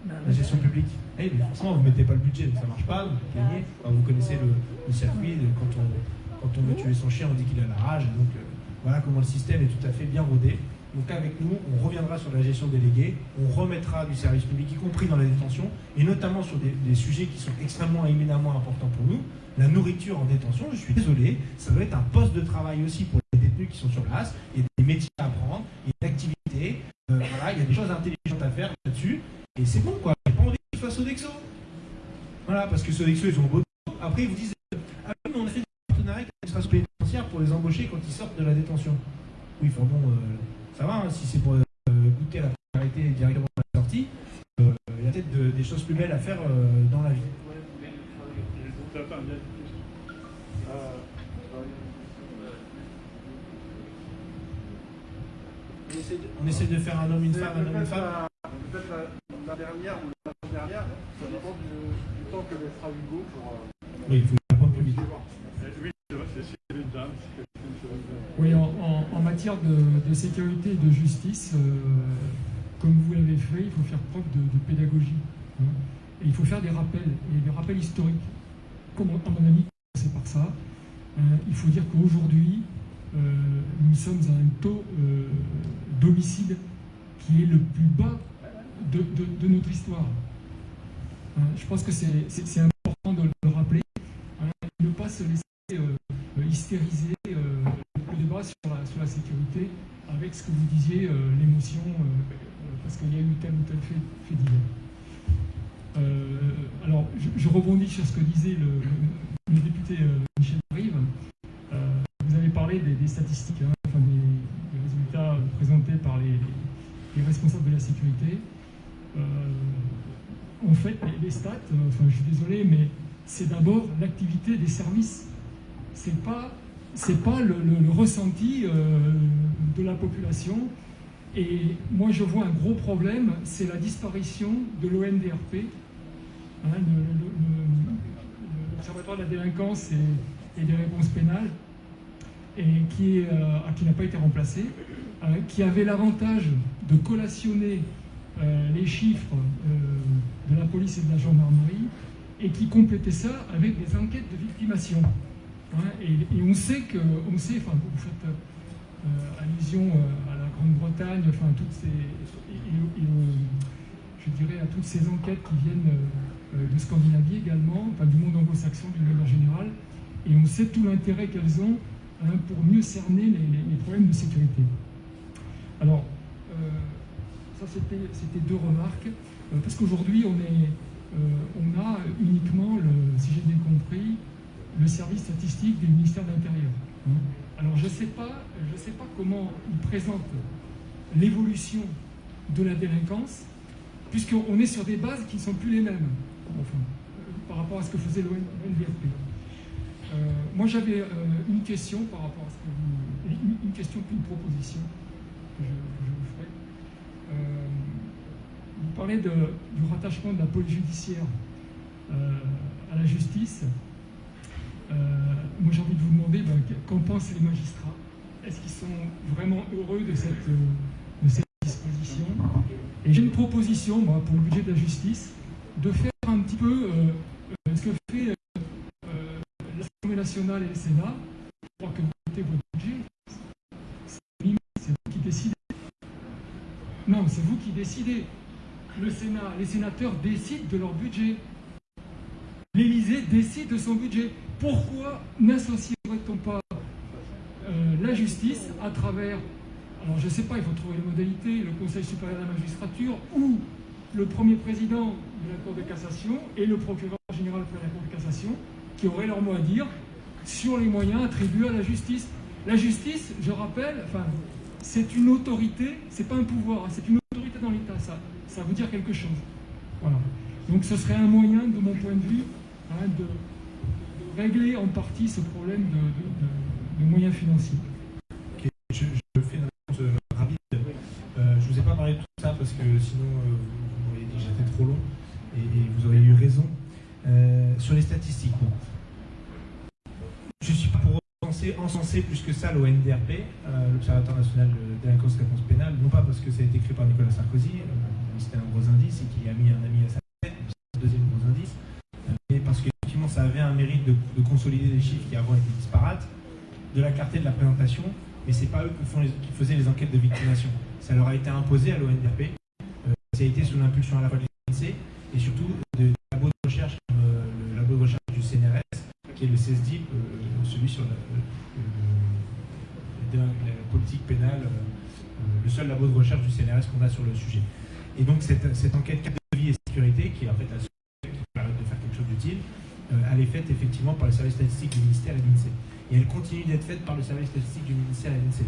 la gestion publique. Eh, mais forcément, vous ne mettez pas le budget, ça ne marche pas, vous gagnez. Enfin, vous connaissez le, circuit, quand on, veut tuer son chien, on dit qu'il a la rage. Donc euh, voilà comment le système est tout à fait bien rodé. Donc avec nous, on reviendra sur la gestion déléguée, on remettra du service public, y compris dans la détention, et notamment sur des, sujets qui sont extrêmement éminemment importants pour nous. La nourriture en détention, je suis désolé, ça doit être un poste de travail aussi pour les détenus qui sont sur place, il y a des métiers à apprendre, il y a des activités, euh, voilà, il y a des choses intelligentes à faire là-dessus. Et c'est bon, quoi. J'ai pas envie qu'ils fassent Sodexo. Voilà, parce que Sodexo, ils ont beau. Après, ils vous disent Ah oui, mais on a fait des partenariats avec l'administration pénitentiaire pour les embaucher quand ils sortent de la détention. Oui, enfin bon, euh, ça va, hein, si c'est pour euh, goûter à la précarité directement à la sortie, euh, il y a peut-être de- des choses plus belles à faire euh, dans la vie. On essaie, de, faire un homme, une femme, un homme, une femme. La, dernière ou la dernière, ça dépend du, du temps que laissera Hugo pour. euh, Oui, il faut apprendre plus vite. Oui, c'est Dame, en, en- en matière de, de sécurité et de justice, euh, comme vous l'avez fait, il faut faire preuve de, de pédagogie. hein. Et il faut faire des rappels, et des rappels historiques. Comme à mon avis, c'est par ça. Euh, il faut dire qu'aujourd'hui, euh, nous sommes à un taux euh, d'homicide qui est le plus bas de, notre histoire. Hein, je pense que c'est important de le rappeler. hein, ne pas se laisser euh, euh, hystériser euh, le débat sur la, sécurité avec ce que vous disiez, euh, l'émotion, parce qu'il y a eu tel ou tel fait, fait alors, je, rebondis sur ce que disait le, député Michel Rive. Vous avez parlé des, statistiques, hein, des, des résultats présentés par les, les responsables de la sécurité. Euh, en fait, les, stats, euh, enfin, je suis désolé, mais c'est d'abord l'activité des services c'est pas pas le, ressenti euh, de la population. Et moi, je vois un gros problème, c'est la disparition de l'ONDRP, hein, l'Observatoire de la délinquance et, des réponses pénales, et qui, n'a pas été remplacé, qui avait l'avantage de collationner euh, les chiffres euh, de la police et de la gendarmerie, et qui complétait ça avec des enquêtes de victimation. Hein, et, on sait que, on sait, enfin, vous faites euh, allusion à la Grande-Bretagne, enfin, toutes ces, et, je dirais à toutes ces enquêtes qui viennent de Scandinavie également, enfin, du monde anglo-saxon d'une manière générale, et on sait tout l'intérêt qu'elles ont hein, pour mieux cerner les, les- problèmes de sécurité. Alors, c'était deux remarques, euh, parce qu'aujourd'hui on euh, a uniquement, si j'ai bien compris, le service statistique du ministère de l'Intérieur. hein. Alors je ne sais, pas- sais pas comment il présente l'évolution de la délinquance, puisqu'on est sur des bases qui ne sont plus les mêmes. Enfin, par rapport à ce que faisait l'ONDRP. Euh, moi, j'avais euh, une question par rapport à ce que vous. Une, question puis une proposition que je vous ferai. Euh, vous parlez du rattachement de la police judiciaire euh, à la justice. Euh, moi, j'ai envie de vous demander ben, qu'en pensent les magistrats? Est-ce qu'ils sont vraiment heureux de cette, disposition? Et j'ai une proposition, moi, pour le budget de la justice, de faire un petit peu ce que fait l'Assemblée nationale et le Sénat. Je crois que vous votez votre budget. C'est limite, c'est vous qui décidez. Décidez. Le Sénat, les sénateurs décident de leur budget. L'Élysée décide de son budget. Pourquoi n'associerait-on pas euh, la justice à travers, alors je ne sais pas, il faut trouver les modalités, le Conseil supérieur de la magistrature ou le premier président de la Cour de cassation et le procureur général de la Cour de cassation qui auraient leur mot à dire sur les moyens attribués à la justice. La justice, je rappelle, enfin, c'est une autorité, c'est pas un pouvoir, hein, c'est une l'État, ça, veut dire quelque chose. Voilà. Donc ce serait un moyen, de mon point de vue, hein, de, régler en partie ce problème de, moyens financiers. Je, fais une réponse euh, rapide. Euh, je vous ai pas parlé de tout ça parce que sinon euh, vous m'auriez dit que j'étais trop long et, vous auriez eu raison. Sur les statistiques. Encenser plus que ça l'ONDRP, euh, l'Observatoire national de et réponse pénale, non pas parce que ça a été créé par Nicolas Sarkozy, euh, c'était un gros indice et qu'il a mis un ami à sa tête, c'est le deuxième gros indice, mais parce qu'effectivement ça avait un mérite de, de consolider les chiffres qui avant étaient disparates, de la clarté de la présentation, mais c'est pas eux qui, faisaient les enquêtes de victimation. Ça leur a été imposé à l'ONDRP. Euh, ça a été sous l'impulsion à la fois de et surtout de, labos de recherche comme le labo de recherche du CNRS, le CESDIP, euh, celui sur la, le- le- la politique pénale, euh, euh, le seul labo de recherche du CNRS qu'on a sur le sujet. Et donc cette, cette enquête de vie et sécurité, qui est en fait la seule qui permet de faire quelque chose d'utile, euh, elle est faite effectivement par les services statistiques du ministère et l'INSEE. Et elle continue d'être faite par le service statistique du ministère et l'INSEE.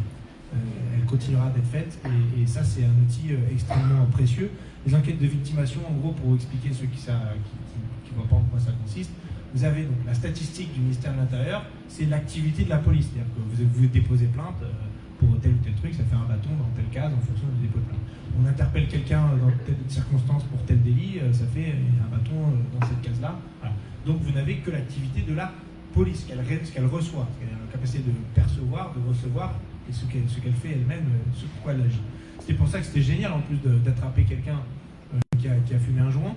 Euh, elle continuera d'être faite et, ça c'est un outil euh, extrêmement précieux. Les enquêtes de victimation, en gros, pour expliquer ceux qui ne voient pas en quoi ça consiste, vous avez donc la statistique du ministère de l'Intérieur, c'est l'activité de la police. C'est-à-dire que vous, déposez plainte euh, pour tel ou tel truc, ça fait un bâton dans telle case en fonction du dépôt de plainte. On interpelle quelqu'un dans telle circonstance pour tel délit, euh, ça fait un bâton euh, dans cette case-là. Donc vous n'avez que l'activité de la police, qu'elle qu'elle reçoit, qu'elle a la capacité de percevoir, de recevoir, et ce qu'elle fait elle-même, ce pourquoi elle agit. C'était pour ça que c'était génial en plus d'attraper quelqu'un qui, a, fumé un joint,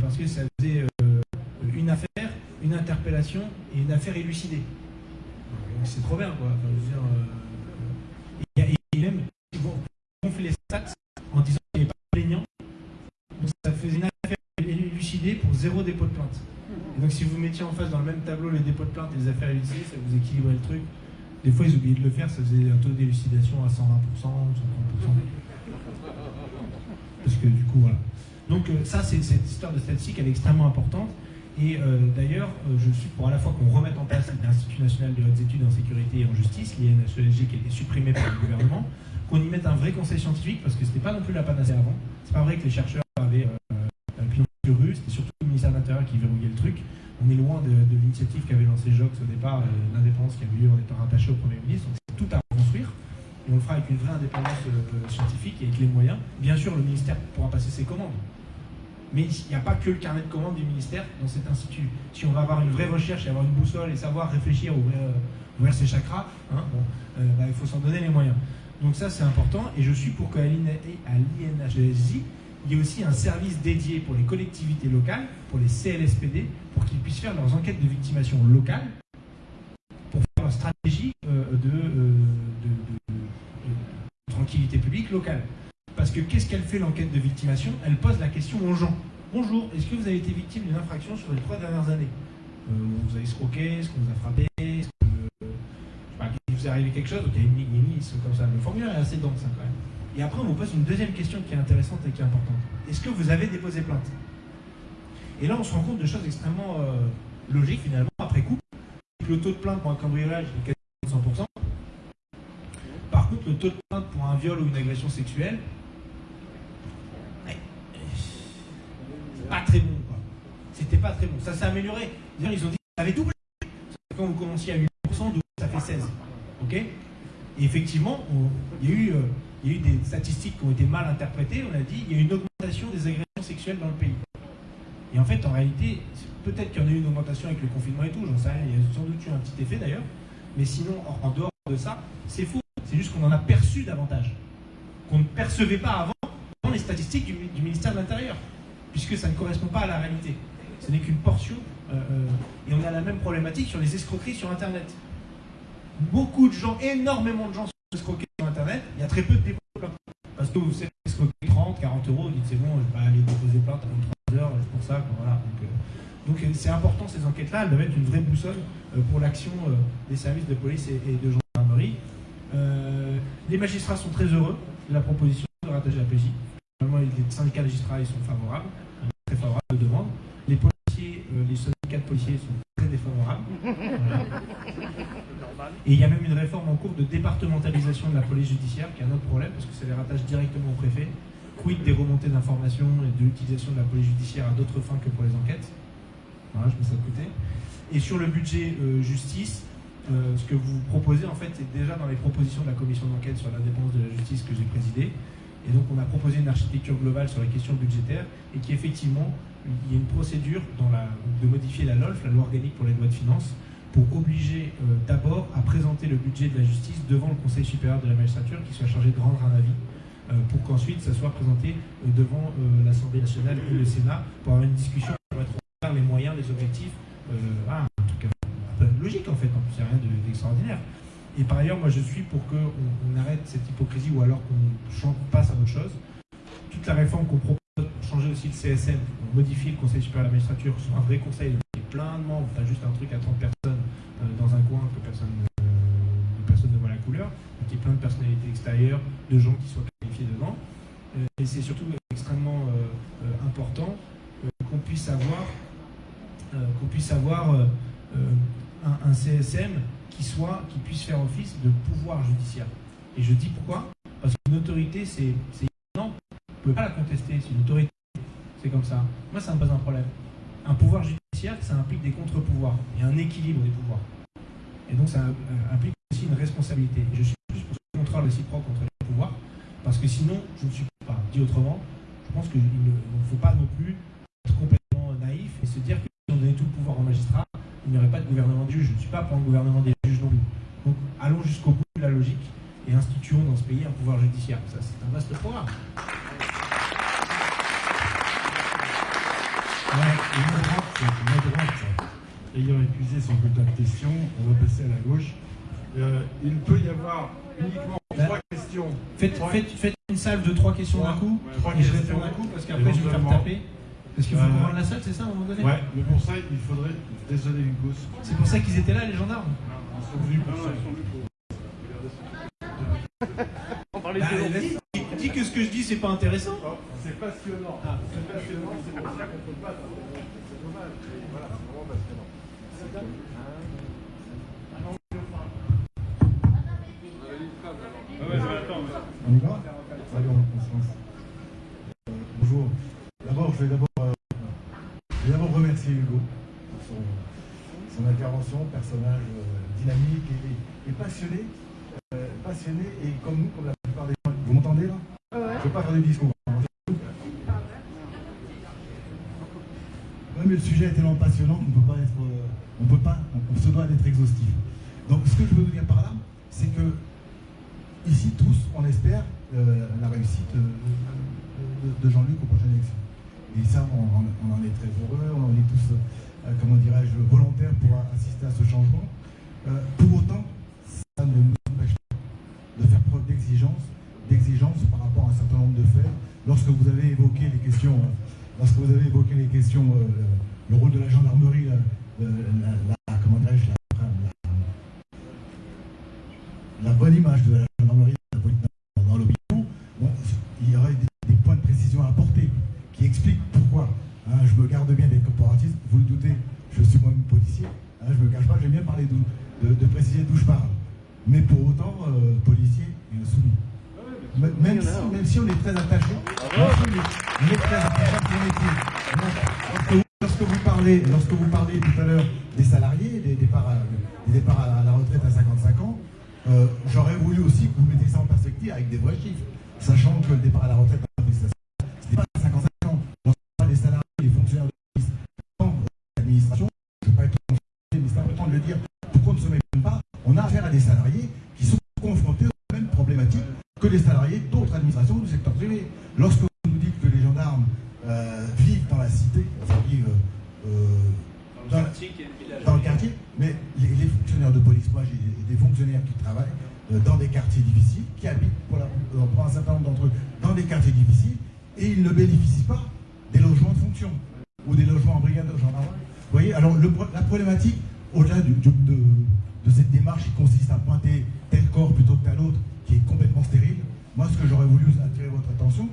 parce que ça faisait une affaire, une interpellation et une affaire élucidée. C'est trop bien, quoi. Enfin, je veux dire, euh, et, et ils vont gonfler les stats en disant qu'il n'est pas plaignant. Donc ça faisait une affaire élucidée pour zéro dépôt de plainte. Donc si vous mettiez en face dans le même tableau les dépôts de plainte et les affaires élucidées, ça vous équilibrait le truc. Des fois, ils oubliaient de le faire, ça faisait un taux d'élucidation à 120%, 130%. Parce que du coup, voilà. Donc euh, ça, c'est cette histoire de statistique, elle est extrêmement importante. Et euh, d'ailleurs, euh, je suis pour à la fois qu'on remette en place l'Institut national de hautes études en sécurité et en justice, l'INSESG, qui a été supprimé par le gouvernement, qu'on y mette un vrai conseil scientifique, parce que c'était pas non plus la panacée avant. C'est pas vrai que les chercheurs avaient euh, un pignon sur rue, c'était surtout le ministère de l'Intérieur qui verrouillait le truc. On est loin de, l'initiative qu'avait lancé Jox au départ, euh, l'indépendance qui avait lieu en étant rattaché au Premier ministre. Donc c'est tout à reconstruire. Et on le fera avec une vraie indépendance scientifique et avec les moyens. Bien sûr, le ministère pourra passer ses commandes. Mais il n'y a pas que le carnet de commandes du ministère dans cet institut. Si on va avoir une vraie recherche et avoir une boussole et savoir réfléchir, ouvrir, ouvrir ses chakras, hein, bon, euh, bah, il faut s'en donner les moyens. Donc ça, c'est important. Et je suis pour qu'à l'INHSI, il y ait aussi un service dédié pour les collectivités locales, pour les CLSPD, pour qu'ils puissent faire leurs enquêtes de victimation locales, pour faire leur stratégie euh, euh, de tranquillité publique locale. Parce que qu'est-ce qu'elle fait l'enquête de victimation? Elle pose la question aux gens. Bonjour, est-ce que vous avez été victime d'une infraction sur les trois dernières années? Euh, Vous avez escroqué Est-ce qu'on vous a frappé Est-ce que, euh, je sais pas, il vous est arrivé quelque chose? Donc il y a une ligne, comme ça. Le formulaire est assez dense hein, quand même. Et après, on vous pose une deuxième question qui est intéressante et qui est importante. Est-ce que vous avez déposé plainte? Et là, on se rend compte de choses extrêmement euh, logiques finalement après coup. Le taux de plainte pour un cambriolage est quasiment 100%. Par contre, le taux de plainte pour un viol ou une agression sexuelle, pas très bon. C'était pas très bon. Ça s'est amélioré. D'ailleurs, ils ont dit qu'ils avaient doublé. Quand vous commenciez à 8%, ça fait 16. Ok? Et effectivement, il y, a eu, euh, il y a eu des statistiques qui ont été mal interprétées. On a dit il y a une augmentation des agressions sexuelles dans le pays. Et en fait, en réalité, peut-être qu'il y en a eu une augmentation avec le confinement et tout, j'en sais rien. Il y a sans doute eu un petit effet d'ailleurs. Mais sinon, en dehors de ça, c'est faux. C'est juste qu'on en a perçu davantage. Qu'on ne percevait pas avant dans les statistiques du, ministère de l'Intérieur. Puisque ça ne correspond pas à la réalité. Ce n'est qu'une portion. Euh, euh, et on a la même problématique sur les escroqueries sur Internet. Beaucoup de gens, énormément de gens sont escroqués sur Internet. Il y a très peu de dépôts de plainte. Parce que vous êtes escroqué 30, 40 euros, vous dites c'est bon, je vais pas aller déposer plainte avant 3 heures, pour ça. Voilà. Donc euh, c'est important ces enquêtes-là, elles doivent être une vraie boussole pour l'action des services de police et, de gendarmerie. les magistrats sont très heureux de la proposition de rattacher la PJ. Normalement, les syndicats magistrats ils sont favorables, très aux demandes. Les policiers, euh, les syndicats de policiers sont très défavorables. Et il y a même une réforme en cours de départementalisation de la police judiciaire, qui est un autre problème, parce que ça les rattache directement au préfet. Quid des remontées d'informations et de l'utilisation de la police judiciaire à d'autres fins que pour les enquêtes. Voilà, je mets ça de côté. Et sur le budget euh, justice, euh, ce que vous proposez, en fait, c'est déjà dans les propositions de la commission d'enquête sur l'indépendance de la justice que j'ai présidée. Et donc, on a proposé une architecture globale sur les questions budgétaires et qui, effectivement, il y a une procédure de modifier la LOLF, la loi organique pour les lois de finances, pour obliger euh, d'abord à présenter le budget de la justice devant le Conseil supérieur de la magistrature qui soit chargé de rendre un avis euh, pour qu'ensuite ça soit présenté devant l'Assemblée nationale et le Sénat pour avoir une discussion pour mettre en les moyens, les objectifs. Ah, logique en fait, en plus, il n'y rien d'extraordinaire. Et par ailleurs, moi je suis pour qu'on on arrête cette hypocrisie ou alors qu'on passe à autre chose. Toute la réforme qu'on propose pour changer aussi le CSM, pour modifier le Conseil supérieur de la magistrature, soit un vrai conseil avec plein de membres, pas juste un truc à 30 personnes euh, dans un coin que personne, euh, personne ne voit la couleur, mais qu'il y ait plein de personnalités extérieures, de gens qui soient qualifiés dedans. Euh, et c'est surtout extrêmement important qu'on puisse avoir, qu'on puisse avoir un, CSM qui, soit, qui puisse faire office de pouvoir judiciaire. Et je dis pourquoi? Parce qu'une autorité, c'est non, vous ne pouvez pas la contester, c'est une autorité, c'est comme ça. Moi, ça me pose un problème. Un pouvoir judiciaire, ça implique des contre-pouvoirs et un équilibre des pouvoirs. Et donc, ça euh, implique aussi une responsabilité. Je suis plus pour ce contrôle réciproque entre les pouvoirs, parce que sinon, je ne suis pas. Dit autrement, je pense qu'il ne faut pas non plus être complètement naïf et se dire que si on donnait tout le pouvoir au magistrat, il n'y aurait pas de gouvernement de juges. Je ne suis pas pour un gouvernement des juges non plus. Donc allons jusqu'au bout de la logique et instituons dans ce pays un pouvoir judiciaire. Ça, c'est un vaste programme. ayant épuisé son quota de questions, on va passer à la gauche. Euh, il peut y avoir uniquement trois questions. Faites, faites, une salle de trois questions d'un coup, trois et je réponds d'un coup, parce qu'après je vais me faire taper. Parce qu'il faut euh, la salle, c'est ça, à un moment donné Ouais, mais pour ça, il faudrait. Désolé, Hugo. C'est pour ça qu'ils étaient là, les gendarmes Ils sont venus pour ça. On parlait bah, de dis, que ce que je dis, c'est pas intéressant. C'est passionnant. Ah. C'est passionnant, c'est pour ça qu'on peut pas. C'est dommage. Voilà, c'est vraiment passionnant. On y va? Allez, on. D'abord, je vais d'abord remercier Hugo pour son, intervention, personnage euh, dynamique et, passionné. Euh, passionné et comme nous, comme la plupart des gens. Vous m'entendez là? Je ne vais pas faire des discours. Oui, mais le sujet est tellement passionnant qu'on ne peut pas être. Euh, on peut pas, on, se doit d'être exhaustif. Donc ce que je veux vous dire par là, c'est que ici tous, on espère la réussite de Jean-Luc aux prochaines élections. Et ça, on, en est très heureux, on est tous, euh, comment dirais-je, volontaires pour assister à ce changement. Euh, pour autant, ça ne nous empêche pas de faire preuve d'exigence, d'exigence par rapport à un certain nombre de faits. Lorsque vous avez évoqué les questions, euh, lorsque vous avez évoqué les questions, le rôle de la gendarmerie, la, comment dirais-je, la, bonne image de la gendarmerie dans l'opinion, bon, il y aurait des points de précision à apporter qui explique pourquoi hein, garde bien des corporatistes. Vous le doutez, je suis moi-même policier. Hein, je ne me cache pas, j'aime bien parler de, préciser d'où je parle. Mais pour autant, euh, policier et soumis. Même si, même si, on est très attaché, on est très attaché à son métier. Lorsque vous parlez parlez, lorsque vous parlez tout à l'heure des salariés, des départs à, des départs à la retraite à 55 ans, euh, j'aurais voulu aussi que vous mettez ça en perspective avec des vrais chiffres, sachant que le départ à la retraite Lorsque vous nous dites que les gendarmes euh, vivent dans la cité, enfin vivent euh, dans, dans le quartier, mais les, les fonctionnaires de police, moi j'ai des- fonctionnaires qui travaillent euh, dans des quartiers difficiles, qui habitent pour, la- pour un certain nombre d'entre eux dans des quartiers difficiles, et ils ne bénéficient pas des logements de fonction ou des logements en brigade de gendarmerie. Vous voyez, alors le la problématique, au-delà de, de cette démarche qui consiste à pointer tel corps plutôt que tel autre, qui est complètement stérile, moi ce que j'aurais voulu attirer votre attention,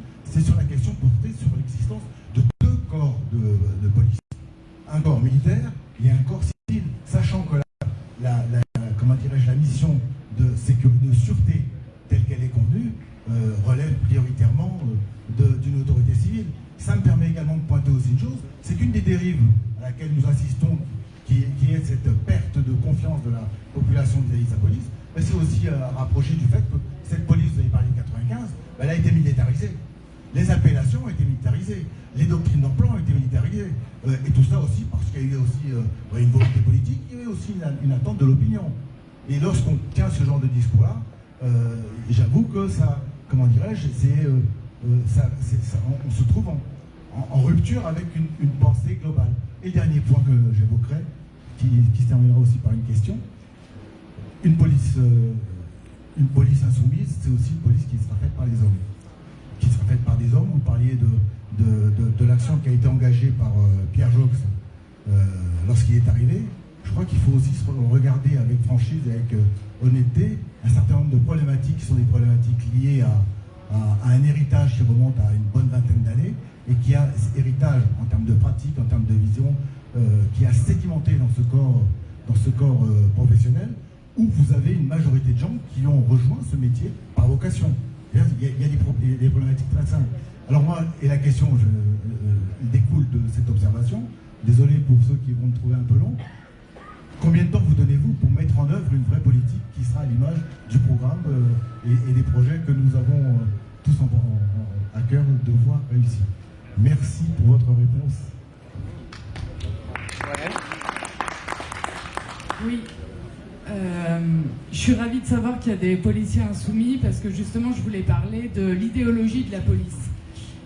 des policiers insoumis parce que justement je voulais parler de l'idéologie de la police.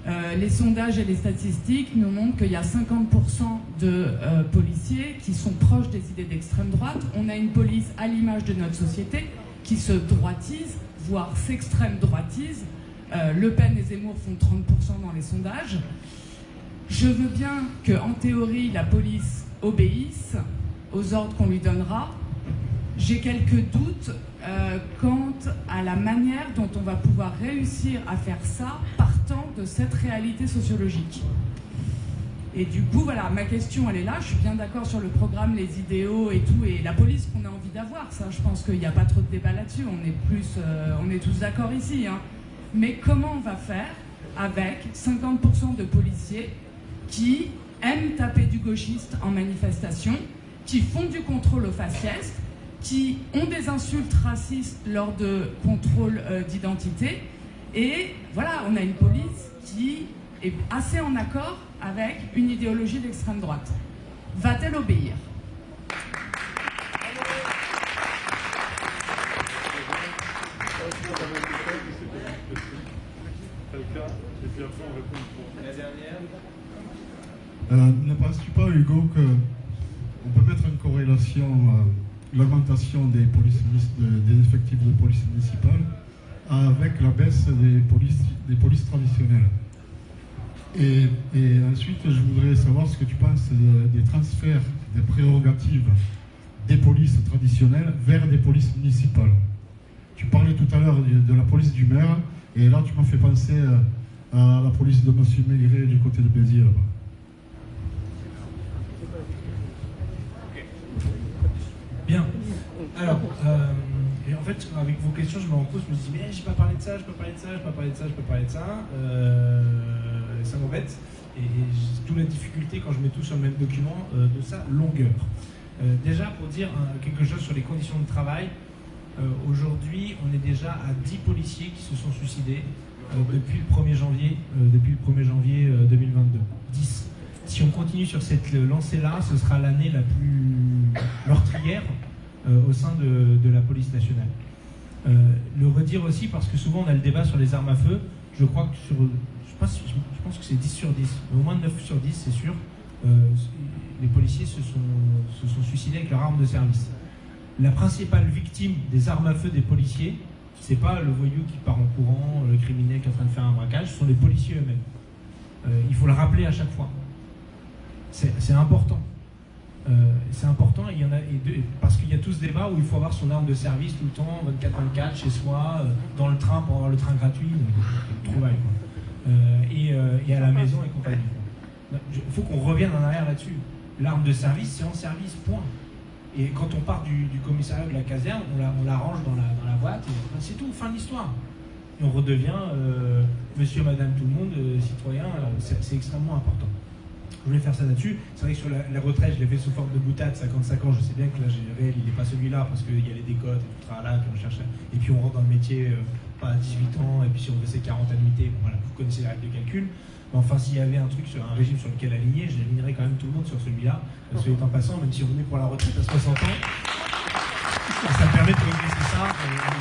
Euh, les sondages et les statistiques nous montrent qu'il y a 50% de euh, policiers qui sont proches des idées d'extrême droite. On a une police à l'image de notre société qui se droitise, voire s'extrême droitise. Euh, le Pen et Zemmour font 30% dans les sondages. Je veux bien que, en théorie, la police obéisse aux ordres qu'on lui donnera. J'ai quelques doutes euh, quant à la manière dont on va pouvoir réussir à faire ça partant de cette réalité sociologique. Et du coup, voilà, ma question, elle est là. Je suis bien d'accord sur le programme, les idéaux et tout, et la police qu'on a envie d'avoir. Ça, je pense qu'il n'y a pas trop de débat là-dessus. On est plus, euh, on est tous d'accord ici. hein. Mais comment on va faire avec 50% de policiers qui aiment taper du gauchiste en manifestation, qui font du contrôle au faciès, qui ont des insultes racistes lors de contrôles euh, d'identité. Et voilà, on a une police qui est assez en accord avec une idéologie d'extrême droite. Va-t-elle obéir? Euh, ne penses-tu pas, Hugo, que on peut mettre une corrélation à l'augmentation des, des effectifs de police municipale avec la baisse des polices, des traditionnelles et, ensuite, je voudrais savoir ce que tu penses de- des transferts des prérogatives des polices traditionnelles vers des polices municipales. Tu parlais tout à l'heure de, de la police du maire, et là tu m'as fait penser euh, à la police de M. Maigret du côté de Béziers. Bien. Alors, euh, et en fait, avec vos questions, je me rends je me dis, mais j'ai pas parlé de ça, je peux parler de ça, je peux parler de ça, je peux parler de ça. Euh, ça m'embête. Et, et toute la difficulté quand je mets tout sur le même document euh, de sa longueur. Euh, déjà, pour dire quelque chose sur les conditions de travail, aujourd'hui, on est déjà à 10 policiers qui se sont suicidés depuis le 1er janvier, depuis le 1er janvier euh, 2022. 10. Si on continue sur cette lancée-là, ce sera l'année la plus meurtrière euh, au sein de, la police nationale. Euh, le redire aussi parce que souvent on a le débat sur les armes à feu. Je crois que sur, je pense, que c'est 10 sur 10, mais au moins 9 sur 10, c'est sûr. Euh, les policiers se sont, suicidés avec leur arme de service. La principale victime des armes à feu des policiers, c'est pas le voyou qui part en courant, le criminel qui est en train de faire un braquage, ce sont les policiers eux-mêmes. Euh, il faut le rappeler à chaque fois. C'est important. Euh, c'est important, il y en a, et parce qu'il y a tout ce débat où il faut avoir son arme de service tout le temps, 24-24 chez soi, euh, dans le train pour avoir le train gratuit, euh, trouvaille, quoi. Euh, et, à la maison et compagnie. Il faut qu'on revienne en arrière là-dessus. L'arme de service, c'est en service, point. Et quand on part du, du commissariat de la caserne, on la, range dans la, dans la boîte, et ben, c'est tout, fin de l'histoire. Et on redevient monsieur, madame, tout le monde, citoyen, c'est extrêmement important. Je voulais faire ça là-dessus. C'est vrai que sur la, la retraite, je l'ai fait sous forme de boutade, 55 ans. Je sais bien que là, réel, il n'est pas celui-là parce qu'il y a les décotes et tout puis on cherche. Et puis on rentre dans le métier euh, pas à 18 ans, et puis si on fait ses 40 annuités, bon, voilà, vous connaissez les règles de calcul. Mais enfin, s'il y avait un truc sur un régime sur lequel aligner, je l'alignerais quand même tout le monde sur celui-là. Parce que, en passant, même si on est pour la retraite à 60 ans, ça me permet de progresser ça,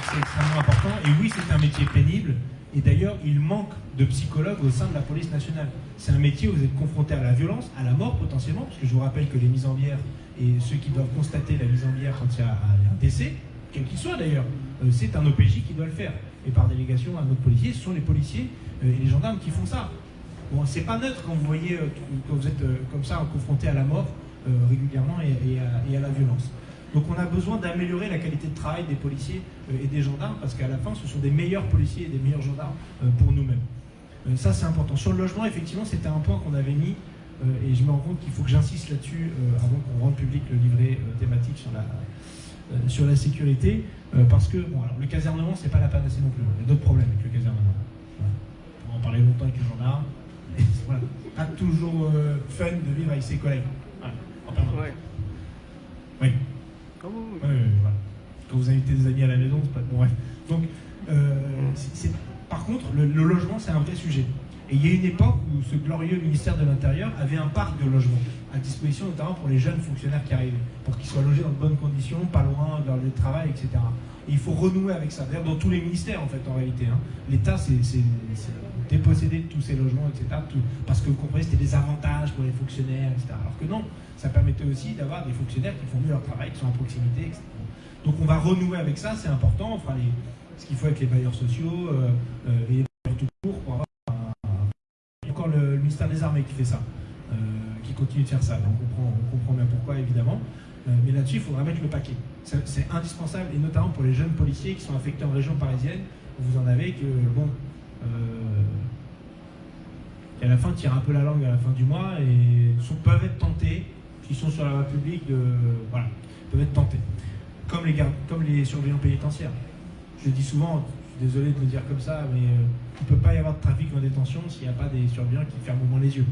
c'est extrêmement important. Et oui, c'est un métier pénible. Et d'ailleurs, il manque de psychologues au sein de la police nationale. C'est un métier où vous êtes confronté à la violence, à la mort potentiellement, parce que je vous rappelle que les mises en bière et ceux qui doivent constater la mise en bière quand il y a un décès, quel qu'il soit d'ailleurs, euh, c'est un OPJ qui doit le faire. Et par délégation à notre policier, ce sont les policiers euh, et les gendarmes qui font ça. Bon, c'est pas neutre quand vous voyez, euh, quand vous êtes comme ça confronté à la mort régulièrement et à la violence. Donc on a besoin d'améliorer la qualité de travail des policiers euh, et des gendarmes parce qu'à la fin, ce sont des meilleurs policiers et des meilleurs gendarmes euh, pour nous-mêmes. Euh, ça, c'est important. Sur le logement, effectivement, c'était un point qu'on avait mis et je me rends compte qu'il faut que j'insiste là-dessus avant qu'on rende public le livret thématique sur la, sur la sécurité parce que bon, alors, le casernement, c'est pas la panacée non plus. Il y a d'autres problèmes avec le casernement. On va en parler longtemps avec les gendarmes. Et voilà. Pas toujours fun de vivre avec ses collègues. Voilà. En. Oui. Oui, oui, voilà. Quand vous invitez des amis à la maison, c'est pas bon. Bref. Donc, euh, par contre, le, logement, c'est un vrai sujet. Et il y a une époque où ce glorieux ministère de l'Intérieur avait un parc de logements à disposition, notamment pour les jeunes fonctionnaires qui arrivaient, pour qu'ils soient logés dans de bonnes conditions, pas loin de leur lieu de travail, etc. Et il faut renouer avec ça. D'ailleurs, dans tous les ministères, en fait, en réalité. hein. L'État, c'est dépossédé de tous ces logements, etc. parce que vous comprenez, c'était des avantages pour les fonctionnaires, etc. Alors que non, ça permettait aussi d'avoir des fonctionnaires qui font mieux leur travail, qui sont à proximité, etc. Donc on va renouer avec ça, c'est important. On fera les- ce qu'il faut avec les bailleurs sociaux euh, euh, et les bailleurs tout court pour avoir un- encore le, ministère des Armées qui fait ça, euh, qui continue de faire ça. Donc on comprend, on comprend bien pourquoi, évidemment. Euh, mais là-dessus, il faudra mettre le paquet. C'est indispensable, et notamment pour les jeunes policiers qui sont affectés en région parisienne. Vous en avez que, bon, euh, qui à la fin tirent un peu la langue à la fin du mois et sont- peuvent être tentés, s'ils sont sur la voie publique, de, voilà, peuvent être tentés. Comme les, gardes, comme les surveillants pénitentiaires. Je dis souvent, je suis désolé de le dire comme ça, mais euh, il ne peut pas y avoir de trafic en détention s'il n'y a pas des surveillants qui ferment au moins les yeux.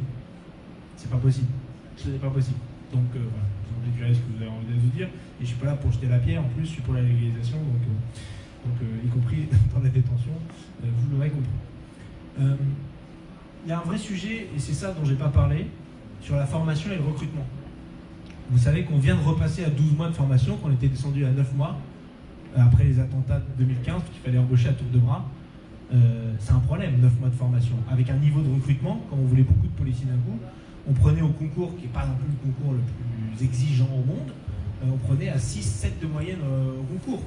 C'est pas possible. Ce n'est pas possible. Donc euh, voilà, vous en ce que vous avez envie de vous dire. Et je suis pas là pour jeter la pierre, en plus je suis pour la légalisation, euh, donc euh, y compris dans la détention, euh, vous l'aurez compris. Euh, Il y a un vrai sujet, et c'est ça dont j'ai pas parlé, sur la formation et le recrutement. Vous savez qu'on vient de repasser à 12 mois de formation, qu'on était descendu à 9 mois, euh, après les attentats de 2015, qu'il fallait embaucher à tour de bras. Euh, c'est un problème, 9 mois de formation. Avec un niveau de recrutement, comme on voulait beaucoup de policiers d'un coup, on prenait au concours, qui n'est pas non plus le concours le plus exigeant au monde, euh, on prenait à 6-7 de moyenne euh, au concours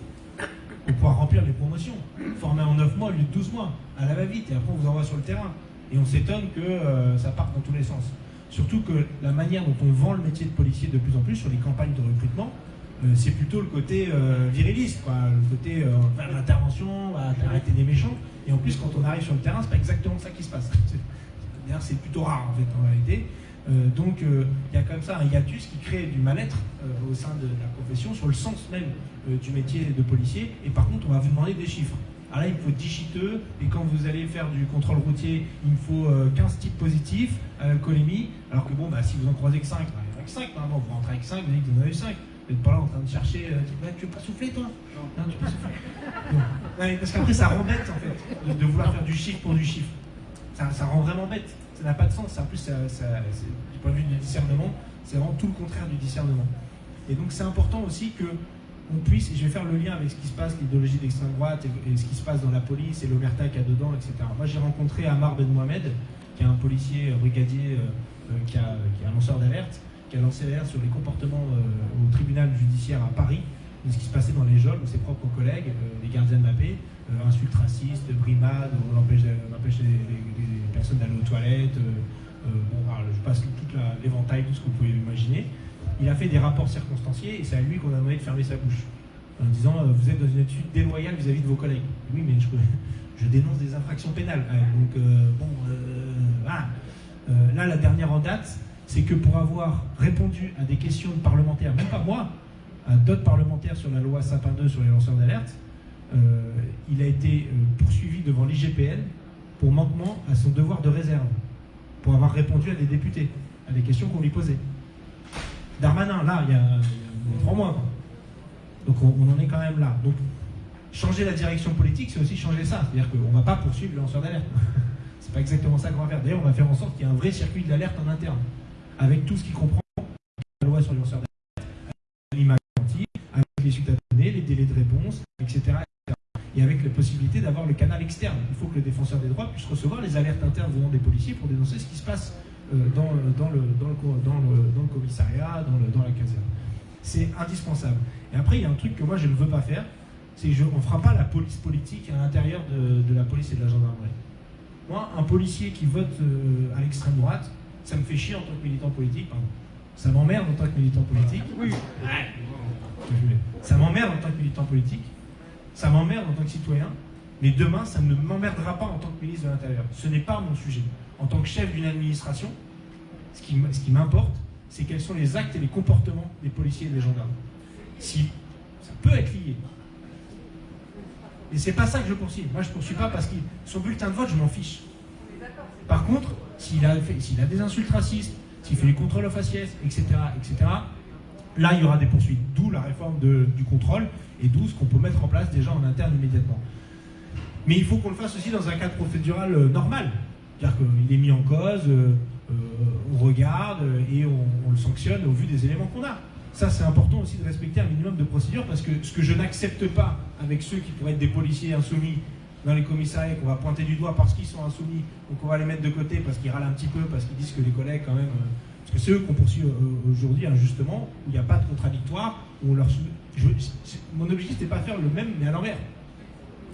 pour pouvoir remplir les promotions. Formé en 9 mois au lieu de 12 mois, à la va-vite, et après on vous envoie sur le terrain. Et on s'étonne que euh, ça parte dans tous les sens. Surtout que la manière dont on vend le métier de policier de plus en plus sur les campagnes de recrutement, euh, c'est plutôt le côté euh, viriliste, le côté euh, l'intervention, arrêter des méchants. Et en plus, quand on arrive sur le terrain, c'est pas exactement ça qui se passe. D'ailleurs, c'est plutôt rare en fait en réalité. Donc, il y a comme ça un hiatus qui crée du mal-être au sein de la profession sur le sens même du métier de policier. Et par contre, on va vous demander des chiffres. Alors là, il faut 10 chiteux, et quand vous allez faire du contrôle routier, il me faut euh, 15 types positifs à l'alcoolémie, alors que bon, bah, si vous en croisez que 5, bah, il y en a que 5, normalement, vous rentrez avec 5, vous dites que vous en avez 5. Vous n'êtes pas là en train de chercher, euh, tu, tu veux pas souffler toi? Non, tu veux pas souffler Parce qu'après, ça rend bête en fait, de, vouloir faire du chiffre pour du chiffre. Ça, rend vraiment bête, ça n'a pas de sens. En plus, ça, ça- du point de vue du discernement, c'est vraiment tout le contraire du discernement. Et donc, c'est important aussi que on puisse, je vais faire le lien avec ce qui se passe, l'idéologie d'extrême droite et, ce qui se passe dans la police et l'omerta qu'il y a dedans, etc. Moi, j'ai rencontré Amar Ben Mohamed, qui est un policier euh, brigadier euh, euh, qui, est un lanceur d'alerte, qui a lancé l'alerte sur les comportements au tribunal judiciaire à Paris, de ce qui se passait dans les geôles ses propres collègues, les gardiens de la paix, insultes racistes, brimades, on empêche, les, personnes d'aller aux toilettes, bon, je passe toute la- l'éventail, tout ce que vous pouvez imaginer. Il a fait des rapports circonstanciés et c'est à lui qu'on a demandé de fermer sa bouche. En disant, euh, vous êtes dans une attitude déloyale vis-à-vis de vos collègues. Oui, mais je, dénonce des infractions pénales. donc, euh, bon, euh, là, la dernière en date, c'est que pour avoir répondu à des questions de parlementaires, même pas moi, à d'autres parlementaires sur la loi Sapin 2 sur les lanceurs d'alerte, il a été poursuivi devant l'IGPN pour manquement à son devoir de réserve, pour avoir répondu à des députés, à des questions qu'on lui posait. Darmanin, là, il y a, trois mois. Donc on, en est quand même là. Donc changer la direction politique, c'est aussi changer ça. C'est-à-dire qu'on ne va pas poursuivre le lanceur d'alerte. c'est pas exactement ça qu'on va faire. D'ailleurs, on va faire en sorte qu'il y ait un vrai circuit de l'alerte en interne, avec tout ce qui comprend la loi sur les lanceurs d'alerte, l'image avec les suites à donner, les délais de réponse, etc. etc. Et avec la possibilité d'avoir le canal externe. Il faut que le défenseur des droits puisse recevoir les alertes internes venant des policiers pour dénoncer ce qui se passe dans, le, dans, le, dans, le, dans, le, dans le commissariat, dans, le, dans la caserne. C'est indispensable. Et après, il y a un truc que moi je ne veux pas faire, c'est qu'on ne fera pas la police politique à l'intérieur de, de la police et de la gendarmerie. Moi, un policier qui vote euh, à l'extrême droite, ça me fait chier en tant que militant politique, pardon. Ça m'emmerde en tant que militant politique. Oui. Ça m'emmerde en tant que militant politique. Ça m'emmerde en tant que citoyen. Mais demain, ça ne m'emmerdera pas en tant que ministre de l'Intérieur. Ce n'est pas mon sujet. En tant que chef d'une administration, ce qui, m'importe, c'est quels sont les actes et les comportements des policiers et des gendarmes. Si ça peut être lié. Et c'est pas ça que je poursuis. Moi, je poursuis pas parce que son bulletin de vote, je m'en fiche. Par contre, s'il a, des insultes racistes, s'il fait les contrôles aux faciès, etc., etc., là, il y aura des poursuites. D'où la réforme du contrôle et d'où ce qu'on peut mettre en place déjà en interne immédiatement. Mais il faut qu'on le fasse aussi dans un cadre procédural euh, normal. C'est-à-dire qu'il est mis en cause, euh, euh, on regarde et on, le sanctionne au vu des éléments qu'on a. Ça, c'est important aussi de respecter un minimum de procédure parce que ce que je n'accepte pas avec ceux qui pourraient être des policiers insoumis dans les commissariats qu'on va pointer du doigt parce qu'ils sont insoumis, donc on va les mettre de côté parce qu'ils râlent un petit peu, parce qu'ils disent que les collègues quand même... euh, parce que c'est eux qu'on poursuit aujourd'hui injustement, où il n'y a pas de contradictoire, où on leur... je- c'est- mon objectif, c'était pas faire le même, mais à l'envers.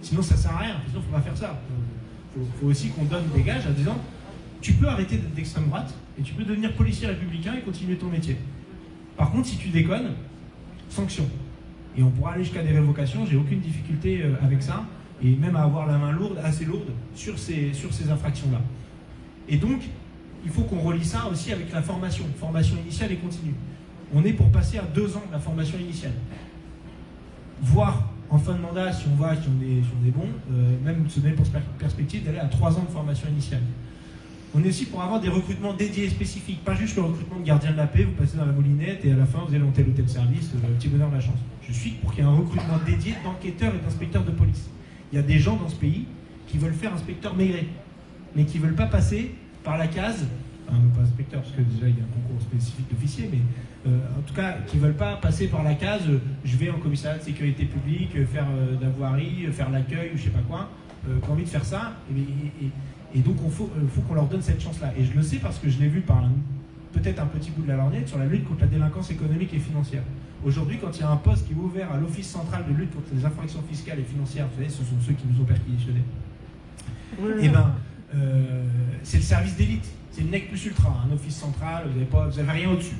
Sinon, ça sert à rien. Sinon, faut pas faire ça. Il faut, aussi qu'on donne des gages en disant tu peux arrêter d'être d'extrême droite et tu peux devenir policier républicain et continuer ton métier. Par contre, si tu déconnes, sanction. Et on pourra aller jusqu'à des révocations, j'ai aucune difficulté euh, avec ça, et même à avoir la main lourde, assez lourde, sur ces, sur ces infractions-là. Et donc, il faut qu'on relie ça aussi avec la formation, formation initiale et continue. On est pour passer à deux ans de la formation initiale. Voire en fin de mandat, si on voit si on est, si on est bon, euh, même se donner pour per- perspective d'aller à trois ans de formation initiale. On est aussi pour avoir des recrutements dédiés spécifiques, pas juste le recrutement de gardien de la paix, vous passez dans la moulinette et à la fin vous allez dans tel ou tel service, euh, petit bonheur de la chance. Je suis pour qu'il y ait un recrutement dédié d'enquêteurs et d'inspecteurs de police. Il y a des gens dans ce pays qui veulent faire inspecteur maigret, mais qui ne veulent pas passer par la case, pas inspecteur parce que déjà il y a un concours spécifique d'officier, mais en tout cas qui ne veulent pas passer par la case euh, je vais en commissariat de sécurité publique, euh, faire euh, de la voirie, euh, faire l'accueil ou je sais pas quoi, euh, qui ont envie de faire ça, et, et- et- et donc il faut, euh, faut qu'on leur donne cette chance-là. Et je le sais parce que je l'ai vu par peut-être un petit bout de la lorgnette sur la lutte contre la délinquance économique et financière. Aujourd'hui, quand il y a un poste qui est ouvert à l'Office central de lutte contre les infractions fiscales et financières, vous savez, ce sont ceux qui nous ont perquisitionnés, eh ben, euh, c'est le service d'élite. C'est le NEC plus ultra, un office central, vous n'avez rien au-dessus.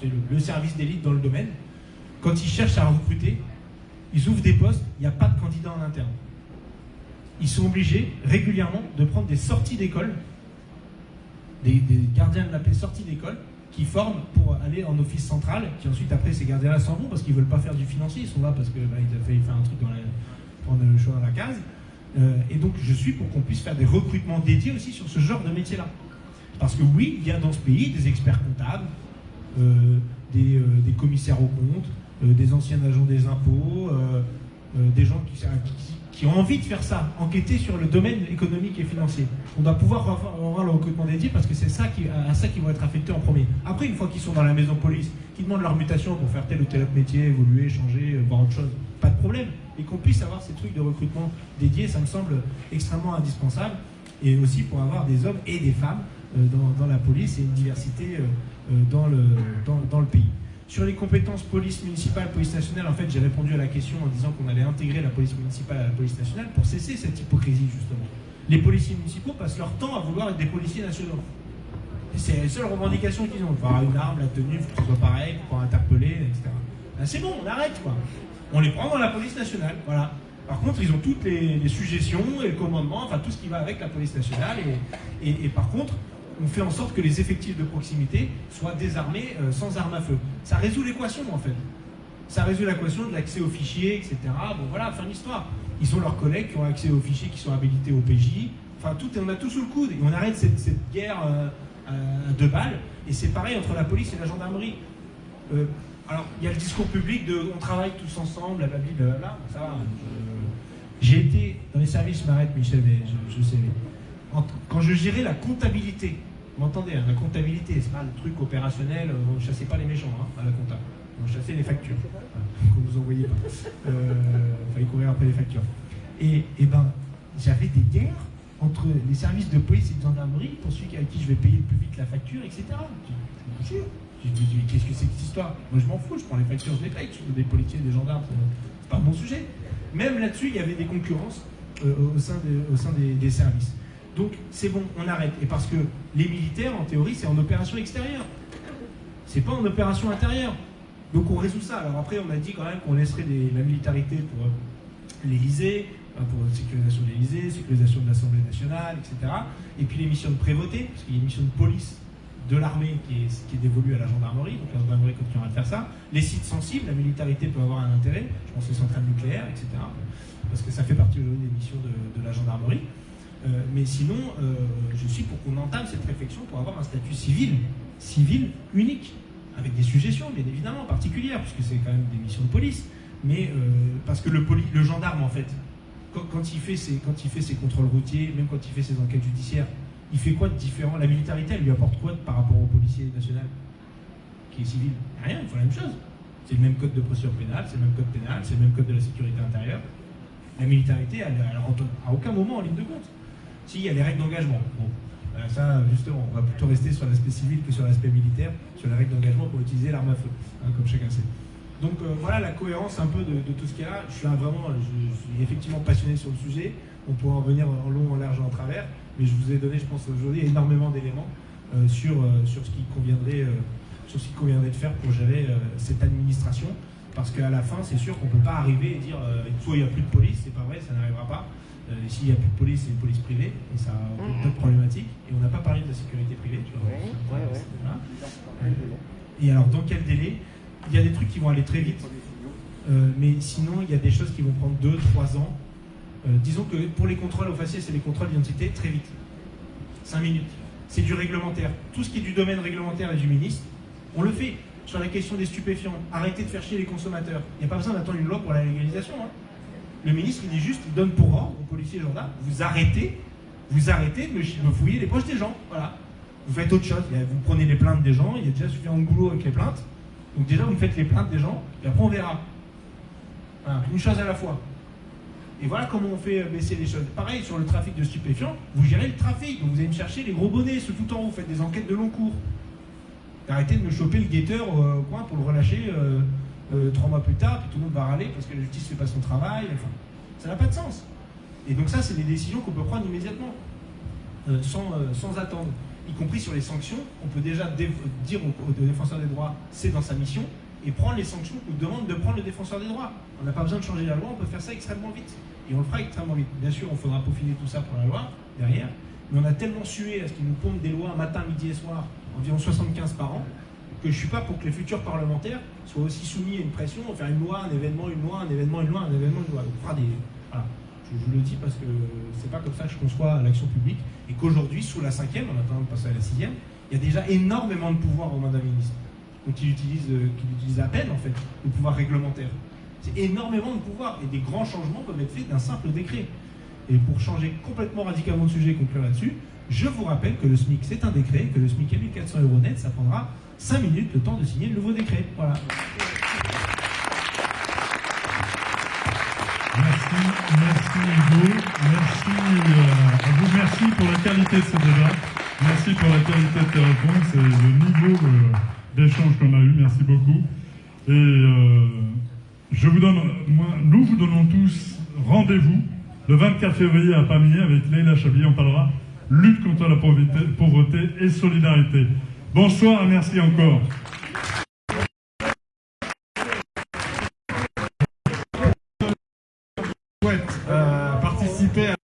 C'est le, service d'élite dans le domaine. Quand ils cherchent à recruter, ils ouvrent des postes, il n'y a pas de candidat en interne. Ils sont obligés régulièrement de prendre des sorties d'école, des, gardiens de la paix sortis d'école, qui forment pour aller en office central, qui ensuite après ces gardiens-là s'en vont parce qu'ils veulent pas faire du financier, ils sont là parce que bah, ont failli faire un truc dans prendre le choix dans la case. Euh, et donc je suis pour qu'on puisse faire des recrutements dédiés aussi sur ce genre de métier-là. Parce que oui, il y a dans ce pays des experts comptables, des, euh, des commissaires aux comptes, euh, des anciens agents des impôts, euh, euh, des gens qui, ont envie de faire ça, enquêter sur le domaine économique et financier. On doit pouvoir avoir le recrutement dédié parce que c'est à ça qu'ils vont être affectés en premier. Après, une fois qu'ils sont dans la maison police, qu'ils demandent leur mutation pour faire tel ou tel autre métier, évoluer, changer, euh, voir autre chose, pas de problème. Et qu'on puisse avoir ces trucs de recrutement dédiés, ça me semble extrêmement indispensable. Et aussi pour avoir des hommes et des femmes euh, dans, la police et une diversité euh, euh, dans, le, dans, dans le pays. Sur les compétences police municipale, police nationale, en fait, j'ai répondu à la question en disant qu'on allait intégrer la police municipale à la police nationale pour cesser cette hypocrisie, justement. Les policiers municipaux passent leur temps à vouloir être des policiers nationaux. C'est la seule revendication qu'ils ont. Avoir une arme, la tenue, faut que ce soit pareil, pour interpeller, etc. Ben, c'est bon, on arrête, quoi. On les prend dans la police nationale, voilà. Par contre, ils ont toutes les, suggestions et le commandement, enfin tout ce qui va avec la police nationale. Et- et par contre, on fait en sorte que les effectifs de proximité soient désarmés euh, sans armes à feu. Ça résout l'équation, en fait. Ça résout l'équation de l'accès aux fichiers, etc. Bon, voilà, fin d'histoire. Ils ont leurs collègues qui ont accès aux fichiers, qui sont habilités au PJ. Enfin, tout, on a tout sous le coude. Et on arrête cette, guerre euh, à deux balles. Et c'est pareil entre la police et la gendarmerie. Euh, alors, il y a le discours public de on travaille tous ensemble, blablabla, là, ça va. je- J'ai été dans les services, je m'arrête, Michel, mais je, je sais. en- quand je gérais la comptabilité, vous m'entendez, hein, la comptabilité, c'est pas le truc opérationnel, euh, on ne chassait pas les méchants hein, à la compta. On chassait les factures, voilà, qu'on vous envoyait pas. Euh, fallait courir après les factures. Et, et ben, j'avais des guerres entre les services de police et de gendarmerie pour celui à qui je vais payer le plus vite la facture, etc. Je dis, qu'est-ce que c'est que cette histoire? Moi je m'en fous, je prends les factures, je les paye, je des policiers, des gendarmes, c'est pas mon sujet. Même là-dessus, il y avait des concurrences euh, au sein, des, au sein des services. Donc c'est bon, on arrête. Et parce que les militaires, en théorie, c'est en opération extérieure. C'est pas en opération intérieure. Donc on résout ça. Alors après, on a dit quand même qu'on laisserait des- la militarité pour euh, l'Élysée, euh, pour la sécurisation de l'Élysée, sécurisation de l'Assemblée nationale, etc. Et puis les missions de prévôté, parce qu'il y a une mission de police de l'armée qui est, dévolue à la gendarmerie, donc la gendarmerie continuera de faire ça. Les sites sensibles, la militarité peut avoir un intérêt, je pense aux centrales nucléaires, etc. Parce que ça fait partie aujourd'hui des missions de la gendarmerie. Euh, mais sinon, euh, je suis pour qu'on entame cette réflexion pour avoir un statut civil, civil unique, avec des suggestions bien évidemment particulières, puisque c'est quand même des missions de police. Mais euh, parce que le, le gendarme, en fait, quand, il fait ses, quand il fait ses contrôles routiers, même quand il fait ses enquêtes judiciaires, il fait quoi de différent? La militarisé, elle lui apporte quoi par rapport au policier national qui est civil? Rien, il faut la même chose. C'est le même code de procédure pénale, c'est le même code pénal, c'est le même code de la sécurité intérieure. La militarité, elle, elle rentre à aucun moment en ligne de compte. Si, il y a les règles d'engagement. Bon, euh, ça, justement, on va plutôt rester sur l'aspect civil que sur l'aspect militaire, sur les règles d'engagement pour utiliser l'arme à feu, hein, comme chacun sait. Donc euh, voilà la cohérence un peu de, tout ce qu'il y a. Là vraiment, je, suis effectivement passionné sur le sujet. On pourra en venir en long, en large en travers, mais je vous ai donné, je pense aujourd'hui, énormément d'éléments euh, sur, sur ce qui conviendrait, sur ce qui conviendrait de faire pour gérer cette administration. Parce qu'à la fin, c'est sûr qu'on ne peut pas arriver et dire soit il n'y a plus de police, c'est pas vrai, ça n'arrivera pas. Euh, S'il n'y a plus de police, c'est une police privée, et ça a d'autres problématiques. Et on n'a pas parlé de la sécurité privée, tu vois. Voilà. Et alors, dans quel délai? Il y a des trucs qui vont aller très vite, euh, mais sinon, il y a des choses qui vont prendre 2-3 ans. Euh, disons que pour les contrôles au faciès et les contrôles d'identité, très vite. 5 minutes. C'est du réglementaire. Tout ce qui est du domaine réglementaire et du ministre, on le fait. Sur la question des stupéfiants, arrêtez de faire chier les consommateurs. Il n'y a pas besoin d'attendre une loi pour la légalisation. hein. Le ministre, il dit juste, il donne pour ordre aux policiers et vous arrêtez, vous arrêtez de me, fouiller les poches des gens. Voilà. Vous faites autre chose. Vous prenez les plaintes des gens, il y a déjà suffisamment de boulot avec les plaintes. Donc déjà, vous faites les plaintes des gens, et après on verra. Une chose à la fois. Et voilà comment on fait baisser les choses. Pareil, sur le trafic de stupéfiants, vous gérez le trafic. Donc vous allez me chercher les gros bonnets, ceux tout en haut, vous faites des enquêtes de long cours. Arrêtez de me choper le guetteur euh, au coin pour le relâcher euh, trois mois plus tard, puis tout le monde va râler parce que la justice ne fait pas son travail. Enfin, ça n'a pas de sens. Et donc ça, c'est des décisions qu'on peut prendre immédiatement, euh, sans, euh, sans attendre. Y compris sur les sanctions, on peut déjà dé- dire au, au défenseur des droits, c'est dans sa mission, et prendre les sanctions qu'on demande de prendre le défenseur des droits. On n'a pas besoin de changer la loi, on peut faire ça extrêmement vite. Et on le fera extrêmement vite. Bien sûr, on faudra peaufiner tout ça pour la loi, derrière, mais on a tellement sué à ce qu'ils nous pompent des lois matin, midi et soir, environ 75 par an, que je ne suis pas pour que les futurs parlementaires soient aussi soumis à une pression, faire une loi, un événement, une loi, un événement, une loi, un événement, une loi. Voilà. Je Je vous le dis parce que c'est pas comme ça que je conçois l'action publique. Et qu'aujourd'hui, sous la cinquième, en attendant de passer à la sixième, il y a déjà énormément de pouvoir au mandat ministre. Donc il utilise, euh, utilise à peine en fait, le pouvoir réglementaire. C'est énormément de pouvoir et des grands changements peuvent être faits d'un simple décret. Et pour changer complètement radicalement de sujet et conclure là-dessus, je vous rappelle que le SMIC c'est un décret, que le SMIC est 1400 euros net, ça prendra 5 minutes le temps de signer le nouveau décret. Voilà. Merci, merci Hugo, merci euh, à vous, merci pour la qualité de ce débat, merci pour la qualité de tes réponses et le niveau euh, d'échange qu'on a eu, merci beaucoup. Et euh, je vous donne, nous vous donnons tous rendez-vous le 24 février à Pamiers avec Leila Chabi, on parlera lutte contre la pauvreté et solidarité. Bonsoir merci encore. euh, participer à